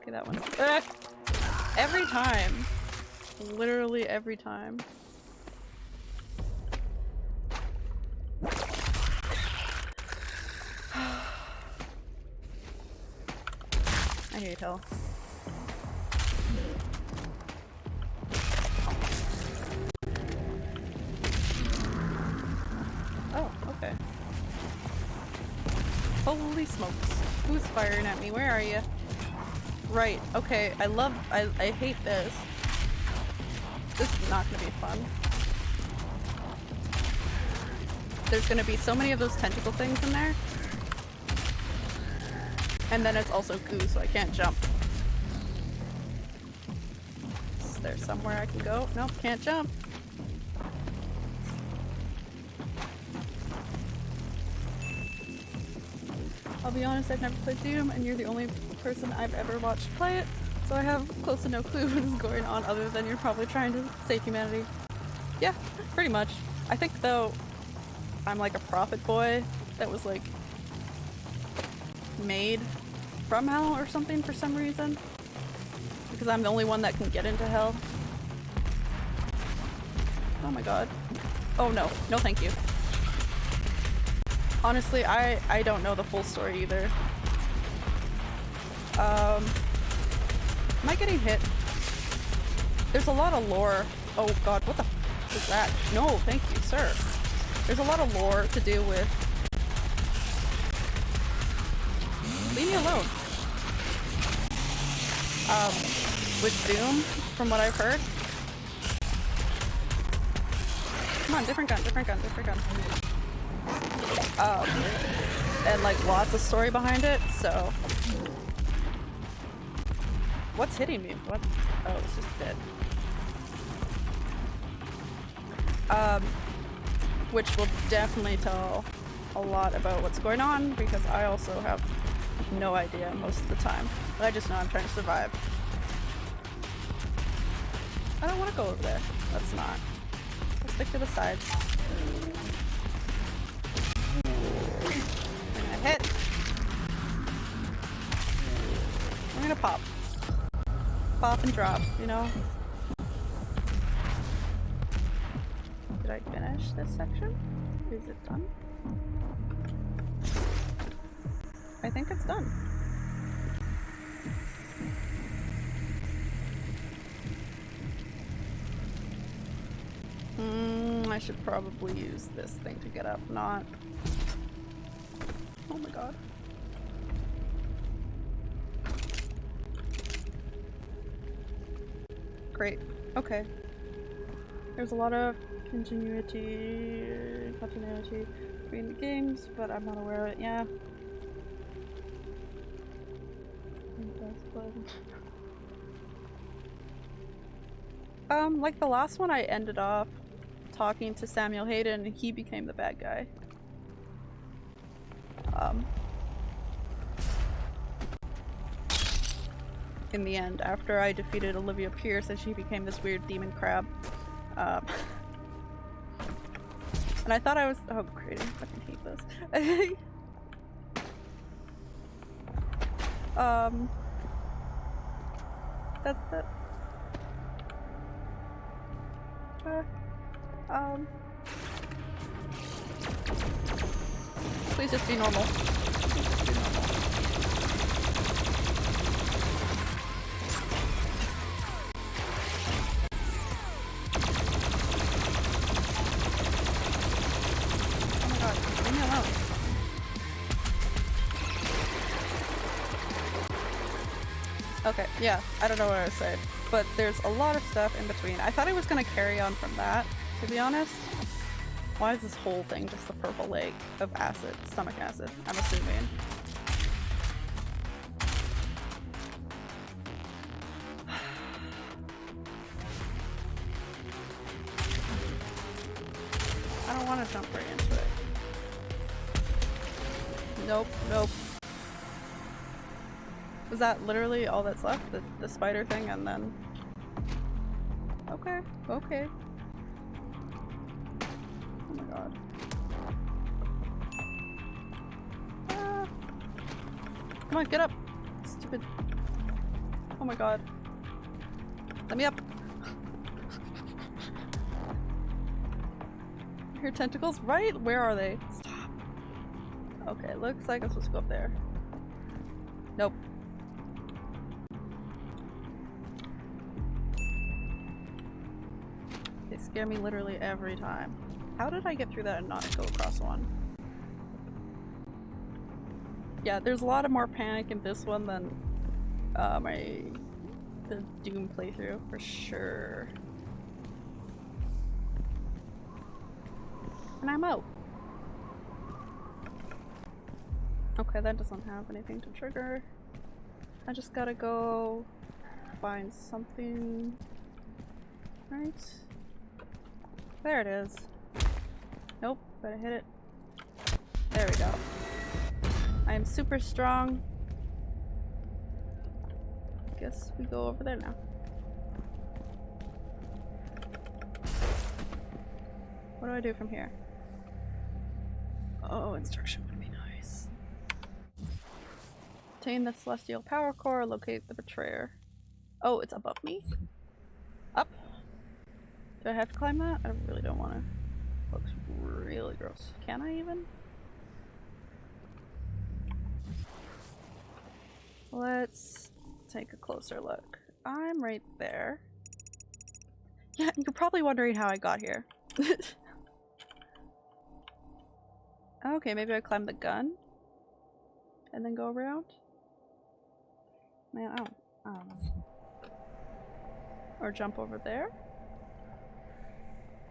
Okay, that one's- Every time. Literally every time. I hate hell. Oh, okay. Holy smokes. Who's firing at me? Where are you? Right, okay, I love- I, I hate this. This is not gonna be fun. There's gonna be so many of those tentacle things in there. And then it's also goo, so I can't jump. Is there somewhere I can go? Nope, can't jump. I'll be honest, I've never played Doom, and you're the only person I've ever watched play it, so I have close to no clue (laughs) what is going on other than you're probably trying to save humanity. Yeah, pretty much. I think though, I'm like a prophet boy that was like made from hell or something for some reason. Because I'm the only one that can get into hell. Oh my god. Oh no. No thank you. Honestly, I, I don't know the full story either. Um, am I getting hit? There's a lot of lore. Oh god, what the is that? No, thank you, sir. There's a lot of lore to do with Leave me alone. um, with Doom, from what I've heard. Come on, different gun, different gun, different gun. Um, and like lots of story behind it, so. What's hitting me? What? Oh, it's just dead. Um, which will definitely tell a lot about what's going on because I also have no idea most of the time. But I just know I'm trying to survive. I don't want to go over there. Let's not. Let's stick to the sides. I'm gonna hit. I'm gonna pop. Pop and drop, you know? Did I finish this section? Is it done? I think it's done. Mm, I should probably use this thing to get up, not... Oh my god. Great. Okay. There's a lot of continuity, continuity between the games, but I'm not aware of it. Yeah. (laughs) Um, like the last one I ended off talking to Samuel Hayden and he became the bad guy. Um, in the end, after I defeated Olivia Pierce and she became this weird demon crab. Um, (laughs) and I thought I was- oh great, I fucking hate this. (laughs) um, that's that. Uh, um. Please just be normal. Please just be normal. Yeah, I don't know what I was saying, but there's a lot of stuff in between. I thought I was gonna carry on from that, to be honest. Why is this whole thing just a purple lake of acid, stomach acid, I'm assuming. Was that literally all that's left? The, the spider thing and then... Okay, okay. Oh my god. Ah. Come on, get up! Stupid. Oh my god. Let me up! Your tentacles? Right? Where are they? Stop. Okay, looks like I'm supposed to go up there. Scare me literally every time. How did I get through that and not go across one? Yeah, there's a lot of more panic in this one than uh, my the Doom playthrough for sure. And I'm out. Okay, that doesn't have anything to trigger. I just gotta go find something. Right? There it is. Nope, better hit it. There we go. I am super strong. I guess we go over there now. What do I do from here? Oh, instruction would be nice. Obtain the celestial power core, locate the betrayer. Oh, it's above me? Up? Do I have to climb that? I really don't want to. Looks really gross. Can I even? Let's take a closer look. I'm right there. Yeah, you're probably wondering how I got here. (laughs) okay, maybe I climb the gun and then go around. Man, I don't, I don't know. Or jump over there?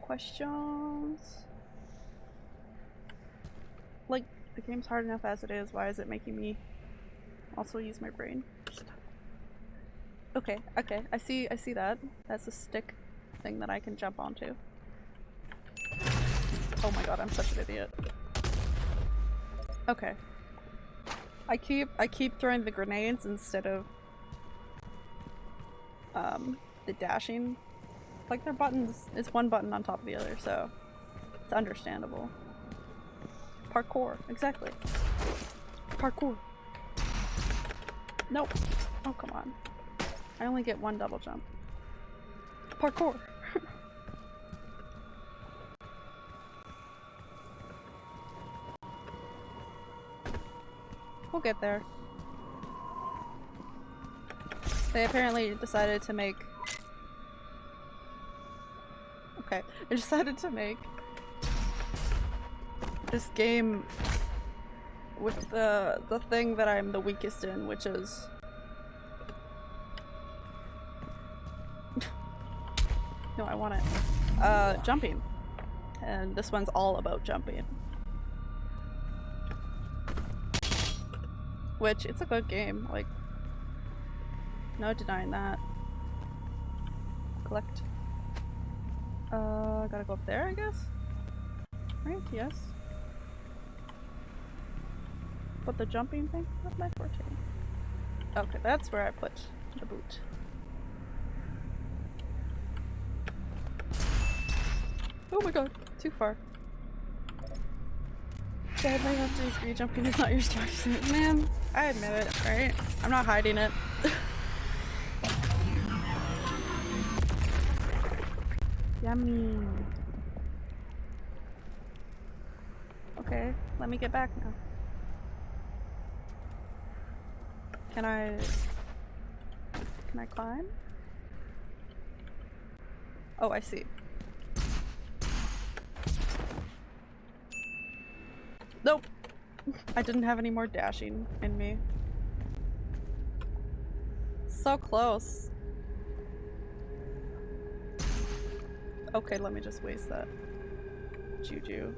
Questions? Like, the game's hard enough as it is, why is it making me also use my brain? Okay, okay, I see I see that. That's a stick thing that I can jump onto. Oh my god, I'm such an idiot. Okay. I keep I keep throwing the grenades instead of um the dashing. Like their buttons it's one button on top of the other, so it's understandable. Parkour, exactly. Parkour. Nope. Oh come on. I only get one double jump. Parkour. (laughs) we'll get there. They apparently decided to make Okay, they decided to make this game with the the thing that I'm the weakest in, which is (laughs) No, I want it. Uh, jumping. And this one's all about jumping. Which, it's a good game, like, no denying that. Collect. Uh, gotta go up there, I guess? Right, yes. Put the jumping thing? Not my forte. Okay, that's where I put the boot. Oh my god, too far. Sadly, I have jumping is not your strong suit. (laughs) Man, I admit it, right? I'm not hiding it. (laughs) Yummy. Okay, let me get back now. Can I... Can I climb? Oh, I see. Nope. I didn't have any more dashing in me. So close. Okay, let me just waste that juju.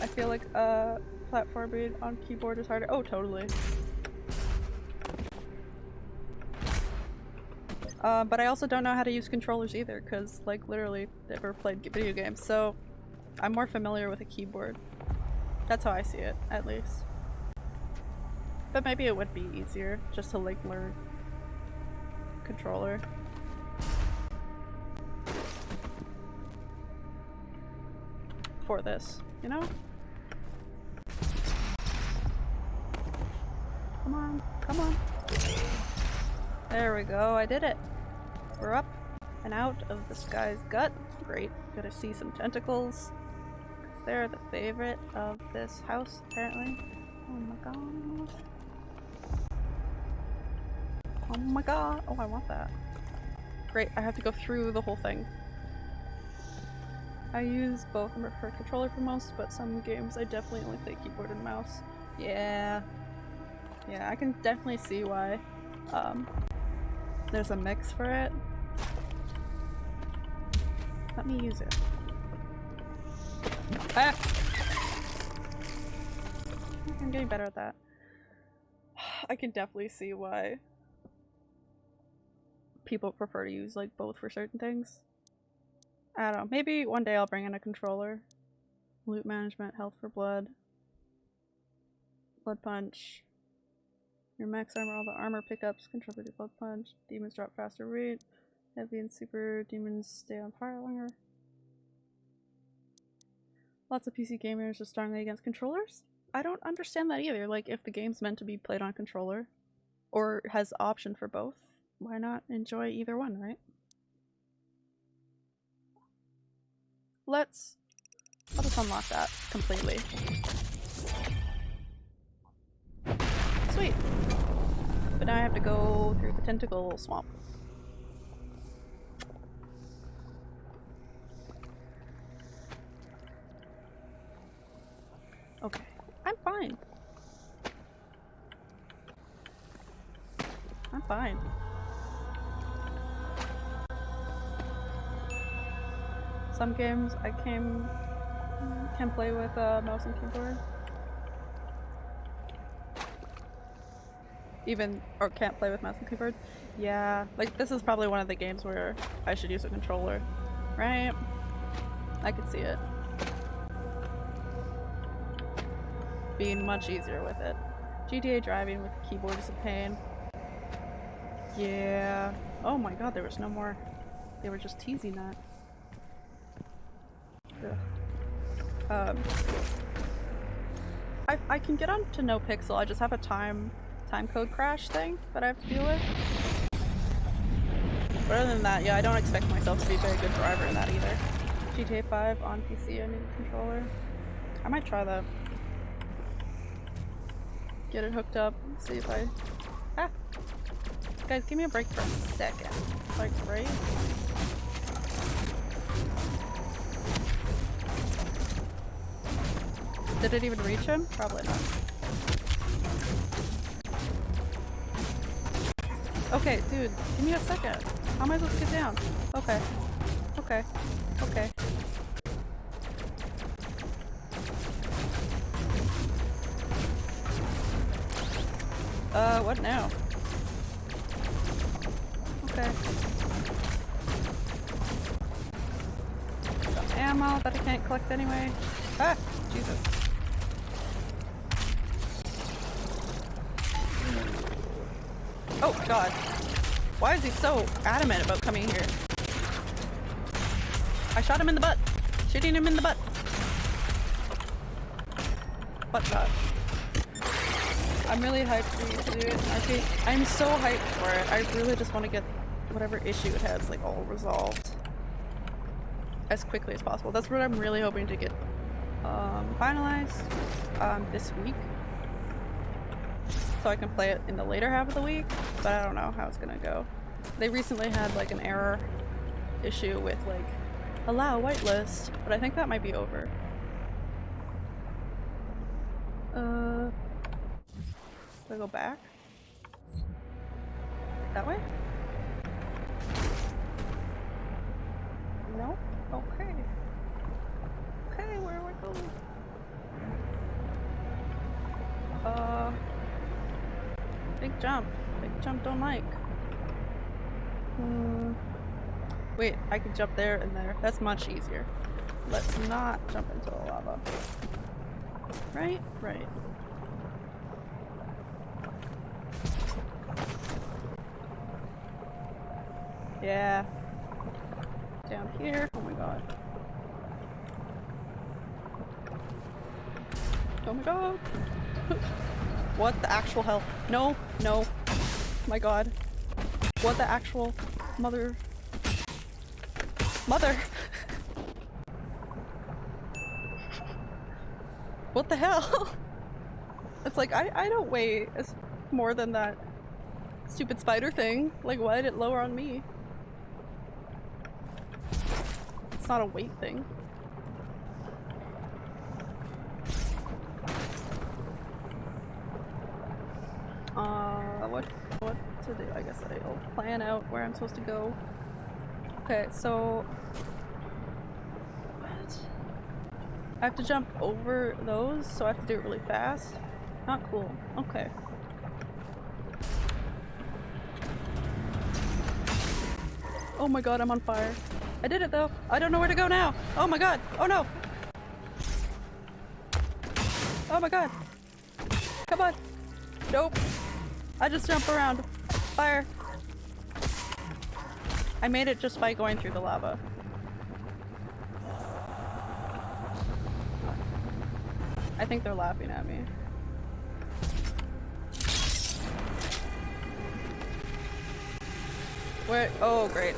I feel like uh platforming on keyboard is harder. Oh, totally. Uh, but I also don't know how to use controllers either, because, like, literally never played video games, so I'm more familiar with a keyboard. That's how I see it, at least. But maybe it would be easier just to like learn controller. For this, you know? Come on, come on. There we go, I did it. We're up and out of this guy's gut. Great, gonna see some tentacles. They're the favorite of this house, apparently. Oh my god. Oh my god. Oh, I want that. Great, I have to go through the whole thing. I use both for controller for most, but some games I definitely only play keyboard and mouse. Yeah. Yeah, I can definitely see why um, there's a mix for it. Let me use it. Ah! I'm getting better at that. (sighs) I can definitely see why people prefer to use like both for certain things. I don't know. Maybe one day I'll bring in a controller. Loot management, health for blood. Blood punch. Your max armor, all the armor pickups, for the blood punch. Demons drop faster rate. Heavy and super demons stay on fire longer. Lots of PC gamers are strongly against controllers. I don't understand that either. Like, if the game's meant to be played on controller, or has option for both, why not enjoy either one, right? Let's I'll just unlock that completely. Sweet. But now I have to go through the tentacle swamp. Okay. I'm fine. I'm fine. Some games I came can play with uh, mouse and keyboard. Even or can't play with mouse and keyboard. Yeah, like this is probably one of the games where I should use a controller, right? I could see it being much easier with it. GTA driving with keyboard is a pain. Yeah. Oh my god, there was no more. They were just teasing that. Um, I, I can get on to NoPixel, I just have a time time code crash thing that I have to deal with. But other than that, yeah, I don't expect myself to be a very good driver in that either. GTA 5 on PC, I need a controller. I might try that. Get it hooked up, see if I... Ah! Guys, give me a break for a second. Like, right? Did it even reach him? Probably not. Okay, dude, give me a second. How am I supposed to get down? Okay. Okay. Okay. Coming here? I shot him in the butt. Shooting him in the butt. Butt shot. I'm really hyped for you to do it. Okay, I'm so hyped for it. I really just want to get whatever issue it has like all resolved as quickly as possible. That's what I'm really hoping to get um, finalized um, this week. So I can play it in the later half of the week, but I don't know how it's gonna go. They recently had like an error issue with like allow whitelist, but I think that might be over. Uh, do I go back? That way? No? Okay. Okay, where do I go? Uh, big jump. Big jump don't like. Hmm. Wait, I can jump there and there. That's much easier. Let's not jump into the lava. Right? Right. Yeah. Down here. Oh my god. Oh my god. (laughs) what the actual hell? No, no. My god. What the actual mother Mother! (laughs) what the hell? (laughs) it's like, I, I don't weigh as more than that stupid spider thing. Like, why did it lower on me? It's not a weight thing. Uh, what, what to do? I guess I'll plan out where I'm supposed to go. Okay, so... What? I have to jump over those, so I have to do it really fast? Not cool. Okay. Oh my god, I'm on fire. I did it though! I don't know where to go now! Oh my god! Oh no! Oh my god! Come on! Nope! I just jump around. Fire! I made it just by going through the lava. I think they're laughing at me. Where? Oh, great.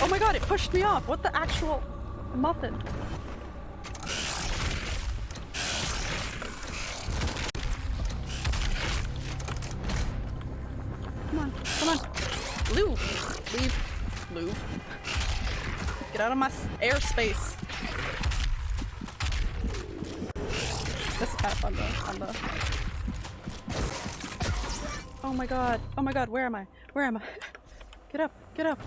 Oh my god, it pushed me off! What the actual muffin? Out of my airspace. This tap on the on the. Oh my god! Oh my god! Where am I? Where am I? Get up! Get up!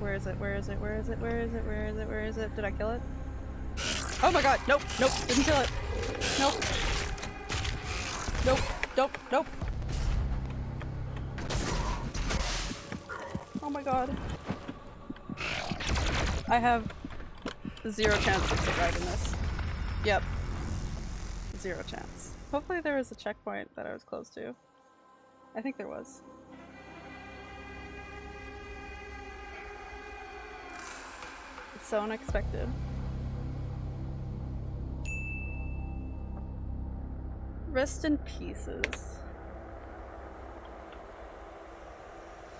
Where is it? Where is it? Where is it? Where is it? Where is it? Where is it? Did I kill it? Oh my god! Nope! Nope! Didn't kill it! Nope! Nope! Nope! Nope! Oh my god. I have zero chance of surviving this. Yep. Zero chance. Hopefully there was a checkpoint that I was close to. I think there was. It's so unexpected. Rest in pieces.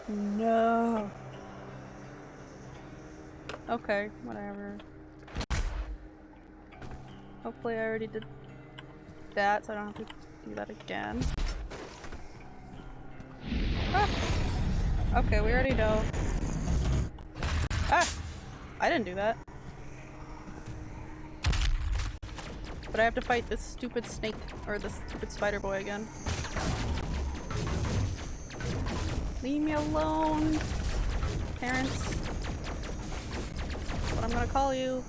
No. Okay, whatever. Hopefully I already did that so I don't have to do that again. Ah! Okay, we already know. Ah! I didn't do that. But I have to fight this stupid snake, or this stupid spider boy again. Leave me alone, parents. What I'm gonna call you.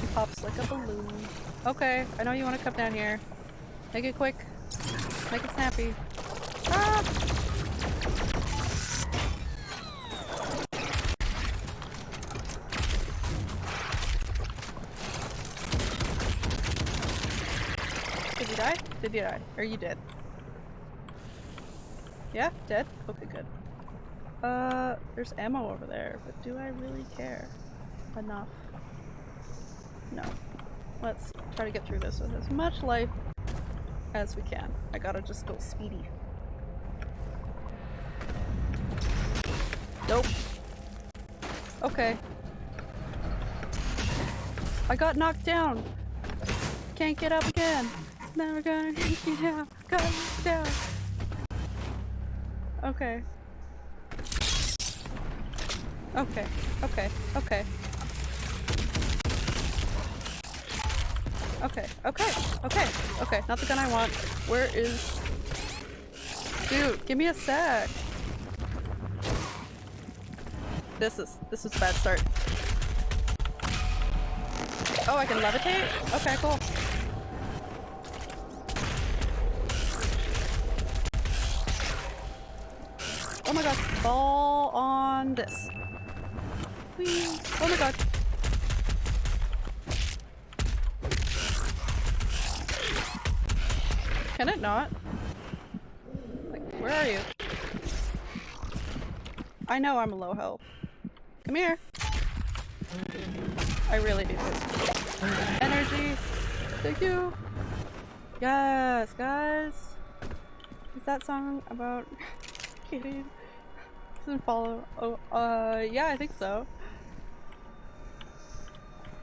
He pops like a balloon. Okay, I know you want to come down here. Make it quick. Make it snappy. Ah! Did you die? Did you die? Are you dead? Yeah? Dead? Okay, good. Uh, there's ammo over there, but do I really care? Enough. No. Let's try to get through this with as much life as we can. I gotta just go speedy. Nope. Okay. I got knocked down. Can't get up again. Never gonna (laughs) get me down. Got knocked down. Okay. Okay. Okay. Okay. Okay, okay, okay, okay, not the gun I want. Where is... Dude, give me a sec. This is, this is a bad start. Oh, I can levitate? Okay, cool. My god, fall on this. Whee. Oh my god. Can it not? Like, where are you? I know I'm low health. Come here. I really need this. Energy. Thank you. Yes, guys. Is that song about (laughs) kidding? Doesn't follow. Oh, uh, yeah, I think so.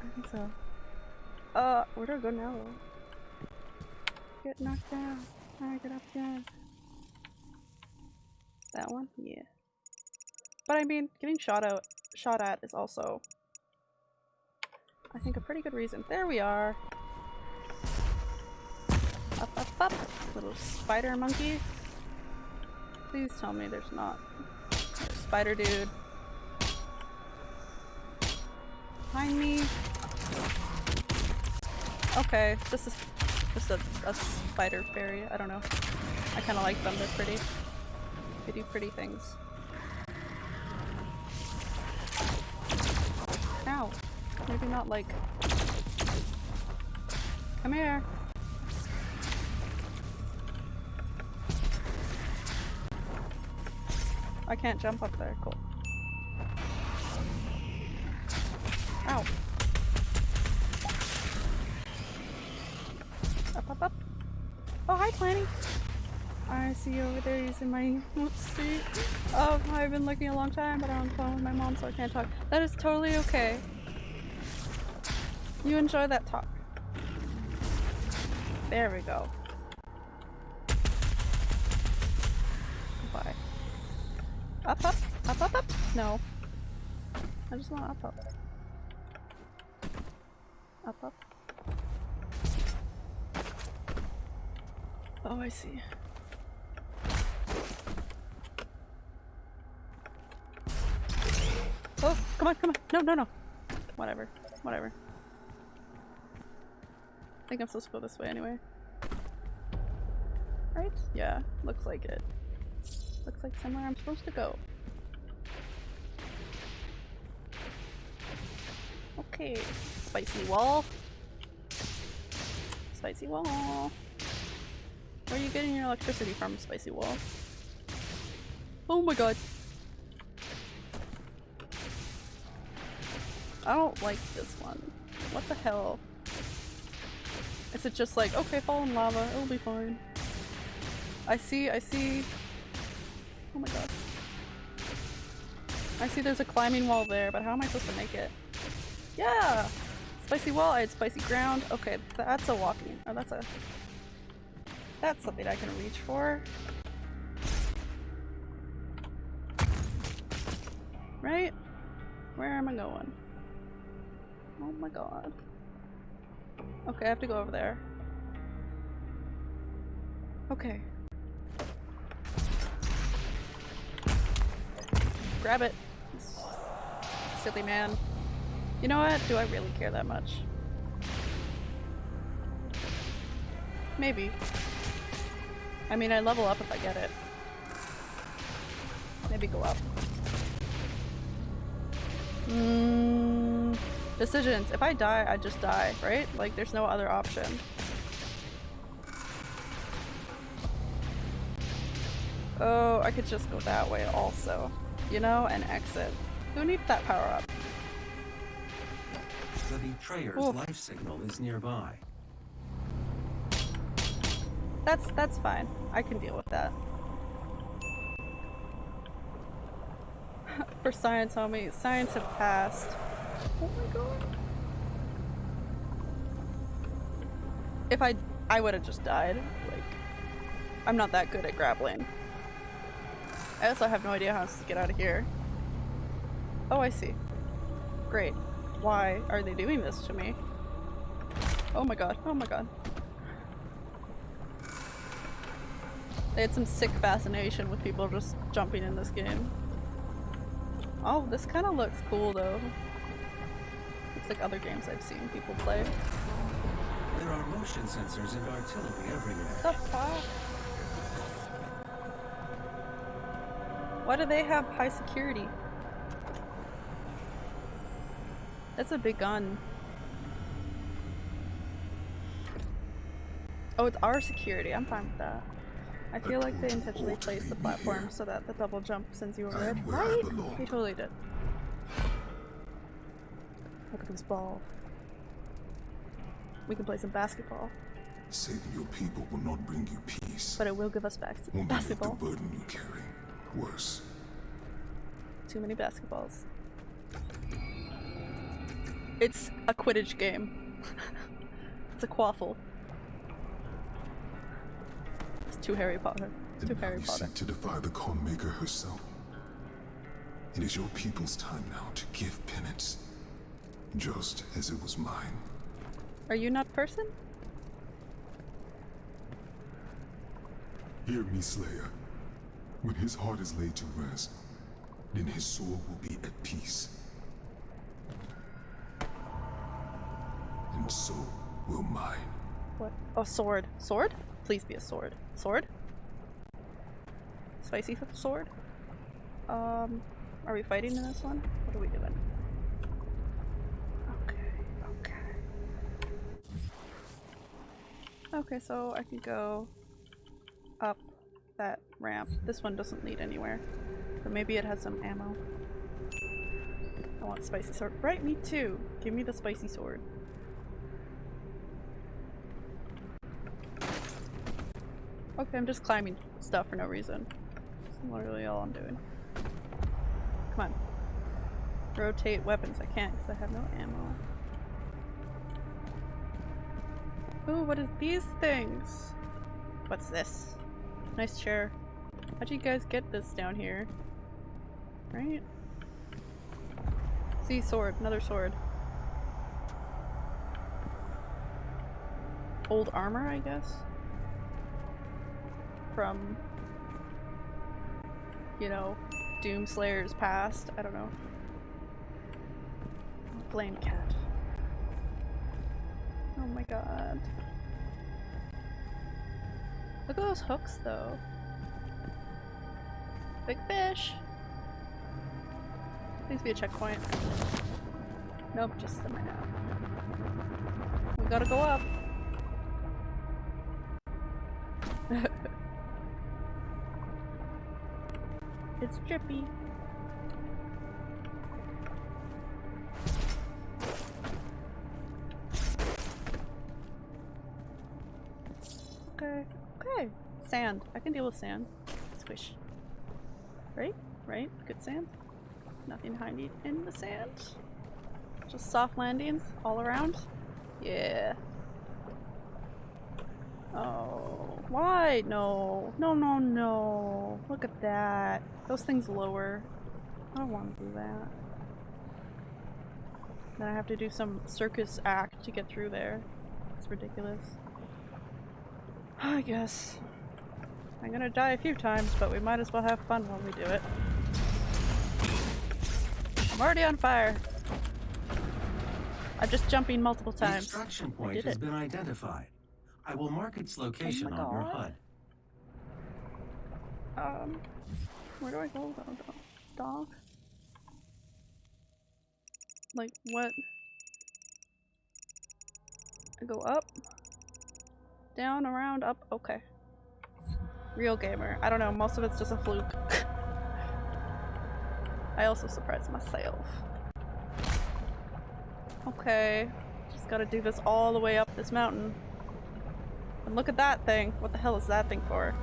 I think so. Uh, where do I go now? Get knocked down. I get up again. That one? Yeah. But I mean, getting shot out, shot at is also, I think, a pretty good reason. There we are. Up, up, up. Little spider monkey. Please tell me there's not. Spider dude. Behind me. Okay, this is just a, a spider fairy. I don't know. I kind of like them. They're pretty. They do pretty things. Ow. Maybe not like... Come here. I can't jump up there. Cool. Ow. Up, up, up. Oh, hi, Planny. I see you over there using my street. Oh, I've been looking a long time, but I'm on the phone with my mom, so I can't talk. That is totally okay. You enjoy that talk. There we go. Goodbye. Up, up, up, up, up. No. I just want up, up. Up, up. Oh, I see. Oh, come on, come on. No, no, no. Whatever. Whatever. I think I'm supposed to go this way anyway. Right? Yeah, looks like it. Looks like somewhere I'm supposed to go. Okay, spicy wall. Spicy wall. Where are you getting your electricity from, spicy wall? Oh my god. I don't like this one. What the hell? Is it just like, okay, fall in lava, it'll be fine. I see, I see. Oh my god. I see there's a climbing wall there, but how am I supposed to make it? Yeah! Spicy wall, I had spicy ground. Okay, that's a walking. Oh, that's a... That's something I can reach for. Right? Where am I going? Oh my god. Okay, I have to go over there. Okay. Grab it. Silly man. You know what? Do I really care that much? Maybe. I mean, I level up if I get it. Maybe go up. Mm, decisions. If I die, I just die, right? Like, there's no other option. Oh, I could just go that way also. You know, and exit. Who needs that power up? The betrayer's Ooh. life signal is nearby. That's that's fine. I can deal with that. (laughs) For science, homie. Science have passed. Oh my god. If I I would have just died. Like I'm not that good at grappling. I also have no idea how to get out of here. Oh, I see. Great. Why are they doing this to me? Oh my god. Oh my god. They had some sick fascination with people just jumping in this game. Oh, this kind of looks cool though. It's like other games I've seen people play. There are motion sensors and artillery everywhere. The fuck? Why do they have high security? That's a big gun. Oh, it's our security. I'm fine with that. I feel like they intentionally placed the platform so that the double jump sends you over it. I Right? They totally did. Look at this ball. We can play some basketball, Saving your people will not bring you peace. but it will give us back Only make the burden you carry worse. Too many basketballs. It's a Quidditch game. (laughs) it's a quaffle. It's too Harry Potter. It's too And Harry you Potter. seek to defy the Khan Maker herself. It is your people's time now to give penance, just as it was mine. Are you not person? Hear me, Slayer. When his heart is laid to rest, then his soul will be at peace. And so will mine. What? A sword. Sword? Please be a sword. Sword? Spicy sword? Um, are we fighting in this one? What are we doing? Okay, okay. Okay, so I can go up that ramp. This one doesn't lead anywhere. But maybe it has some ammo. I want spicy sword. Right, me too. Give me the spicy sword. Okay, I'm just climbing stuff for no reason. That's literally all I'm doing. Come on. Rotate weapons. I can't because I have no ammo. Ooh, what is these things? What's this? Nice chair. How'd you guys get this down here? right? See, sword. Another sword. Old armor, I guess? From... You know, Doomslayer's past. I don't know. Flame cat. Oh my god. Look at those hooks though. Big fish! Please be a checkpoint. Nope, just a minute. We gotta go up. (laughs) it's drippy. Okay, okay. Sand. I can deal with sand. Squish. Right? Right? Good sand? Nothing hiding in the sand? Just soft landings all around? Yeah. Oh, why? No. No, no, no. Look at that. Those things lower. I don't want to do that. Then I have to do some circus act to get through there. It's ridiculous. (sighs) I guess. I'm gonna die a few times, but we might as well have fun while we do it. I'm already on fire. I'm just jumping multiple The times. extraction I point has it. been identified. I will mark its location on your. HUD. Um, where do I go though? Dog? Like what? I go up, down, around, up. Okay. Real gamer. I don't know. Most of it's just a fluke. (laughs) I also surprised myself. Okay. Just gotta do this all the way up this mountain. And look at that thing. What the hell is that thing for?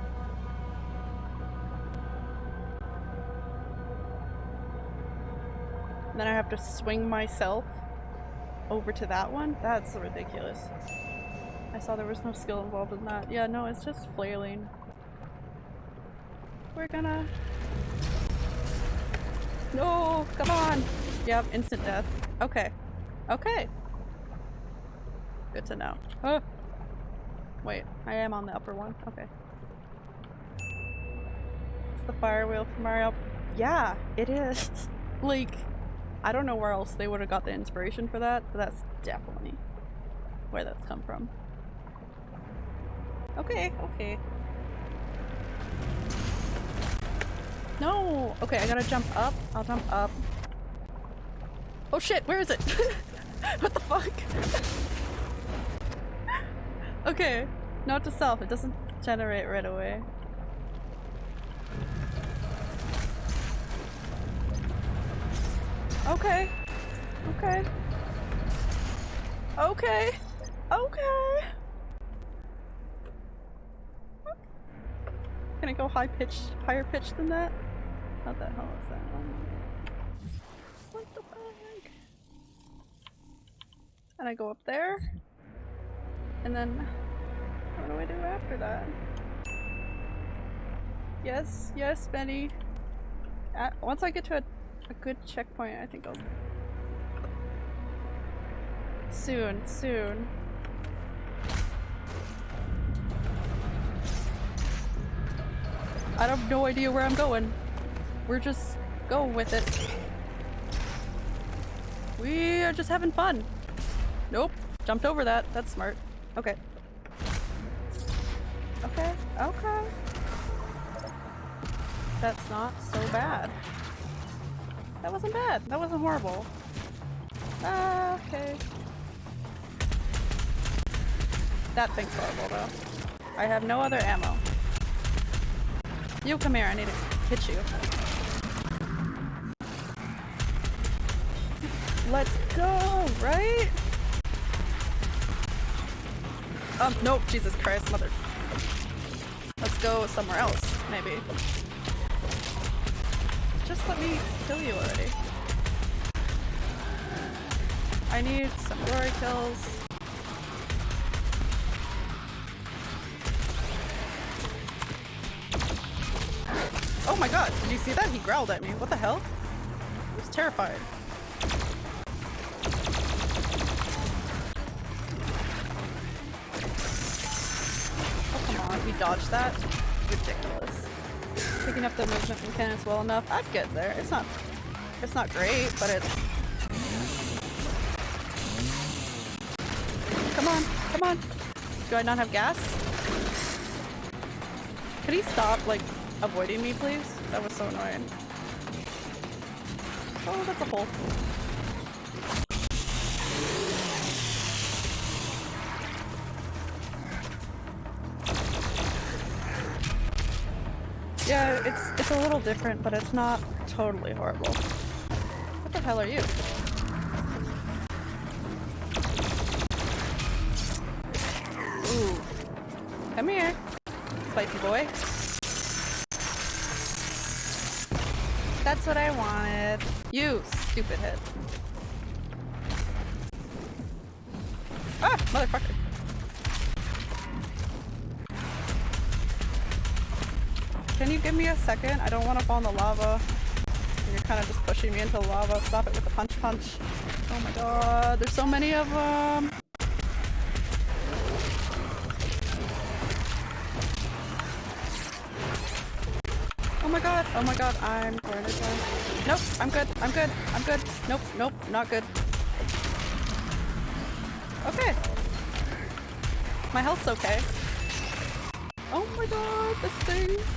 And then I have to swing myself over to that one? That's ridiculous. I saw there was no skill involved in that. Yeah, no, it's just flailing. We're gonna... No! Come on! Yep, instant death. Okay. Okay. Good to know. Huh. Wait, I am on the upper one. Okay. It's the fire wheel from Mario. Yeah, it is. (laughs) like, I don't know where else they would have got the inspiration for that, but that's definitely where that's come from. Okay, okay. No! Okay, I gotta jump up. I'll jump up. Oh shit, where is it? (laughs) what the fuck? (laughs) okay, note to self, it doesn't generate right away. Okay. Okay. Okay. Okay. Can I go high pitch, higher pitch than that? What the hell is that? Um, what the fuck? And I go up there. And then, what do I do after that? Yes, yes, Benny. At, once I get to a, a good checkpoint, I think I'll... Soon, soon. I have no idea where I'm going. We're just going with it. We are just having fun. Nope. Jumped over that. That's smart. Okay. Okay. Okay. That's not so bad. That wasn't bad. That wasn't horrible. Ah, okay. That thing's horrible though. I have no other ammo. You come here, I need to hit you. Let's go, right? Um, nope, Jesus Christ, mother. Let's go somewhere else, maybe. Just let me kill you already. I need some glory kills. Oh my god, did you see that? He growled at me. What the hell? I was terrified. Dodged that? Ridiculous. Picking up the movement mechanics well enough. I'd get there. It's not it's not great, but it's Come on, come on. Do I not have gas? Could he stop, like, avoiding me, please? That was so annoying. Oh, that's a hole. Little different, but it's not totally horrible. What the hell are you? Ooh. Come here, spicy boy. That's what I wanted. You stupid head. Second? I don't want to fall in the lava. You're kind of just pushing me into the lava. Stop it with the punch punch. Oh my god, there's so many of them. Oh my god, oh my god, I'm going to die. Nope, I'm good, I'm good, I'm good. Nope, nope, not good. Okay. My health's okay. Oh my god, this thing.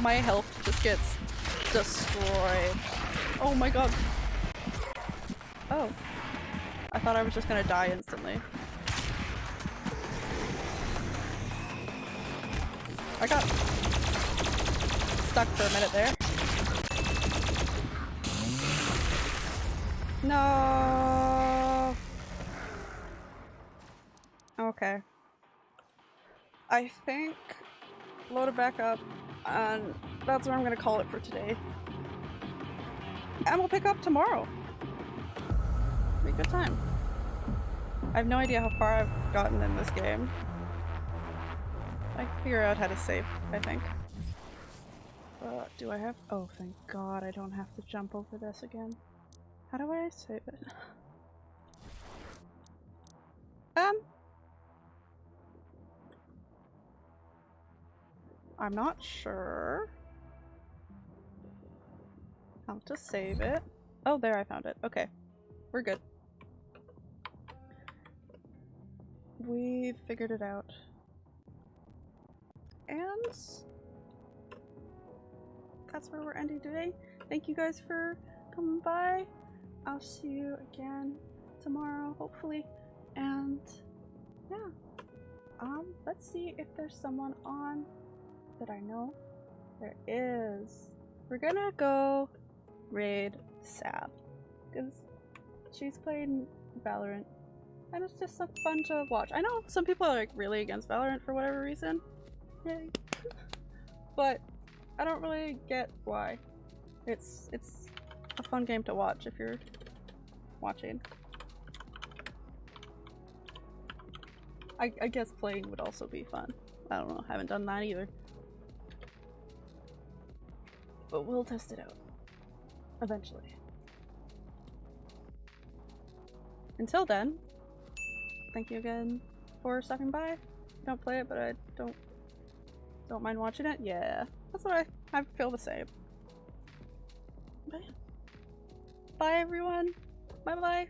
My health just gets destroyed. Oh my god. Oh. I thought I was just gonna die instantly. I got stuck for a minute there. No. Okay. I think load it back up and that's where I'm gonna call it for today. And we'll pick up tomorrow. Be a good time. I have no idea how far I've gotten in this game. I can figure out how to save, I think. Uh, do I have- oh thank god I don't have to jump over this again. How do I save it? I'm not sure how to save it. Oh, there I found it. Okay. We're good. We figured it out. And that's where we're ending today. Thank you guys for coming by. I'll see you again tomorrow, hopefully. And yeah. Um, let's see if there's someone on that I know. There is. We're gonna go raid Sab. Because she's playing Valorant. And it's just so fun to watch. I know some people are like really against Valorant for whatever reason. Yay. (laughs) but I don't really get why. It's it's a fun game to watch if you're watching. I, I guess playing would also be fun. I don't know, haven't done that either. But we'll test it out. Eventually. Until then, thank you again for stopping by. Don't play it, but I don't don't mind watching it. Yeah, that's what I I feel the same. Bye everyone. Bye bye.